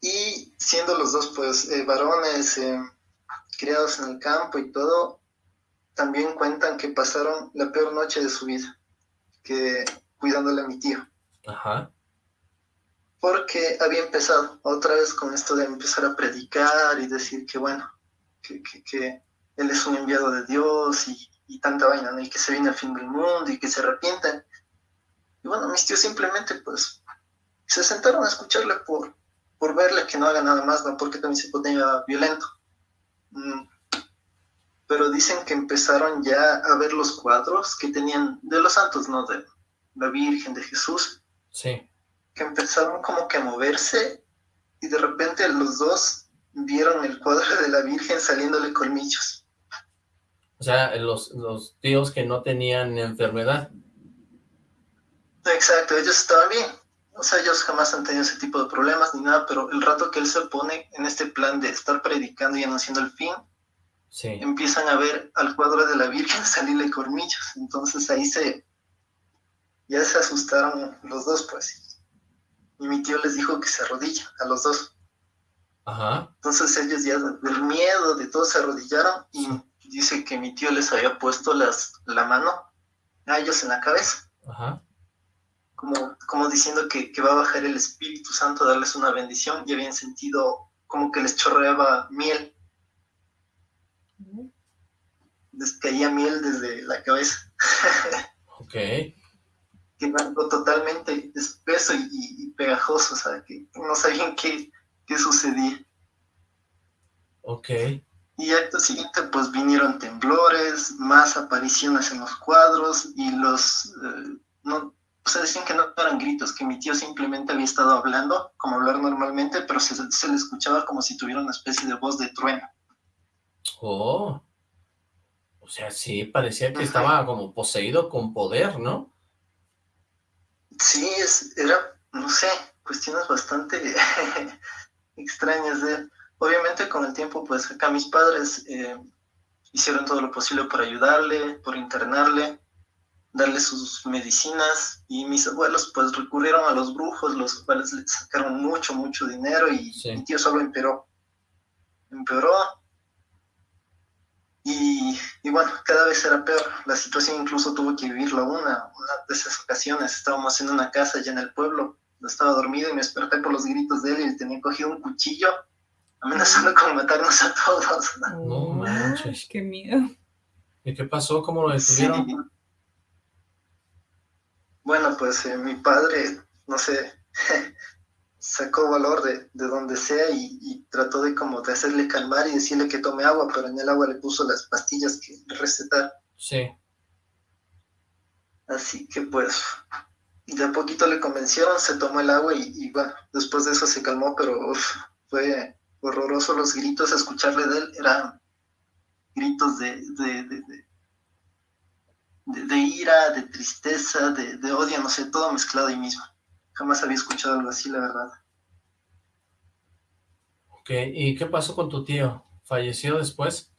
Y siendo los dos, pues, eh, varones eh, criados en el campo y todo, también cuentan que pasaron la peor noche de su vida, que cuidándole a mi tío. Ajá. Porque había empezado otra vez con esto de empezar a predicar y decir que, bueno, que, él es un enviado de Dios y, tanta vaina, ¿no? Y que se viene el fin del mundo y que se arrepienten. Y bueno, mis tíos simplemente pues se sentaron a escucharle por, por verle que no haga nada más, ¿no? Porque también se ponía violento. Mm. Pero dicen que empezaron ya a ver los cuadros que tenían de los santos, ¿no? De la Virgen, de Jesús. Sí. Que empezaron como que a moverse y de repente los dos vieron el cuadro de la Virgen saliéndole colmillos. O sea, los, los tíos que no tenían enfermedad. Exacto, ellos estaban bien. O sea, ellos jamás han tenido ese tipo de problemas ni nada, pero el rato que él se pone en este plan de estar predicando y anunciando el fin, sí. empiezan a ver al cuadro de la Virgen salirle colmillos. Entonces ahí se... Ya se asustaron los dos, pues. Y mi tío les dijo que se arrodilla a los dos. Ajá. Entonces ellos ya del miedo de todos se arrodillaron y dice que mi tío les había puesto las, la mano a ellos en la cabeza. Ajá como, como diciendo que, que, va a bajar el Espíritu Santo a darles una bendición y habían sentido como que les chorreaba miel. Les caía miel desde la cabeza. ok. Que era algo totalmente espeso y, y, pegajoso, o sea, que no sabían qué, qué sucedía. Ok. Y acto siguiente, pues vinieron temblores, más apariciones en los cuadros y los... Eh, no, o sea, decían que no eran gritos, que mi tío simplemente había estado hablando, como hablar normalmente, pero se, se le escuchaba como si tuviera una especie de voz de trueno. Oh, o sea, sí, parecía que estaba como poseído con poder, ¿no? Sí, es, era, no sé, cuestiones bastante extrañas de... Obviamente con el tiempo, pues acá mis padres eh, hicieron todo lo posible por ayudarle, por internarle, darle sus medicinas y mis abuelos pues recurrieron a los brujos, los cuales le sacaron mucho, mucho dinero y Sí. mi tío solo empeoró. Empeoró y, y bueno, cada vez era peor. La situación incluso tuvo que vivirla una, una de esas ocasiones. Estábamos en una casa allá en el pueblo, estaba dormido y me desperté por los gritos de él y tenía cogido un cuchillo amenazando con matarnos a todos. No manches. Qué miedo. ¿Y qué pasó? ¿Cómo lo detuvieron? Sí. Bueno, pues eh, mi padre, no sé, sacó valor de, de donde sea y, y, trató de como de hacerle calmar y decirle que tome agua, pero en el agua le puso las pastillas que recetar. Sí. Así que pues de a poquito le convencieron, se tomó el agua y, y bueno, después de eso se calmó, pero uf, fue horroroso los gritos, escucharle de él eran gritos de, de, de, de de, de, ira, de tristeza, de, de, odio, no sé, todo mezclado ahí mismo. Jamás había escuchado algo así, la verdad. Ok, ¿y qué pasó con tu tío? ¿Falleció después?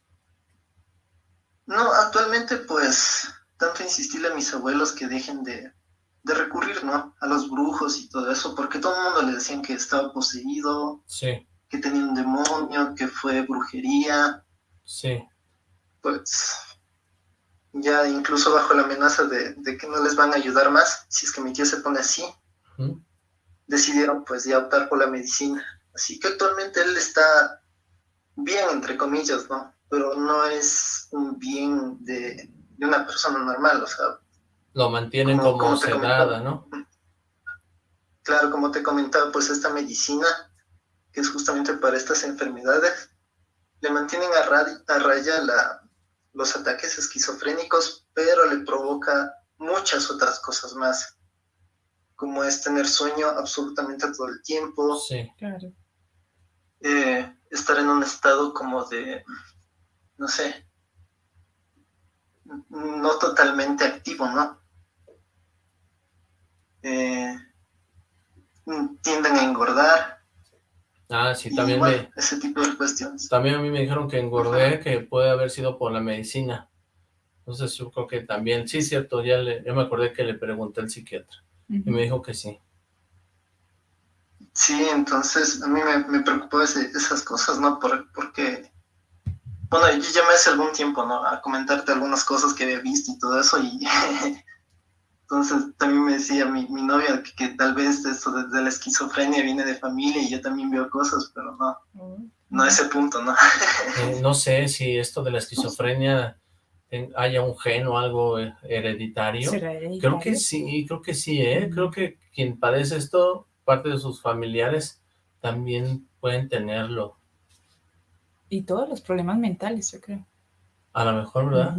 No, actualmente pues tanto insistirle a mis abuelos que dejen de, de recurrir, ¿no? A los brujos y todo eso, porque todo el mundo le decían que estaba poseído, sí. que tenía un demonio, que fue brujería. Sí. Pues ya incluso bajo la amenaza de, de, que no les van a ayudar más, si es que mi tío se pone así, decidieron pues ya optar por la medicina. Así que actualmente él está bien, entre comillas, ¿no? Pero no es un bien de, de una persona normal, o sea... Lo mantienen como, como sedada, ¿no? Claro, como te comentaba, pues esta medicina, que es justamente para estas enfermedades, le mantienen a, raya, a raya la, los ataques esquizofrénicos, pero le provoca muchas otras cosas más, como es tener sueño absolutamente todo el tiempo, sí. claro. eh, estar en un estado como de, no sé, no totalmente activo, ¿no? Eh, tienden a engordar. Ah, sí, también bueno, me... Ese tipo de cuestiones. También a mí me dijeron que engordé, que puede haber sido por la medicina. Entonces yo creo que también, sí, cierto, ya, le, ya me acordé que le pregunté al psiquiatra. Uh -huh. Y me dijo que sí. Sí, entonces a mí me, me preocupó ese, esas cosas, ¿no? Por, porque, bueno, yo me hace algún tiempo, ¿no? A comentarte algunas cosas que había visto y todo eso, y entonces también me decía mi, mi novia que, que, tal vez esto de, de, la esquizofrenia viene de familia y yo también veo cosas, pero no, no a ese punto, ¿no? Eh, no sé si esto de la esquizofrenia haya un gen o algo hereditario. Creo que sí, creo que sí, ¿eh? Creo que quien padece esto, parte de sus familiares también pueden tenerlo. Y todos los problemas mentales, yo creo. A lo mejor, ¿verdad?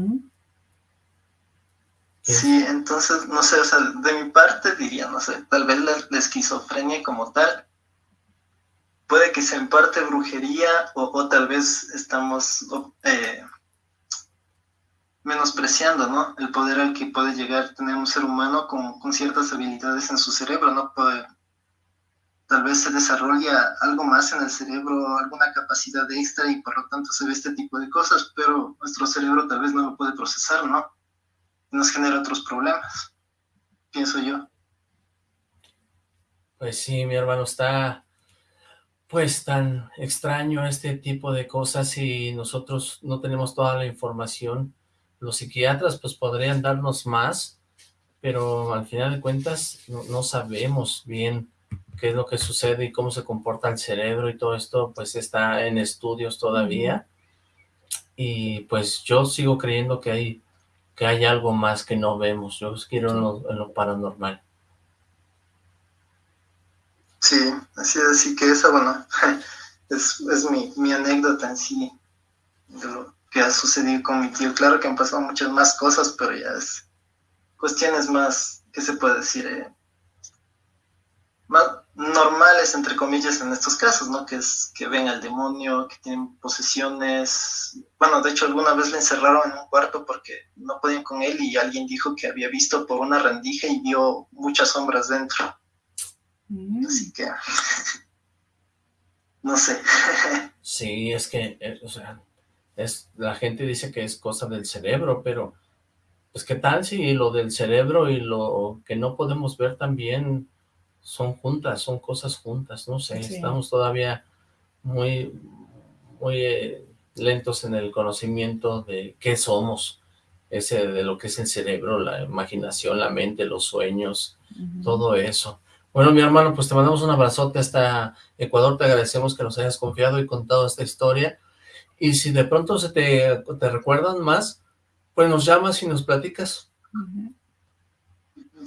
Sí, entonces, no sé, o sea, de mi parte diría, no sé, tal vez la, esquizofrenia como tal, puede que sea en parte brujería o, tal vez estamos eh, menospreciando, ¿no? El poder al que puede llegar tener un ser humano con, con ciertas habilidades en su cerebro, ¿no? Puede, tal vez se desarrolla algo más en el cerebro, alguna capacidad extra y por lo tanto se ve este tipo de cosas, pero nuestro cerebro tal vez no lo puede procesar, ¿no? nos genera otros problemas, pienso yo. Pues sí, mi hermano, está pues tan extraño este tipo de cosas y nosotros no tenemos toda la información. Los psiquiatras pues podrían darnos más, pero al final de cuentas no, sabemos bien qué es lo que sucede y cómo se comporta el cerebro y todo esto pues está en estudios todavía. Y pues yo sigo creyendo que hay que hay algo más que no vemos. Yo quiero en, lo, paranormal. Sí, así, así que esa, bueno, es, es mi, mi, anécdota en sí de lo que ha sucedido con mi tío. Claro que han pasado muchas más cosas, pero ya es cuestiones más, ¿qué se puede decir? Eh, más normales, entre comillas, en estos casos, ¿no? Que es que ven al demonio, que tienen posesiones. Bueno, de hecho, alguna vez le encerraron en un cuarto porque no podían con él y alguien dijo que había visto por una rendija y vio muchas sombras dentro. Mm. Así que... no sé. sí, es que, eh, o sea, es, la gente dice que es cosa del cerebro, pero... Pues, ¿qué tal si lo del cerebro y lo que no podemos ver también son juntas, son cosas juntas, no sé, estamos todavía muy, muy eh, lentos en el conocimiento de qué somos, ese de lo que es el cerebro, la imaginación, la mente, los sueños, todo eso. Bueno, mi hermano, pues te mandamos un abrazote hasta Ecuador, te agradecemos que nos hayas confiado y contado esta historia, y si de pronto se te, te recuerdan más, pues nos llamas y nos platicas.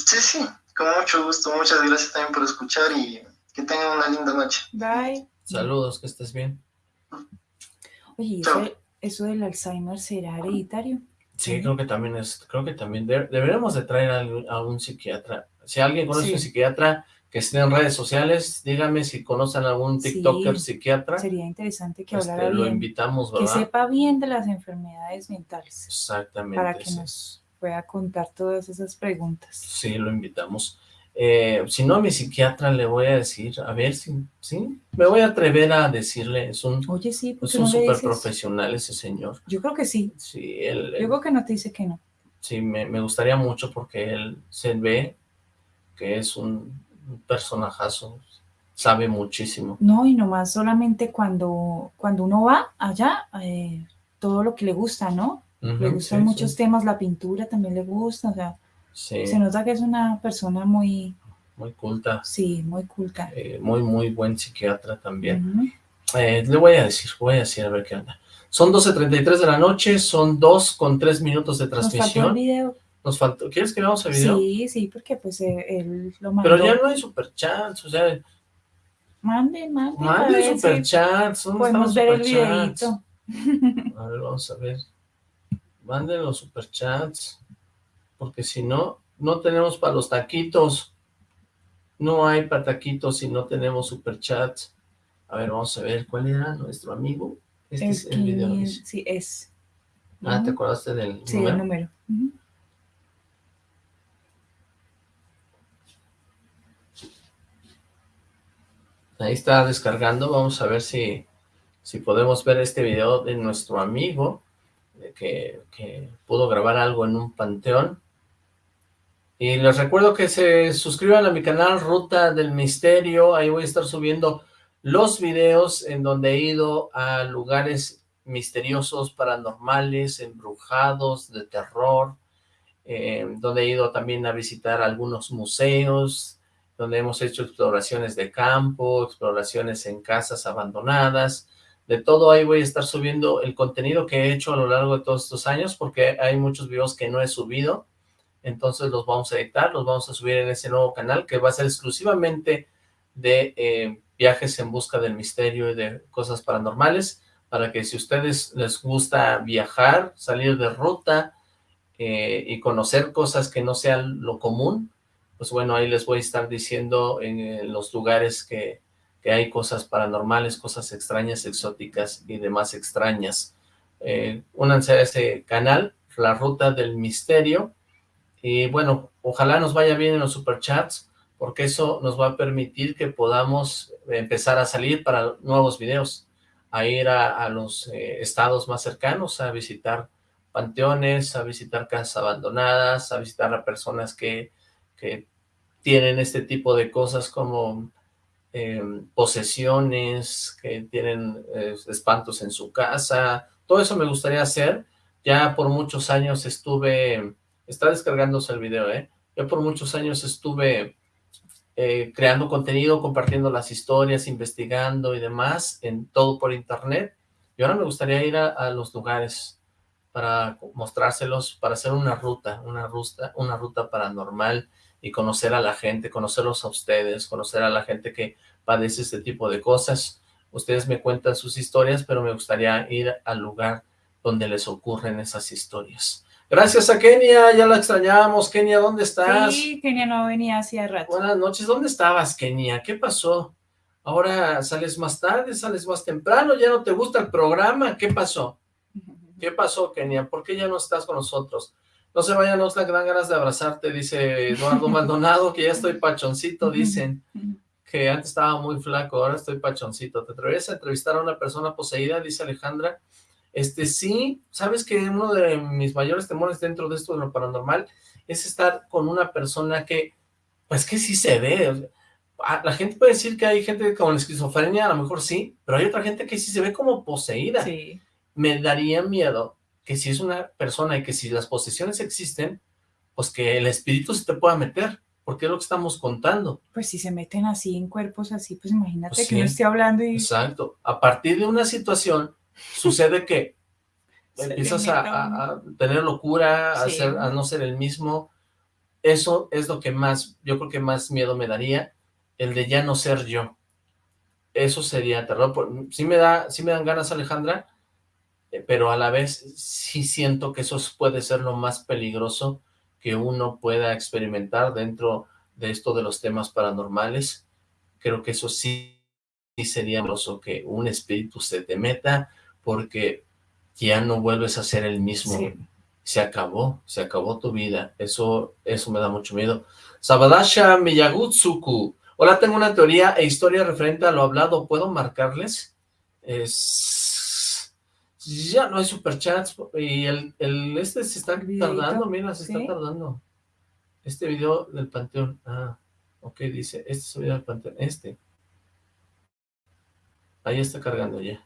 Sí, sí, con mucho gusto, muchas gracias también por escuchar y que tengan una linda noche. Bye. Saludos, que estés bien. Oye, ¿eso, del Alzheimer será hereditario? Sí, creo que también es, creo que también deberíamos de traer a, un psiquiatra. Si alguien conoce un psiquiatra que esté en redes sociales, dígame si conocen algún TikToker psiquiatra. Sería interesante que hablara este, Lo invitamos, ¿verdad? Que sepa bien de las enfermedades mentales. Exactamente. Para que nos pueda contar todas esas preguntas. Sí, lo invitamos. Eh, si no, a mi psiquiatra le voy a decir, a ver si, ¿sí? Me voy a atrever a decirle, es un, Oye, sí, es un súper profesional ese señor. Yo creo que sí. Sí, él... Yo creo que no te dice que no. Sí, me, me gustaría mucho porque él se ve que es un personajazo, sabe muchísimo. No, y nomás solamente cuando, cuando uno va allá, eh, todo lo que le gusta, ¿no? le gustan muchos temas, la pintura también le gusta, o sea, se nota que es una persona muy... Muy culta. Sí, muy culta. Eh, muy, muy buen psiquiatra también. Eh, le voy a decir, voy a decir a ver qué onda. Son 12.33 de la noche, son dos con tres minutos de transmisión. Nos faltó el video. Nos faltó, ¿quieres que veamos el video? Sí, sí, porque pues eh, él lo mandó. Pero ya no hay superchats, o sea... Manden, manden. Manden superchats. Podemos ver el videito. A ver, vamos a ver manden los superchats, porque si no, no tenemos para los taquitos. No hay para taquitos si no tenemos superchats. A ver, vamos a ver, ¿cuál era nuestro amigo? Este es, el video. Sí, es. Ah, ¿te acordaste del sí, número? el número. Ahí está descargando, vamos a ver si, si podemos ver este video de nuestro amigo que, pudo grabar algo en un panteón. Y les recuerdo que se suscriban a mi canal Ruta del Misterio, ahí voy a estar subiendo los videos en donde he ido a lugares misteriosos, paranormales, embrujados, de terror, eh, donde he ido también a visitar algunos museos, donde hemos hecho exploraciones de campo, exploraciones en casas abandonadas, de todo ahí voy a estar subiendo el contenido que he hecho a lo largo de todos estos años, porque hay muchos videos que no he subido, entonces los vamos a editar, los vamos a subir en ese nuevo canal, que va a ser exclusivamente de eh, viajes en busca del misterio y de cosas paranormales, para que si a ustedes les gusta viajar, salir de ruta eh, y conocer cosas que no sean lo común, pues bueno, ahí les voy a estar diciendo en, los lugares que, que, hay cosas paranormales, cosas extrañas, exóticas y demás extrañas. Eh, únanse a ese canal, La Ruta del Misterio, y bueno, ojalá nos vaya bien en los superchats, porque eso nos va a permitir que podamos empezar a salir para nuevos videos, a ir a, los eh, estados más cercanos, a visitar panteones, a visitar casas abandonadas, a visitar a personas que, que tienen este tipo de cosas como em, posesiones, que tienen eh, espantos en su casa, todo eso me gustaría hacer, ya por muchos años estuve Está descargándose el video, ¿eh? Yo por muchos años estuve eh, creando contenido, compartiendo las historias, investigando y demás, en todo por internet. Y ahora me gustaría ir a, los lugares para mostrárselos, para hacer una ruta, una ruta, una ruta paranormal y conocer a la gente, conocerlos a ustedes, conocer a la gente que padece este tipo de cosas. Ustedes me cuentan sus historias, pero me gustaría ir al lugar donde les ocurren esas historias. Gracias a Kenia, ya la extrañábamos. Kenia, ¿dónde estás? Sí, Kenia no venía hacía rato. Buenas noches, ¿dónde estabas, Kenia? ¿Qué pasó? Ahora sales más tarde, sales más temprano, ya no te gusta el programa, ¿qué pasó? ¿Qué pasó, Kenia? ¿Por qué ya no estás con nosotros? No se vayan, Oxlack, dan ganas de abrazarte, dice Eduardo Maldonado, que ya estoy pachoncito, dicen, que antes estaba muy flaco, ahora estoy pachoncito. ¿Te atreves a entrevistar a una persona poseída? Dice Alejandra. Este, sí, sabes que uno de mis mayores temores dentro de esto de lo paranormal es estar con una persona que, pues que sí se ve. la gente puede decir que hay gente con esquizofrenia, a lo mejor sí, pero hay otra gente que sí se ve como poseída. Sí. Me daría miedo que si es una persona y que si las posesiones existen, pues que el espíritu se te pueda meter, porque es lo que estamos contando. Pues si se meten así en cuerpos así, pues imagínate pues que no esté hablando y... Exacto. A partir de una situación sucede que empiezas a, tener locura, a, a no ser el mismo. Eso es lo que más, yo creo que más miedo me daría, el de ya no ser yo. Eso sería terror. Sí me, da, sí me dan ganas, Alejandra, pero a la vez sí siento que eso puede ser lo más peligroso que uno pueda experimentar dentro de esto de los temas paranormales. Creo que eso sí, sí sería peligroso, que un espíritu se te meta, porque ya no vuelves a ser el mismo. Se acabó, se acabó tu vida. Eso, eso me da mucho miedo. Sabadasha Miyagutsuku. Hola, tengo una teoría e historia referente a lo hablado. ¿Puedo marcarles? Es... Ya no hay superchats. Y el, el este se está tardando, mira, se está tardando. Este video del panteón. Ah, ok, dice. Este es el video del panteón. Este. Ahí está cargando ya.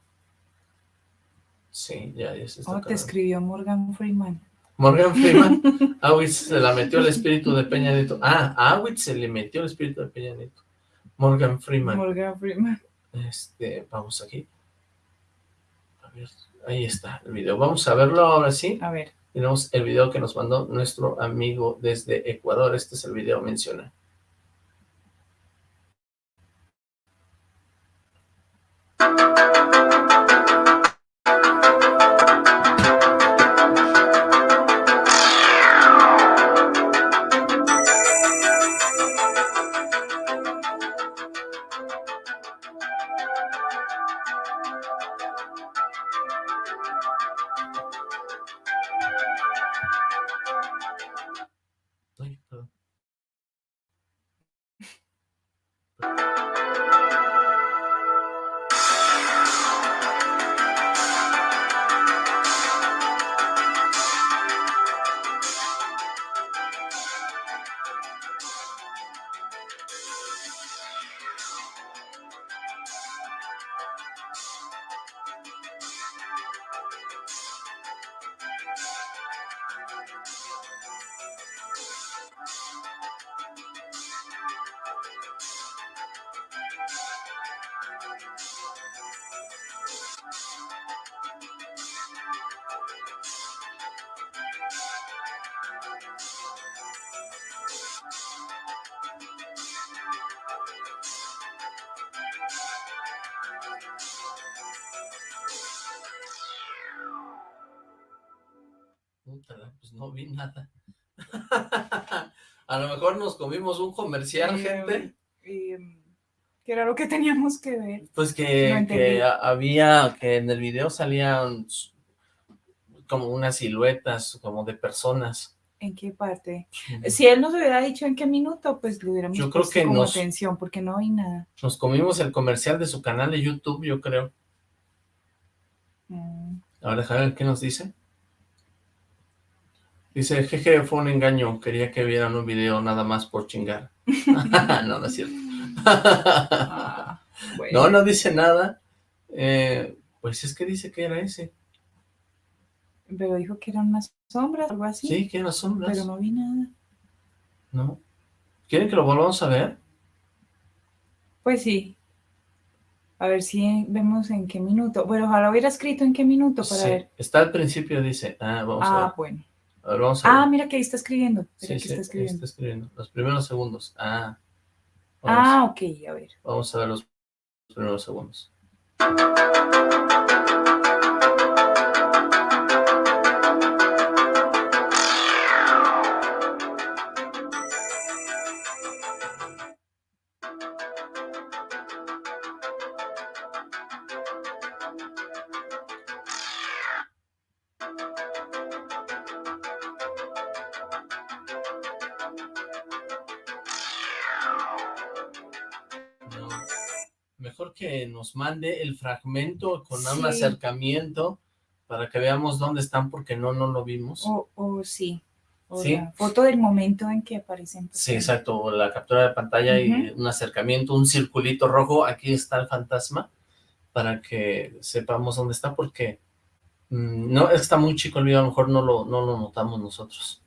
Sí, ya, ya se está Oh, te escribió Morgan Freeman. Morgan Freeman, Awitz se la metió el espíritu de Peña Nieto. Ah, Awitz se le metió el espíritu de Peña Nieto. Morgan Freeman. Morgan Freeman. Este, vamos aquí. A ver, Ahí está el video. Vamos a verlo ahora sí. A ver. Tenemos el video que nos mandó nuestro amigo desde Ecuador. Este es el video menciona. Comimos un comercial, Eh, gente. eh, ¿Qué era lo que teníamos que ver? Pues que, a- había, que en el video salían como unas siluetas, como de personas. ¿En qué parte? Si él nos hubiera dicho en qué minuto, pues le hubiéramos Yo creo que como nos- atención, porque no vi nada. Nos comimos el comercial de su canal de YouTube, yo creo. Mm, Ahora déjame ver qué nos dice. Dice, jeje, fue un engaño, quería que vieran un video nada más por chingar. no, no es cierto. ah, bueno. no, no dice nada. Eh, pues es que dice que era ese. Pero dijo que eran unas sombras, algo así. Sí, que eran sombras. Pero no vi nada. No. ¿Quieren que lo volvamos a ver? Pues sí. A ver si vemos en qué minuto. Bueno, ojalá hubiera escrito en qué minuto para Sí, ver. Está al principio, dice. Ah, vamos a Ah, ver. bueno. A ver, vamos a ver. Ah, mira que ahí está escribiendo. Mira sí, sí, está ahí escribiendo. está escribiendo. Los primeros segundos. Ah. Vamos, Ah, ok, a ver. vamos a ver los primeros segundos. Nos mande el fragmento con un acercamiento para que veamos dónde están porque no, no lo vimos. O, o sí. O Sí. la foto del momento en que aparecen. Sí, exacto, la captura de pantalla y un acercamiento, un circulito rojo, aquí está el fantasma, para que sepamos dónde está, porque mm, no, está muy chico el video, a lo mejor no lo, no lo notamos nosotros.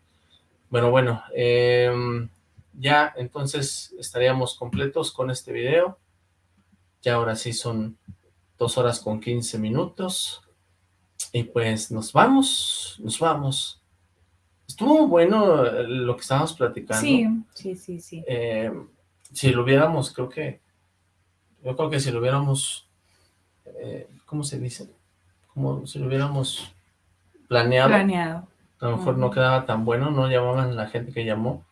Bueno, bueno, em, ya entonces estaríamos completos con este video, ya ahora sí son dos horas con 15 minutos, y pues nos vamos, nos vamos. Estuvo bueno eh, lo que estábamos platicando. Sí, sí, sí, sí. Eh, si lo hubiéramos, creo que, yo creo que si lo hubiéramos, eh, ¿cómo se dice? Como si lo hubiéramos planeado, Planeado. a lo mejor no quedaba tan bueno, no llamaban la gente que llamó,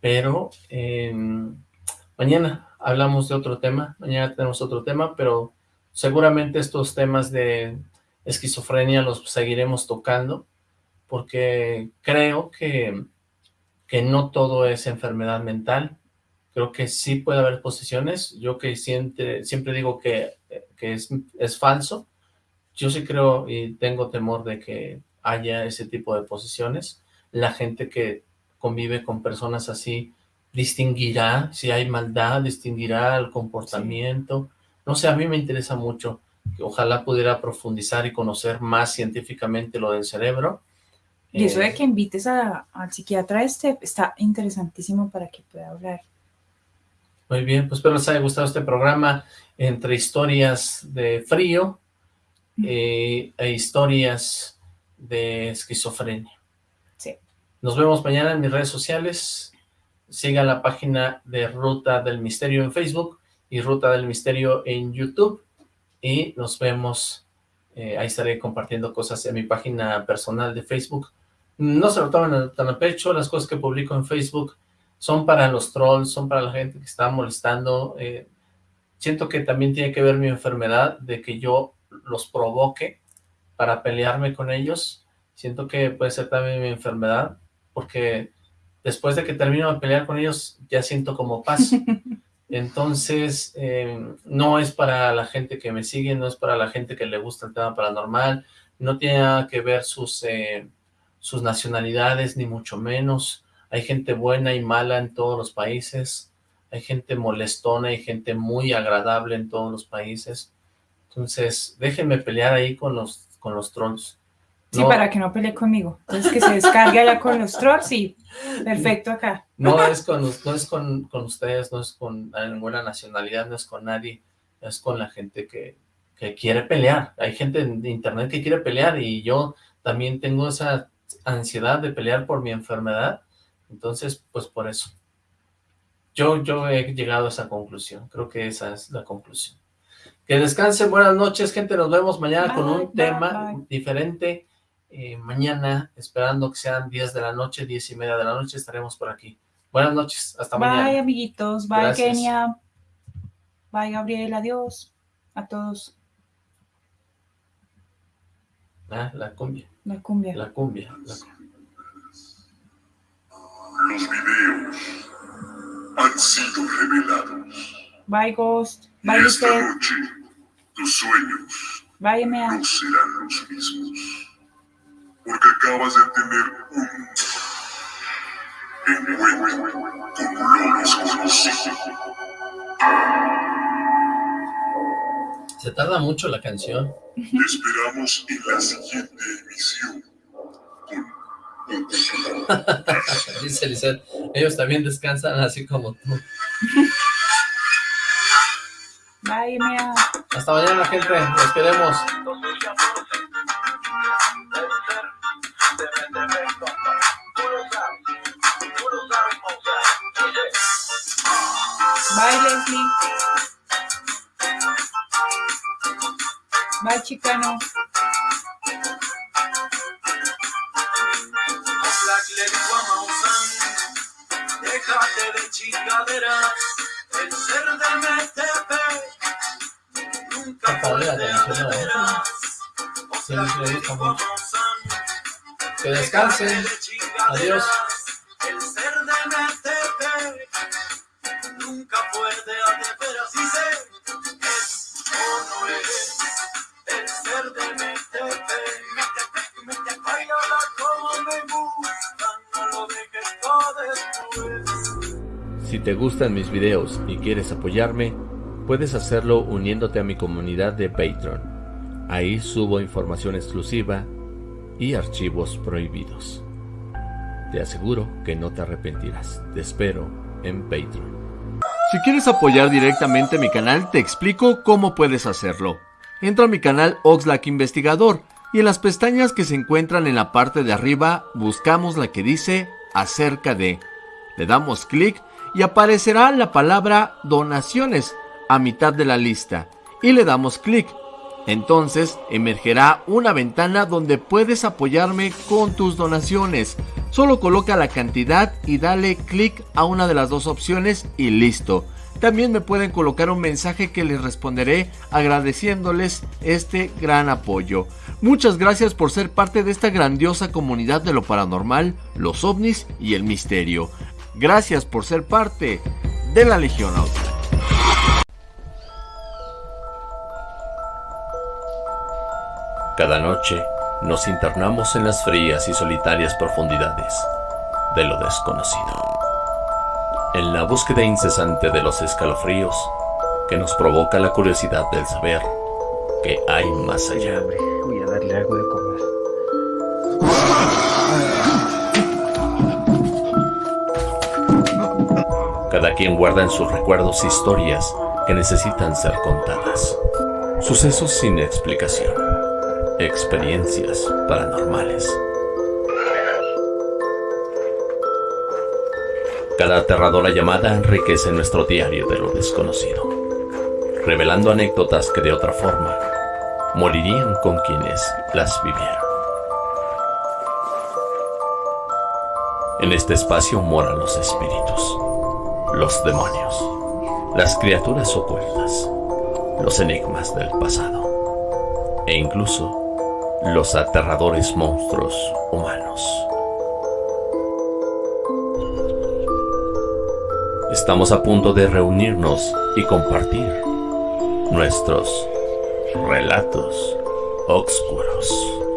pero eh, mañana hablamos de otro tema, mañana tenemos otro tema, pero seguramente estos temas de esquizofrenia los seguiremos tocando, porque creo que, que no todo es enfermedad mental, creo que sí puede haber posiciones, yo que siempre, siempre digo que, que es, es falso, yo sí creo y tengo temor de que haya ese tipo de posiciones, la gente que convive con personas así distinguirá si hay maldad, distinguirá el comportamiento, no sé, a mí me interesa mucho, que ojalá pudiera profundizar y conocer más científicamente lo del cerebro, Y eso Eh, de que invites a- al psiquiatra este está interesantísimo para que pueda hablar. Muy bien, pues espero les haya gustado este programa entre historias de frío eh, e historias de esquizofrenia. Sí. Nos vemos mañana en mis redes sociales. Sigan la página de Ruta del Misterio en Facebook y Ruta del Misterio en YouTube. Y nos vemos, eh, ahí estaré compartiendo cosas en mi página personal de Facebook. No se lo tomen tan a pecho, las cosas que publico en Facebook son para los trolls, son para la gente que está molestando. eh, siento que también tiene que ver mi enfermedad de que yo los provoque para pelearme con ellos. Siento que puede ser también mi enfermedad, porque después de que termino de pelear con ellos, ya siento como paz. Entonces, eh, no es para la gente que me sigue, no es para la gente que le gusta el tema paranormal, no tiene nada que ver sus, eh, sus nacionalidades, ni mucho menos. Hay gente buena y mala en todos los países, hay gente molestona y gente muy agradable en todos los países. Entonces, déjenme pelear ahí con los, con los trolls. Sí, No- para que no pelee conmigo. Entonces que se descargue allá con los trolls y perfecto acá. No es con, no es con, con ustedes, no es con ninguna nacionalidad, no es con nadie, es con la gente que, que quiere pelear. Hay gente en internet que quiere pelear y yo también tengo esa ansiedad de pelear por mi enfermedad, entonces pues por eso. Yo, yo he llegado a esa conclusión, creo que esa es la conclusión. Que descansen, buenas noches, gente, nos vemos mañana con un bye, tema bye. diferente eh, mañana, esperando que sean 10 de la noche, 10 y media de la noche, estaremos por aquí. Buenas noches, hasta bye, mañana. Bye, amiguitos. Bye, Gracias. Kenia. Bye, Gabriel. Adiós. A todos. Ah, la cumbia. La cumbia. La cumbia. La cumbia. Los videos han sido revelados. Bye, Ghost. Bye, Y esta noche, tus sueños Bye, no serán los mismos. Porque acabas de tener un encuentro con lo desconocido. Se tarda mucho la canción. Te esperamos en la siguiente emisión. Dice Lisette, ellos también descansan así como tú. Bye, Emea. Hasta mañana, gente. Los queremos. Bye, Leslie. Bye, Chicano. Déjate de chingaderas, el ser de MTP nunca veras. Sí, me gusta mucho. Que descansen. Adiós. Si te gustan mis videos y quieres apoyarme, puedes hacerlo uniéndote a mi comunidad de Patreon. Ahí subo información exclusiva y archivos prohibidos. Te aseguro que no te arrepentirás. Te espero en Patreon. Si quieres apoyar directamente mi canal, te explico cómo puedes hacerlo. Entra a mi canal Oxlack Investigador y en las pestañas que se encuentran en la parte de arriba buscamos la que dice acerca de. Le damos clic y aparecerá la palabra donaciones a mitad de la lista y le damos clic. Entonces emergerá una ventana donde puedes apoyarme con tus donaciones. Solo coloca la cantidad y dale clic a una de las dos opciones y listo. También me pueden colocar un mensaje que les responderé agradeciéndoles este gran apoyo. Muchas gracias por ser parte de esta grandiosa comunidad de lo paranormal, los ovnis y el misterio. Gracias por ser parte de la Legión Outlaw. Cada noche nos internamos en las frías y solitarias profundidades de lo desconocido. En la búsqueda incesante de los escalofríos que nos provoca la curiosidad del saber que hay más allá. Voy a darle algo de comer. Cada quien guarda en sus recuerdos historias que necesitan ser contadas. Sucesos sin explicación. Experiencias paranormales. Cada aterradora llamada enriquece nuestro diario de lo desconocido, revelando anécdotas que de otra forma morirían con quienes las vivieron. En este espacio moran los espíritus, los demonios, las criaturas ocultas, los enigmas del pasado e incluso los aterradores monstruos humanos. Estamos a punto de reunirnos y compartir nuestros relatos oscuros.